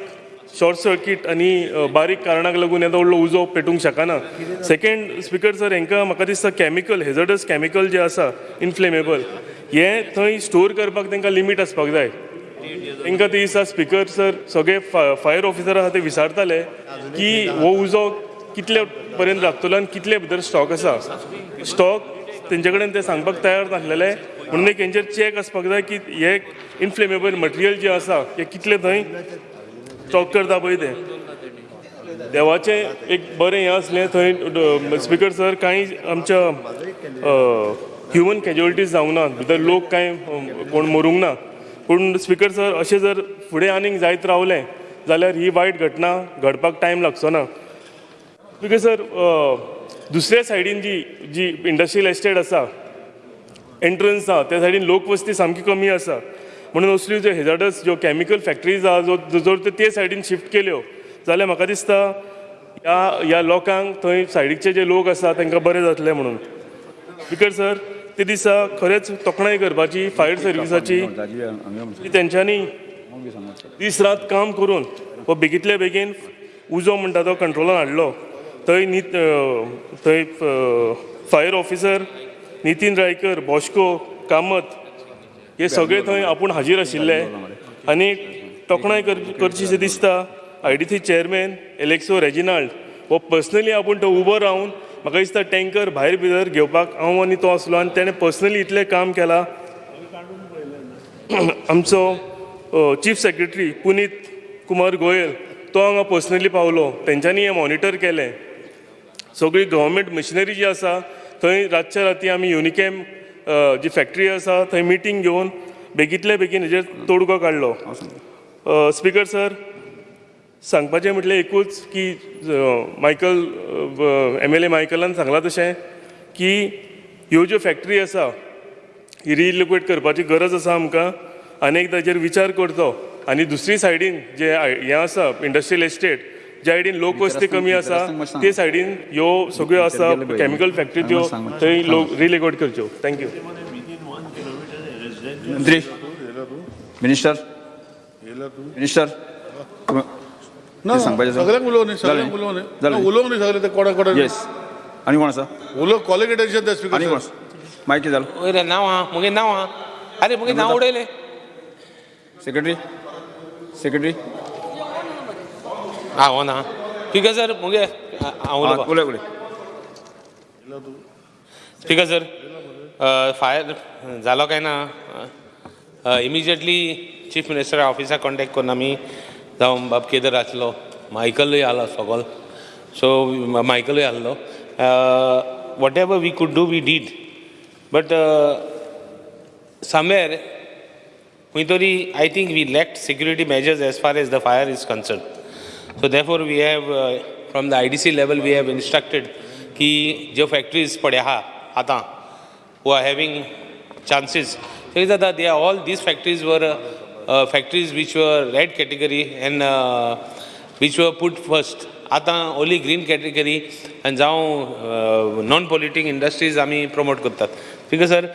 शॉर्ट सर्कीट आनी बारीक कारणाक लागून येदो व्हडलो उजो पेटूंक शकना. सेकंड स्पिकर सर हांकां म्हाका दिसता कॅमिकल हेझडस कॅमिकल जे आसा इनफ्लेमेबल हे थंय स्टोर करपाक तांकां लिमीट आसपाक जाय. तांकां ते दिसा स्पिकर सर सगळे फा फायर ऑफिसर आहा ते विचारताले की हो उजो कितले पर्यंत लागतलो आनी कितले भितर स्टॉक आसा. स्टॉक तेंचे कडेन ते सांगपाक तयार नासलेले म्हणून एक हेंचेर चॅक आसपाक जाय की हे इनफ्लेमेबल मटेरियल जे आसा हे कितले थंय स्टॉक करता पळय ते. देवाचें एक बरें हें आसलें थंय स्पिकर सर कांय आमच्या ह्युमन कॅज्युअलिटीज जावना भितर लोक कांय कोण मरूंक ना. पूण स्पिकर सर अशें जर फुडें आनीक जायत रावलें जाल्यार ही वायट घटना घडपाक टायम लागचो ना स्पिकर सर दुसऱ्या सायडीन जी जी इंडस्ट्रियल एस्टेट आसा एंट्रन्स आसा त्या सायडीन लोकवस्ती सामकी कमी आसा. म्हणून असल्यो ज्यो हेजाडस ज्यो कॅमिकल फॅक्टरीज आहा जो जर त्यो ते सायडीन शिफ्ट केल्यो जाल्यार म्हाका दिसता ह्या ह्या लोकांक थंय सायडीचे जे लोक आसा तांकां बरें जातलें म्हणून. स्पिकर सर ते दिसा खरेंच तोखणाय करपाची फायर सर्विसाची ती तेंच्यांनी दीस रात काम करून हो बेगीतले बेगीन उजो म्हणटा तो कंट्रोलान हाडलो. थंय नीत थंय fire officer Nitin Raikar Bosco Kamat हे सगळे थंय आपूण हाजीर आशिल्ले. आनी तोखणाय कर करचीशें दिसता I D C chairman Aleixo Reginald हो पर्सनली आपूण थंय उबो रावन म्हाका दिसता टँकर भायर भितर घेवपाक हांव आनी तो आसलो आनी ताणें पर्सनली इतलें काम केलां. आमचो चीफ सेक्रेटरी पुनीत कुमार गोयल तो हांगा पर्सनली पावलो. तेंच्यांनी हें मॉनिटर केलें. सगळी गव्हर्मेंट मशिनरी जी आसा थंय रातच्या राती आमी युनिकॅम जी फॅक्टरी आसा थंय मिटींग घेवन बेगीतले बेगीन हेजेर तोडगो काडलो. स्पिकर सर सांगपाचें म्हटलें एकूच की मायकल एम एल ए मायकलान सांगलां तशें की ह्यो ज्यो फॅक्टरी आसा ही रिलोकेट करपाची गरज आसा आमकां. आनी एकदां हेजेर विचार करचो आनी दुसरी सायडीन जे आय- हें आसा इंडस्ट्रियल एस्टेट ज्या सायडीन लोक वस्ती कमी आसा ते सायडीन ह्यो सगळ्यो आसा कॅमिकल फॅक्टरी त्यो थंय लोक रिलेगोट करच्यो. थँक्यू मंत्री मिनिस्टर मिनिस्टर ना सांगपाचें आसा? सगळ्यांक उलोव न्ही? सगळ्यांक जालें? सगळे ते कोडा कोडा येस आनी कोण आसा उलोव कॉलेज टेन्शन त्या आनी कोण स्पिकर जालो वयर नांव आहा मुगे नांव आहा अरे मुगे नांव उडयलें सेक्रेटरी सेक्रेटरी हा हो ना. ठीक आहे सर. मुगे हांव उलय उलय ठीक आहे सर. फायर जालो काय ना? इमिजिएटली चीफ मिनिस्टर ऑफिसाक कॉन्टॅक्ट करून आमी जावं बाब किदें आसलो मायकलूय आला सगळं सो मायकलूय आसलो whatever we could do we did but समेर खूं तरी I think we lacked security measures as far as the fire is concern so therefore we have from the I D C level we have instructed की ज्यो factories पडे आहा आतां who are having chances ते जाता they all this factories were factories which were red category and which were put first आता ओली green category and जाव non polluting industries आम्ही प्रमोट करतात. ठीक आहे sir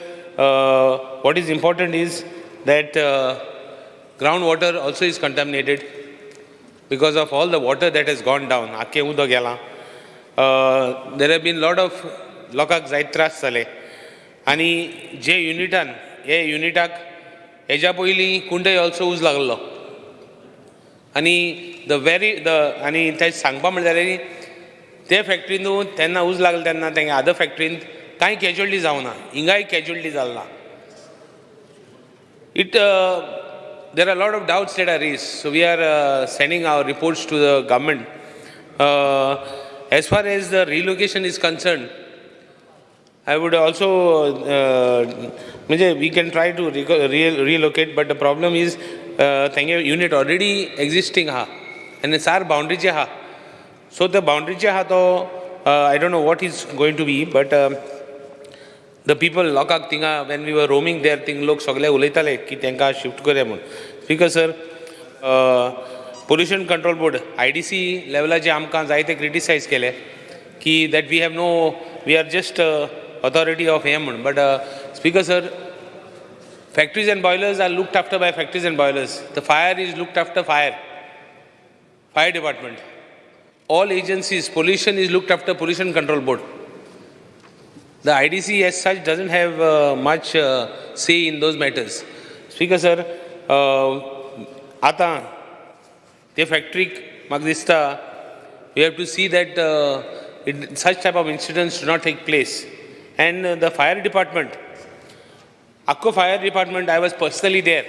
what is important is that ground water also is contaminated because of all the water that is gone down आखे उदक गेला there are been lot of लोकांक जायत त्रास झाले. आणि जे युनिटान हे युनिटाक हेज्या पयलीं कुंडय ऑल्सो उज लागलो. आनी द वेरी द आनी ते सांगपा म्हणल्यार ते फॅक्ट्रीन न्हू तेन्ना उज लागलो तेन्ना तेंगे आदर फॅक्ट्रीन कांय कॅज्युअल्टी जावं ना. हिंगाय कॅज्युअल्टी जाल ना. It there are lot of doubts that are raised so we are sending our reports to the government as far as the relocation is concerned I would also, uh, we can try to reco- re- relocate, but the problem is, uh, thenge unit already existing ha, and our boundary ha. So the boundary ha to, uh, I don't know what is going to be, but um, the people lokak थिंगा when we were roaming there thing लोक सगळे उलयताले की तांकां shift करया म्हूण because sir pollution control board, IDC D C लेवलाचे आमकां जायते क्रिटिसायज केले की that we have no we are just authority of हें म्हूण but speaker sir factories and boilers are looked after by factories and boilers the fire is looked after fire fire department all agencies, pollution is looked after pollution control board. The IDC as such doesn't have uh, much uh, say in those matters. Speaker sir, uh, आता ते फॅक्टरीक म्हाका दिसता we have to see that uh, it, such type of incidents do not take place. And uh, the fire department, Akko fire department, I was personally there.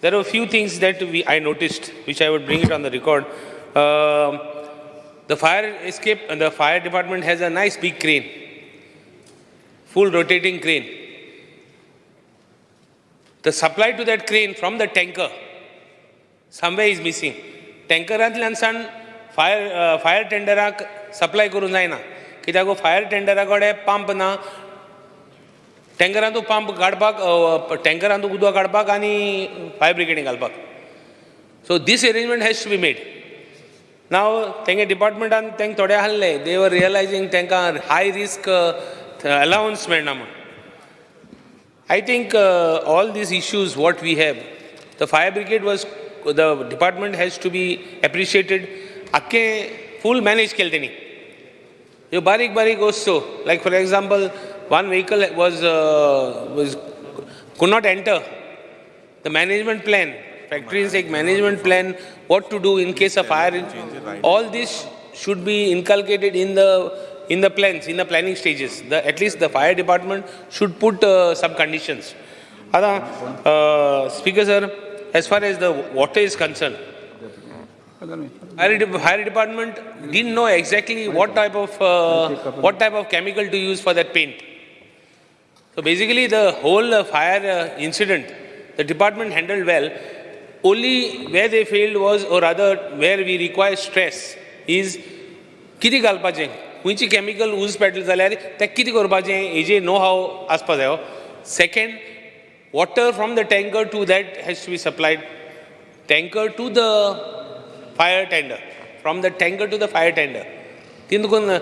There are a few things that we, I noticed, which I would bring it on the record. Um The fire escape, the fire department has a nice big crane, full rotating crane. The supply to that crane from the tanker somewhere is missing. टँकरांतल्यान San fire fire टेंडराक supply करूंक जायना कित्याक fire टेंडरा कडेन pump ना? टँकरांतू pump काडपाक टँकरांतू उदक काडपाक आनी fire ब्रिगेडीक घालपाक. So this arrangement has to be made now तेंगे डिपार्टमेंटान तेंक थोडे आहले दे वर रियलायजींग तेंकां हाय रिस्क अलावन्स मेळना म्हण. I think all this issues what we have the fire brigade was the department has to be appreciated आख्खें फूल मॅनेज केलें तेणी You barik barik also. Like for example, one vehicle was, uh, was could not enter. The management plan, factory insect management plan, what to do in case of fire. All this should be inculcated in the in the plans, in the planning stages. The, at least the fire department should put uh, some conditions. Other, uh, Speaker sir, as far as the water is concerned, fire, de- fire department didn't know exactly what type of uh, what type of chemical to use for that paint. So basically, the whole uh, fire uh, incident, the department handled well. Only where they failed was, or rather, where we require stress, is कितें घालपाचें खंयची chemical use पेटले जाल्यार तें कितें करपाचें हेजे know how आसपा जायो second water from the tanker to that has to be supplied tanker to the Fire tender from the tanker to the fire tender तीन देखून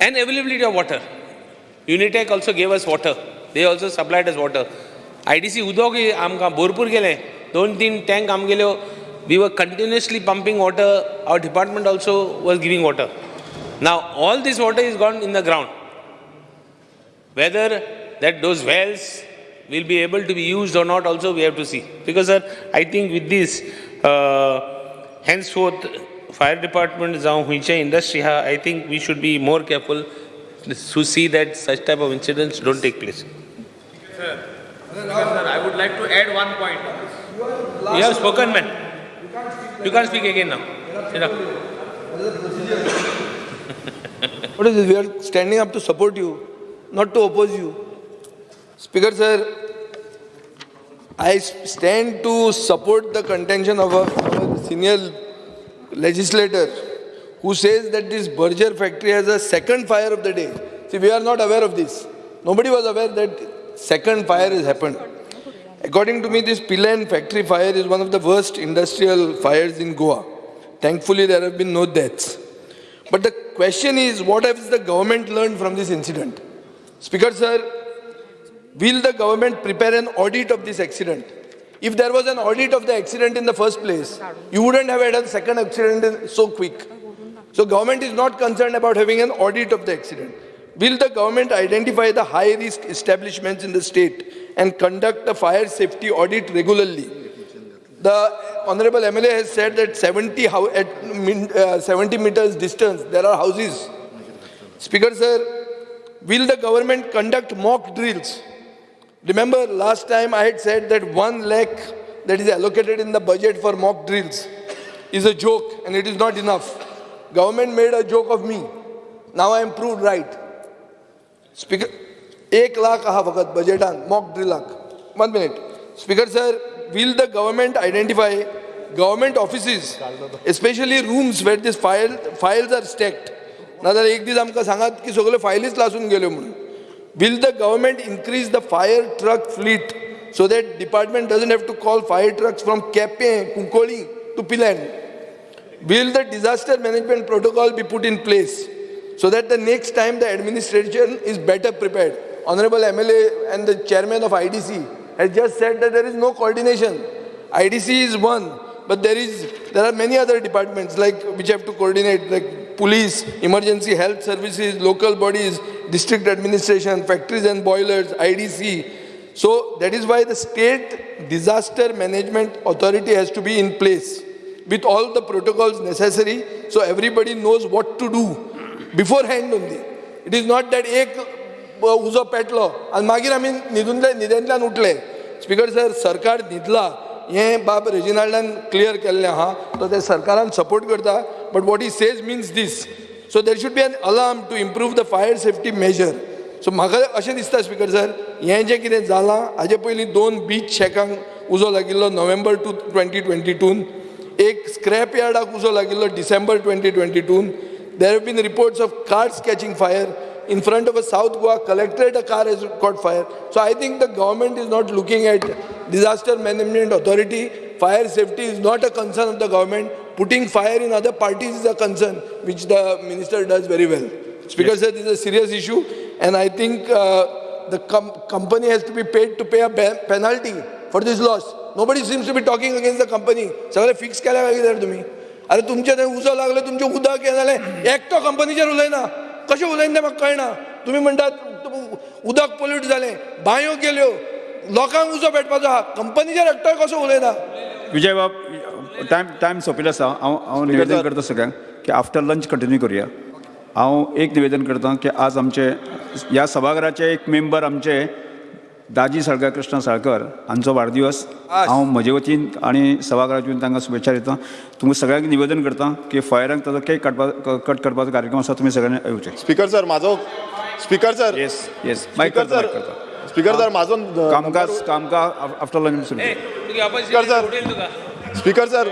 and availability of water. Unitech also gave us water. They also supplied us water. IDC उदक आमकां भरपूर गेलें दोन तीन tank आमगेल्यो we were continuously pumping water. Our department also was giving water. Now all this water is gone in the ground. Whether that those wells will be able to be used or not also we have to see. Because sir, I think with this, uh, henceforth fire department industry—I think we should be more careful to see that such type of incidents don't take place. Sir sir i would like to add one point you have spoken man. You can't speak, you can't speak again now what is this? We are standing up to support you, not to oppose you. Speaker sir, I stand to support the contention of our senior legislator who says that this Berger factory has a second fire of the day. See, we are not aware of this. Nobody was aware that second fire has happened. According to me, this Pilan factory fire is one of the worst industrial fires in Goa. Thankfully, there have been no deaths. But the question is, what has the government learned from this incident? Speaker, sir, will the government prepare an audit of this accident? If there was an audit of the accident in the first place, you wouldn't have had a second accident so quick. So government is not concerned about having an audit of the accident. Will the government identify the high-risk establishments in the state and conduct a fire safety audit regularly? The Honorable MLA has said that 70, at, uh, 70 meters distance, there are houses. Speaker, sir, will the government conduct mock drills? Remember, last time I had said that one lakh that is allocated in the budget for mock drills is a joke and it is not enough. Government made a joke of me. Now I am proved right. Speaker, एक लाख आहा फकत बजेटान mock ड्रिलाक one minute speaker sir will the government identify government offices especially rooms where these file, files are stacked नाजाल्यार एक दीस आमकां सांगात की सगल्यो फायलीच लासून गेल्यो म्हणून will the government increase the fire truck fleet so that department doesn't have to call fire trucks from Kepe, Kunkoli to Pilan? Will the disaster management protocol be put in place so that the next time the administration is better prepared? Honorable MLA and the chairman of IDC has just said that there is no coordination. IDC is one, but there is there are many other departments like which have to coordinate, like police, emergency health services, local bodies, district administration, factories and boilers, IDC. So that is why the state disaster management authority has to be in place with all the protocols necessary so everybody knows what to do beforehand only. It is not that एक उजो पेटलो आनी मागीर आमी न्हिदूंतले न्हिदेंतल्यान उठले speaker sir सरकार न्हिदला हें बाब रेजिनाल्डान clear केल्लें आहा तो ते सरकारान सपोर्ट करता. But what is says means this so there should be an alarm to improve the fire safety measure so म्हाका अशें दिसता स्पिकर सर हें जें कितें जालां हाजे पयलीं दोन बीच शेकांक उजो लागिल्लो नोव्हेंबर टू ट्वेंटी ट्वेंटी टून. एक स्क्रॅप यार्डाक उजो लागिल्लो डिसेंबर ट्वेंटी ट्वेंटी टून. There have been reports of cars catching fire in front of a South Goa collectorate, a car has caught fire. So I think the government is not looking at disaster management authority. Fire safety is not a concern of the government. Putting fire in other parties is a concern, which the minister does very well. Speaker said this is a serious issue, and I think uh, the com- company has to be paid to pay a pe- penalty for this loss. Nobody seems to be talking against the company. सगळे fix केल्या काय कितें तुमी अरे तुमचे थंय उजो लागलो तुमचे उदक हें जालें एकटो कंपनीचेर उलयना कशें उलयना तें म्हाका कळना तुमी म्हणटात उदक पोल्यूट जालें बांयो गेल्यो. लोकांक उजो पेटपाचो आहा कंपनीचेर एकटोय कसो उलयना? विजय बाब टायम टायम सोंपिल्लो आसा. हांव हांव निवेदन करता सगळ्यांक की आफ्टर लंच कंटिन्यू करुया. हांव एक निवेदन करता की आज आमचे ह्या सभागृहाचे एक मेंबर आमचे दाजी साळकर कृष्ण साळकर हांचो वाडदिवस हांव म्हजे वतीन आनी सभागृहाचे वतीन तांकां शुभेच्छा दिता. तुमकां सगळ्यांक निवेदन करता की फायरांक ताजो केक काडपा कट करपाचो कार्यक्रम आसा तुमी सगळ्यांनी येवचे. स्पीकर सर माझो स्पीकर सर. येस येस मायक सर. स्पीकर सर माझो कामकाज कामकाज आफ्टर लंच सुरू स्पीकर सर. Speaker sir.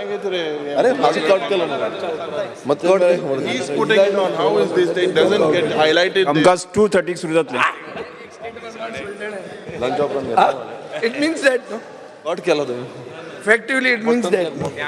अरे माझं कट केलं मग He's putting it on. How is this? It doesn't get highlighted. there. कामकाज टू थर्टीक सुरू जातलें. Lunch of it means that no cut केला तुम्ही effectively it means that but